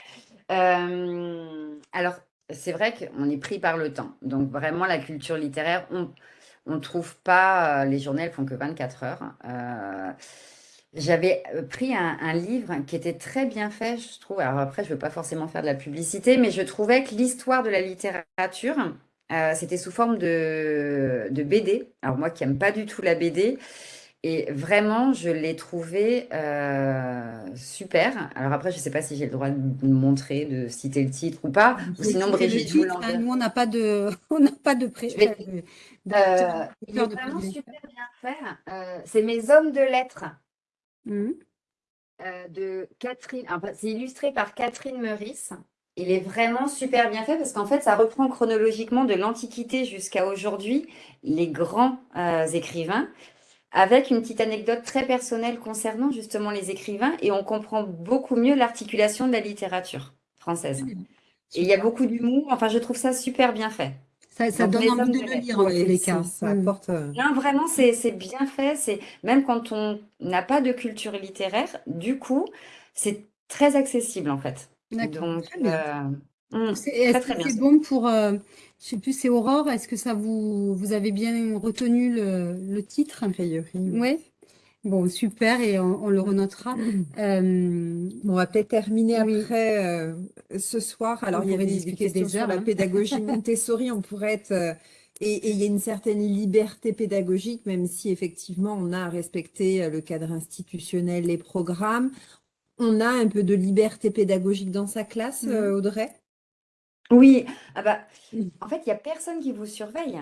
Euh, alors, c'est vrai qu'on est pris par le temps. Donc, vraiment, la culture littéraire, on ne trouve pas, euh, les journaux, elles font que 24 heures. Euh, j'avais pris un, livre qui était très bien fait, je trouve. Alors après, je ne veux pas forcément faire de la publicité, mais je trouvais que l'histoire de la littérature, c'était sous forme de, de BD. Alors moi qui n'aime pas du tout la BD, et vraiment, je l'ai trouvé euh, super. Alors après, je ne sais pas si j'ai le droit de montrer, de citer le titre ou pas. Ou sinon, Brigitte vous hein, Nous, on n'a pas de, on n'a pas de pré. Euh, il est vraiment super bien fait. Euh, c'est Mes hommes de lettres mmh. de Catherine. c'est illustré par Catherine Meurice. Il est vraiment super bien fait parce qu'en fait, ça reprend chronologiquement de l'Antiquité jusqu'à aujourd'hui les grands écrivains avec une petite anecdote très personnelle concernant justement les écrivains et on comprend beaucoup mieux l'articulation de la littérature française. Et il y a beaucoup d'humour, enfin je trouve ça super bien fait. Ça, donne envie de le lire en les cas. Ça mm. apporte... Euh, non, vraiment, c'est bien fait. C'est Même quand on n'a pas de culture littéraire, du coup, c'est très accessible en fait. Donc, euh, mm, c'est bon pour, euh, je sais plus, c'est Aurore. Est-ce que ça vous, vous avez bien retenu le, le titre? Oui. Bon, super, et on, le renotera. Euh, on va peut-être terminer après euh, ce soir. Alors, il y avait des, questions sur la hein. pédagogie Montessori. On pourrait être. Euh, et, il y a une certaine liberté pédagogique, même si effectivement on a à respecter le cadre institutionnel, les programmes. On a un peu de liberté pédagogique dans sa classe, mm-hmm. Audrey? Oui, ah bah, en fait, il n'y a personne qui vous surveille.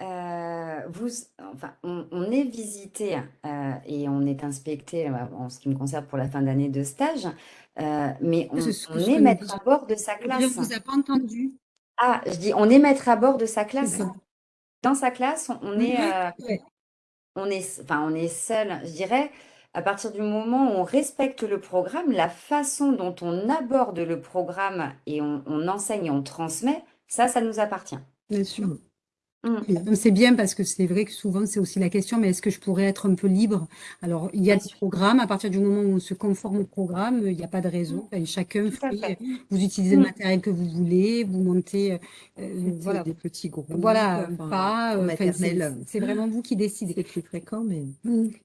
Euh, vous, enfin, on, est visité euh, et on est inspecté euh, en ce qui me concerne pour la fin d'année de stage, mais on, est maître à bord de sa Je ne classe. vous ai pas entendu. Ah, je dis, on est maître à bord de sa classe. Dans sa classe, on est, on est, enfin, on est seul, je dirais à partir du moment où on respecte le programme, la façon dont on aborde le programme et on, enseigne et on transmet, ça, ça nous appartient. Bien sûr. Mm. C'est bien parce que c'est vrai que souvent c'est aussi la question, mais est-ce que je pourrais être un peu libre? Alors, il y a des programmes, à partir du moment où on se conforme au programme, il n'y a pas de raison. Mm. chacun fait, vous utilisez le mm. matériel que vous voulez, vous montez euh, euh, voilà. des petits groupes. Voilà, pas euh, C'est vraiment vous qui décidez. C'est plus fréquent, mais.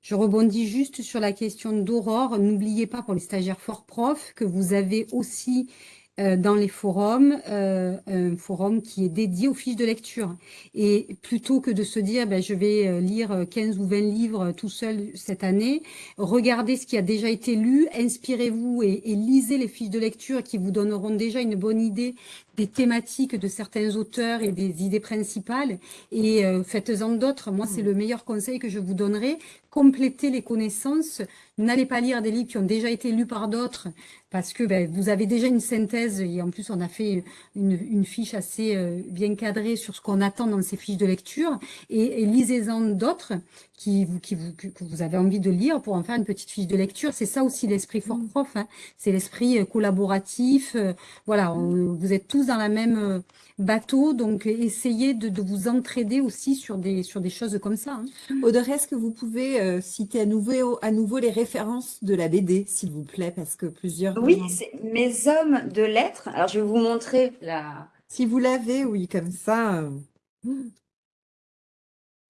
Je rebondis juste sur la question d'Aurore. N'oubliez pas pour les stagiaires fort profs que vous avez aussi euh, dans les forums, euh, un forum qui est dédié aux fiches de lecture. Et plutôt que de se dire, ben, je vais euh, lire 15 ou 20 livres tout seul cette année, regardez ce qui a déjà été lu, inspirez-vous et lisez les fiches de lecture qui vous donneront déjà une bonne idée des thématiques de certains auteurs et des idées principales et faites-en d'autres. Moi, c'est mmh. le meilleur conseil que je vous donnerai. Complétez les connaissances. N'allez pas lire des livres qui ont déjà été lus par d'autres parce que ben, vous avez déjà une synthèse et en plus on a fait une, fiche assez euh, bien cadrée sur ce qu'on attend dans ces fiches de lecture et, lisez-en d'autres qui, qui vous, que vous avez envie de lire pour en faire une petite fiche de lecture. C'est ça aussi l'esprit fort mm. prof, hein. c'est l'esprit euh, collaboratif. Euh, voilà, vous êtes tous dans la même bateau, donc essayez de, vous entraider aussi sur des, sur des choses comme ça. Hein. Audrey, est-ce que vous pouvez citer à nouveau, à nouveau les références de la BD, s'il vous plaît, parce que plusieurs oui, c'est mes hommes de lettres. Alors, je vais vous montrer la. Si vous l'avez, oui, comme ça. Euh.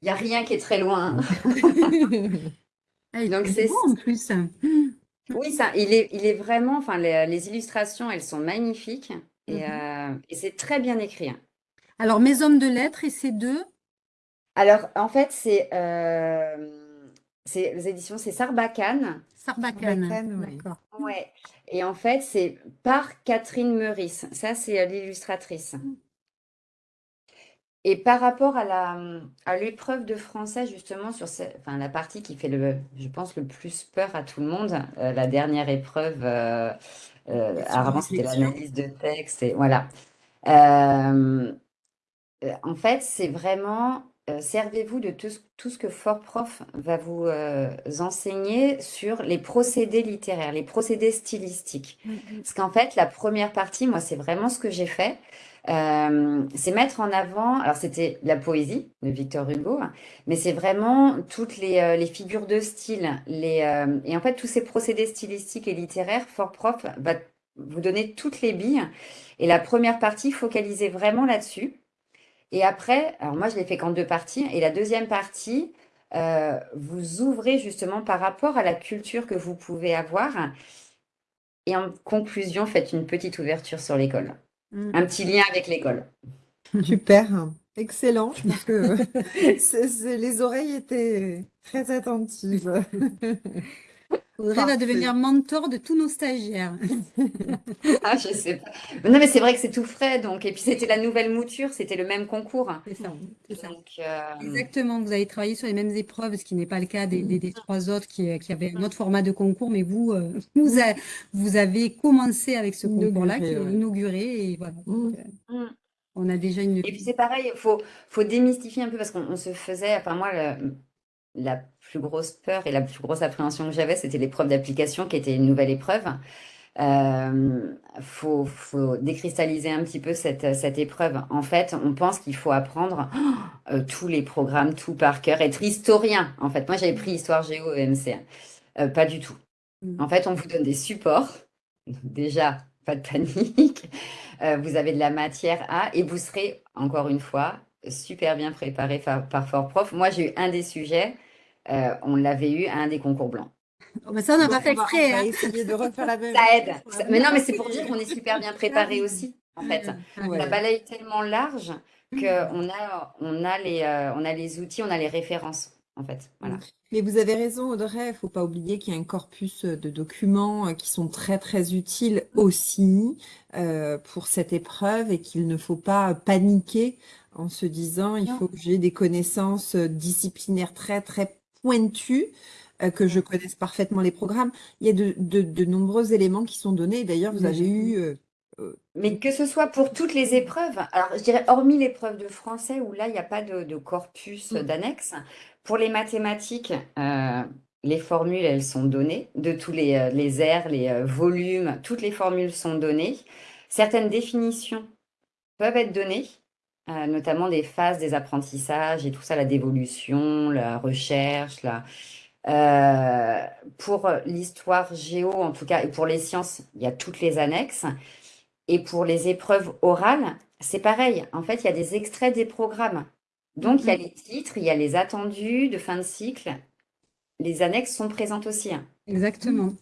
Il n'y a rien qui est très loin. Ah, Donc, c'est en plus. Oui, ça, il est, il est vraiment. Enfin, les, illustrations, elles sont magnifiques et, mhm. euh, et c'est très bien écrit. Hein. Alors, mes hommes de lettres et ces deux? Alors, en fait, c'est euh, les éditions, c'est Sarbacane. Sarbacane, d'accord. Ouais. Et en fait, c'est par Catherine Meurice. Ça, c'est l'illustratrice. Et par rapport à la, à l'épreuve de français, justement, sur enfin, la partie qui fait, le, je pense, le plus peur à tout le monde, euh, la dernière épreuve, euh, euh, avant, c'était l'analyse de texte, et voilà. en fait, c'est vraiment, servez-vous de tout, tout, ce que Fort Prof va vous enseigner sur les procédés littéraires, les procédés stylistiques. Mm, mm. Parce qu'en fait, la première partie, moi, c'est vraiment ce que j'ai fait. Euh, c'est mettre en avant, alors c'était la poésie de Victor Hugo, hein, mais c'est vraiment toutes les, euh, figures de style, les, euh, et en fait tous ces procédés stylistiques et littéraires, Fort Prof va vous donner toutes les billes. Et la première partie, focalisez vraiment là-dessus. Et après, alors moi je l'ai fait qu'en deux parties, et la deuxième partie, vous ouvrez justement par rapport à la culture que vous pouvez avoir. Et en conclusion, faites une petite ouverture sur l'école. Mm. Un petit lien avec l'école. Super, excellent. Je pense que les oreilles étaient très attentives. Audrey va devenir mentor de tous nos stagiaires. ah, je sais pas. Non, mais c'est vrai que c'est tout frais, donc. Et puis c'était la nouvelle mouture, c'était le même concours. C'est ça. ça. Euh, Exactement. Vous avez travaillé sur les mêmes épreuves, ce qui n'est pas le cas des, des, trois autres qui, qui, avaient un autre format de concours, mais vous, euh, vous, vous, avez commencé avec ce concours-là, qui est inauguré, et voilà. Mm. Euh, mm. on a déjà une. Et puis c'est pareil, il faut, faut démystifier un peu parce qu'on se faisait, enfin moi, le, la plus grosse peur et la plus grosse appréhension que j'avais, c'était l'épreuve d'application qui était une nouvelle épreuve. Il euh, faut, faut, décristalliser un petit peu cette, cette épreuve. En fait, on pense qu'il faut apprendre euh, tous les programmes, tout par cœur, être historien. En fait, moi, j'avais pris histoire géo EMC. Euh, pas du tout. Mm. En fait, on vous donne des supports. Déjà, pas de panique. vous avez de la matière à, et vous serez, encore une fois, super bien préparé par, Fort Prof. Moi, j'ai eu un des sujets, euh, on l'avait eu à un des concours blancs. Oh, ça, on n'a pas fait exprès. Hein. de refaire la même. Ça aide. Mais non, mais c'est pour dire qu'on est super bien préparé aussi, en fait. La balaye tellement large qu'on a, on a, les, euh, on a les outils, on a les références, en fait. Voilà. Mais vous avez raison, Audrey, il ne faut pas oublier qu'il y a un corpus de documents euh, qui sont très, très utiles aussi pour cette épreuve et qu'il ne faut pas paniquer en se disant il faut que j'ai des connaissances euh, disciplinaires très très pointues, euh, que je connaisse parfaitement les programmes. Il y a de, de, nombreux éléments qui sont donnés. D'ailleurs, vous avez eu... Euh, Mais que ce soit pour toutes les épreuves, alors je dirais hormis l'épreuve de français où là, il n'y a pas de, corpus mm. d'annexe, pour les mathématiques, les formules, elles sont données, de tous les, les airs, les volumes, toutes les formules sont données. Certaines définitions peuvent être données, euh, notamment des phases des apprentissages et tout ça, la dévolution, la recherche. La... Euh, pour l'histoire géo, en tout cas, et pour les sciences, il y a toutes les annexes. Et pour les épreuves orales, c'est pareil. En fait, il y a des extraits des programmes. Donc, il y a mm-hmm. les titres, il y a les attendus de fin de cycle. Les annexes sont présentes aussi. Hein. Exactement.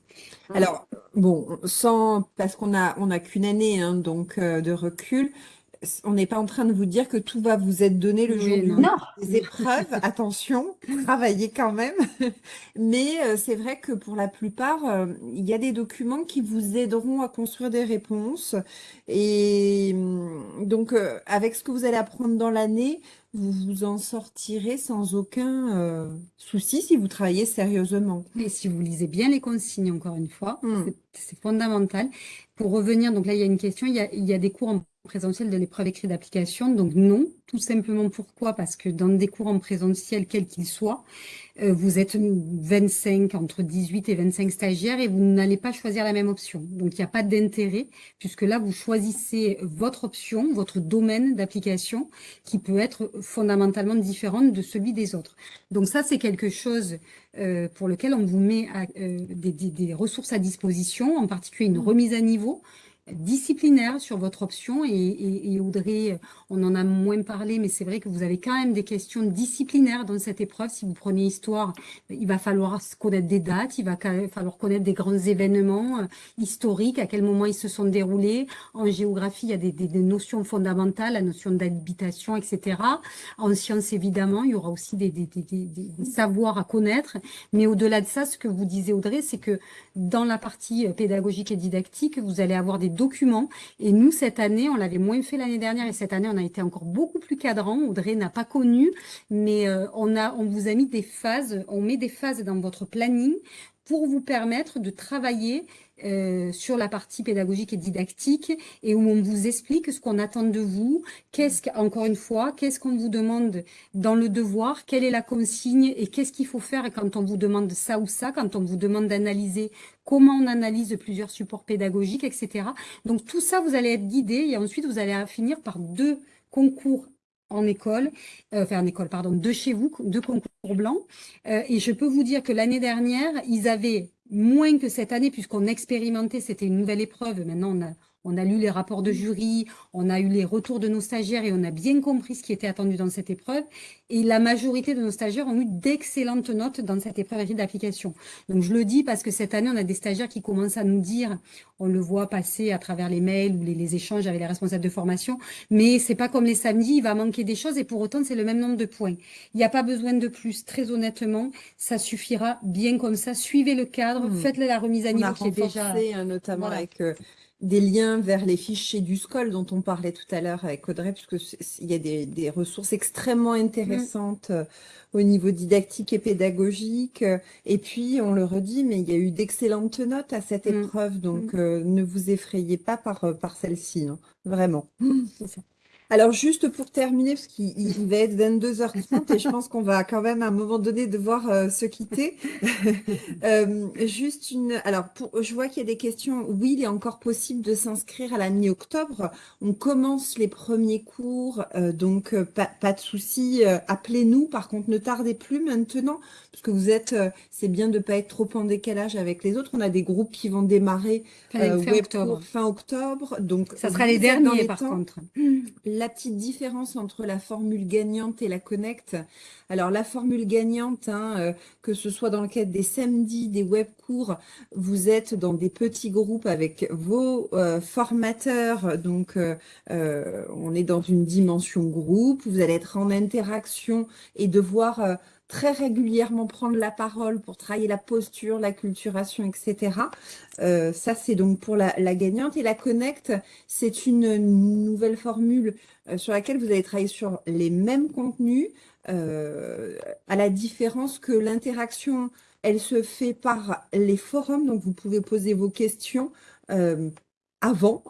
Alors, bon, sans, parce qu'on a, on a qu'une année hein, donc euh, de recul, on n'est pas en train de vous dire que tout va vous être donné le jour du non. des épreuves. Attention, travaillez quand même. Mais euh, c'est vrai que pour la plupart, euh, il y a des documents qui vous aideront à construire des réponses. Et hum, donc, euh, avec ce que vous allez apprendre dans l'année, vous vous en sortirez sans aucun souci si vous travaillez sérieusement. Et si vous lisez bien les consignes, encore une fois, hum. c'est fondamental. Pour revenir, donc là, il y a une question, il y a, il y a des cours en présentiel de l'épreuve écrite d'application. Donc non, tout simplement pourquoi? Parce que dans des cours en présentiel, quels qu'ils soient, euh, vous êtes 25, entre 18 et 25 stagiaires et vous n'allez pas choisir la même option. Donc, il n'y a pas d'intérêt puisque là, vous choisissez votre option, votre domaine d'application qui peut être fondamentalement différent de celui des autres. Donc, ça, c'est quelque chose euh, pour lequel on vous met euh, des, des, ressources à disposition, en particulier une mmh. remise à niveau disciplinaire sur votre option et, Audrey, on en a moins parlé, mais c'est vrai que vous avez quand même des questions disciplinaires dans cette épreuve. Si vous prenez histoire, il va falloir connaître des dates, il va falloir connaître des grands événements euh, historiques, à quel moment ils se sont déroulés. En géographie, il y a des, notions fondamentales, la notion d'habitation, etc. En sciences, évidemment, il y aura aussi des, des savoirs à connaître. Mais au-delà de ça, ce que vous disiez, Audrey, c'est que dans la partie pédagogique et didactique, vous allez avoir des documents. Et nous, cette année, on l'avait moins fait l'année dernière et cette année, on a été encore beaucoup plus cadrant. Audrey n'a pas connu, mais euh, on, a, on vous a mis des phases, on met des phases dans votre planning pour vous permettre de travailler euh, sur la partie pédagogique et didactique et où on vous explique ce qu'on attend de vous, qu'est-ce encore une fois, qu'est-ce qu'on vous demande dans le devoir, quelle est la consigne et qu'est-ce qu'il faut faire quand on vous demande ça ou ça, quand on vous demande d'analyser comment on analyse plusieurs supports pédagogiques, etc. Donc tout ça, vous allez être guidé et ensuite vous allez finir par deux concours en école, euh, enfin en école, pardon, de chez vous, deux concours blancs. Euh, et je peux vous dire que l'année dernière, ils avaient moins que cette année, puisqu'on expérimentait, c'était une nouvelle épreuve. Maintenant, on a, on a lu les rapports de jury, on a eu les retours de nos stagiaires et on a bien compris ce qui était attendu dans cette épreuve. Et la majorité de nos stagiaires ont eu d'excellentes notes dans cette épreuve d'application. Donc je le dis parce que cette année, on a des stagiaires qui commencent à nous dire, on le voit passer à travers les mails ou les, échanges avec les responsables de formation, mais c'est pas comme les samedis, il va manquer des choses et pour autant, c'est le même nombre de points. Il n'y a pas besoin de plus. Très honnêtement, ça suffira bien comme ça. Suivez le cadre, mmh. faites la remise à niveau qui est déjà... Hein, notamment avec... Euh, des liens vers les fichiers du SCOL dont on parlait tout à l'heure avec Audrey, puisqu'il y a des, ressources extrêmement intéressantes euh, au niveau didactique et pédagogique. Et puis, on le redit, mais il y a eu d'excellentes notes à cette mm. épreuve, donc mm. euh, ne vous effrayez pas par, euh, par celle-ci, hein, vraiment. Alors, juste pour terminer, parce qu'il va être 22h30 et je pense qu'on va quand même à un moment donné devoir euh, se quitter. euh, juste une... Alors, pour... je vois qu'il y a des questions. Oui, il est encore possible de s'inscrire à la mi-octobre. On commence les premiers cours, euh, donc euh, pas, pas, de souci. Appelez-nous. Par contre, ne tardez plus maintenant, parce que vous êtes... C'est bien de ne pas être trop en décalage avec les autres. On a des groupes qui vont démarrer fin, octobre. fin octobre. Donc, ça sera les derniers, par contre la petite différence entre la formule gagnante et la connect. Alors la formule gagnante, hein, euh, que ce soit dans le cadre des samedis, des web cours, vous êtes dans des petits groupes avec vos euh, formateurs. Donc euh, on est dans une dimension groupe. Vous allez être en interaction et devoir très régulièrement prendre la parole pour travailler la posture, la culturation, etc. Euh, ça, c'est donc pour la, gagnante. Et la Connect, c'est une nouvelle formule euh, sur laquelle vous allez travailler sur les mêmes contenus, euh, à la différence que l'interaction, elle se fait par les forums, donc vous pouvez poser vos questions avant,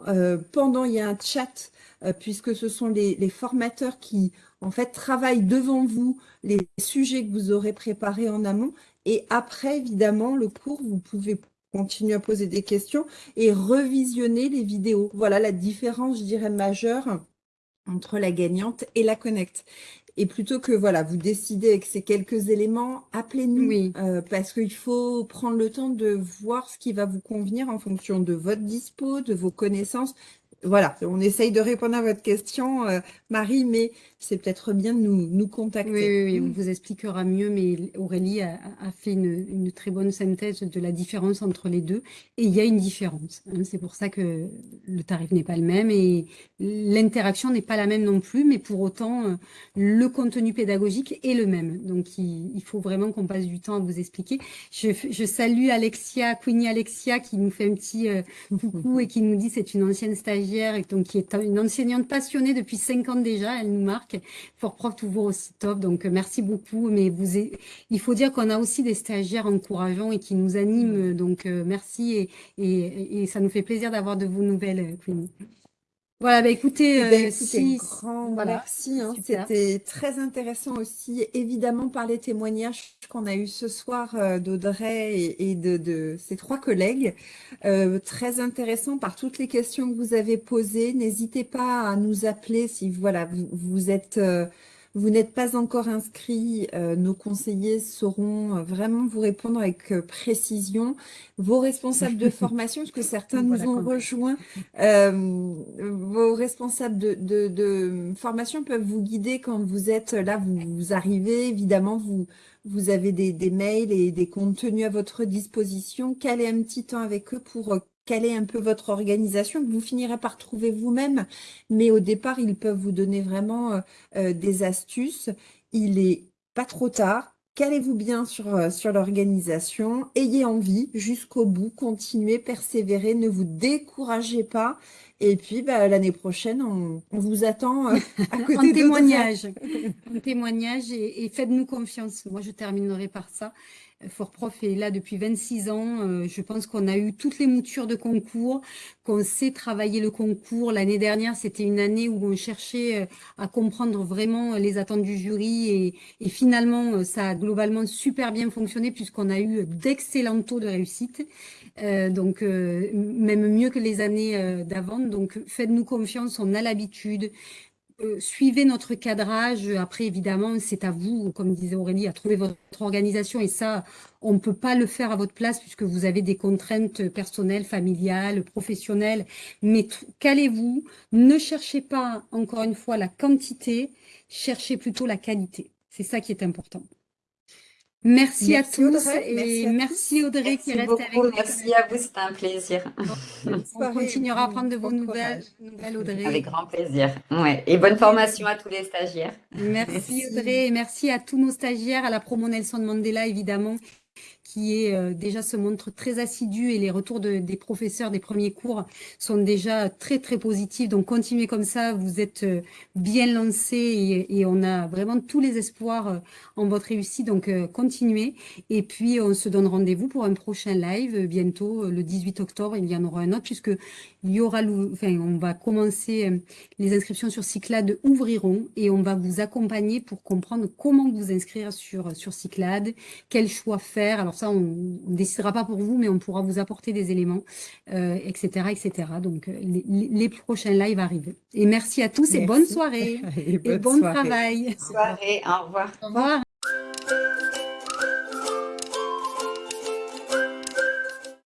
pendant, il y a un chat, puisque ce sont les, les formateurs qui en fait, travaille devant vous les sujets que vous aurez préparés en amont. Et après, évidemment, le cours, vous pouvez continuer à poser des questions et revisionner les vidéos. Voilà la différence, je dirais, majeure entre la gagnante et la connect. Et plutôt que voilà, vous décidez avec ces quelques éléments, appelez-nous oui. Euh, parce qu'il faut prendre le temps de voir ce qui va vous convenir en fonction de votre dispo, de vos connaissances, voilà, on essaye de répondre à votre question, euh, Marie, mais c'est peut-être bien de nous, nous contacter. Oui, oui, on vous expliquera mieux, mais Aurélie a, fait une, très bonne synthèse de la différence entre les deux. Et il y a une différence. Hein. c'est pour ça que le tarif n'est pas le même et l'interaction n'est pas la même non plus, mais pour autant, euh, le contenu pédagogique est le même. Donc, il, faut vraiment qu'on passe du temps à vous expliquer. Je, salue Alexia, Queenie Alexia, qui nous fait un petit euh, coucou et qui nous dit c'est une ancienne stagiaire et donc qui est une enseignante passionnée depuis cinq ans déjà. Elle nous marque Fort Prof toujours aussi top. Donc, euh, merci beaucoup. Mais vous, il faut dire qu'on a aussi des stagiaires encourageants et qui nous animent. Donc, euh, merci et, et, ça nous fait plaisir d'avoir de vos nouvelles, Queenie. Voilà, bah écoutez, eh ben, euh, grand merci. Hein. C'était très intéressant aussi, évidemment, par les témoignages qu'on a eu ce soir d'Audrey et, de, de, ses trois collègues. très intéressant par toutes les questions que vous avez posées. N'hésitez pas à nous appeler si voilà, vous, vous êtes vous n'êtes pas encore inscrit, euh, nos conseillers sauront euh, vraiment vous répondre avec euh, précision. Vos responsables de formation, parce que certains nous ont rejoints, vos responsables de, de, formation peuvent vous guider quand vous êtes là, vous, arrivez, évidemment, vous, vous avez des, des, mails et des contenus à votre disposition. Calez un petit temps avec eux pour quelle est un peu votre organisation, que vous finirez par trouver vous-même. Mais au départ, ils peuvent vous donner vraiment euh, euh, des astuces. Il est pas trop tard. calez-vous bien sur, sur l'organisation, ayez envie jusqu'au bout, continuez, persévérez, ne vous découragez pas. Et puis, bah, l'année prochaine, on, vous attend à côté en témoignage. en témoignage et, et faites-nous confiance. Moi, je terminerai par ça. Fort Prof est là depuis 26 ans. Euh, je pense qu'on a eu toutes les moutures de concours, qu'on sait travailler le concours. L'année dernière, c'était une année où on cherchait euh, à comprendre vraiment les attentes du jury et, finalement, euh, ça a globalement super bien fonctionné puisqu'on a eu d'excellents taux de réussite. Donc, même mieux que les années d'avant. Donc, faites-nous confiance, on a l'habitude. Euh, suivez notre cadrage. Après, évidemment, c'est à vous, comme disait Aurélie, à trouver votre organisation. Et ça, on ne peut pas le faire à votre place puisque vous avez des contraintes personnelles, familiales, professionnelles. Mais calez-vous. Ne cherchez pas, encore une fois, la quantité. Cherchez plutôt la qualité. C'est ça qui est important. Merci, à tous et merci, Audrey qui reste avec nous. Merci à vous, c'était un plaisir. On continuera à prendre de vos nouvelles, nouvelles, Audrey. Avec grand plaisir. Ouais. Et bonne formation à tous les stagiaires. Merci, Audrey et merci à tous nos stagiaires, à la promo Nelson Mandela évidemment, qui est euh, déjà se montre très assidu et les retours de, des professeurs des premiers cours sont déjà très très positifs. Donc continuez comme ça, vous êtes euh, bien lancés et, et, on a vraiment tous les espoirs euh, en votre réussite. Donc continuez et puis on se donne rendez-vous pour un prochain live bientôt le 18 octobre. Il y en aura un autre puisque il y aura, enfin on va commencer les inscriptions sur Cyclade ouvriront et on va vous accompagner pour comprendre comment vous inscrire sur sur Cyclade, quel choix faire. Alors ça, on ne décidera pas pour vous, mais on pourra vous apporter des éléments, etc., euh, etc. Donc, euh, les, prochains lives arrivent. Et merci à tous et bonne soirée. et, bon travail. Bonne soirée, au revoir. Au revoir.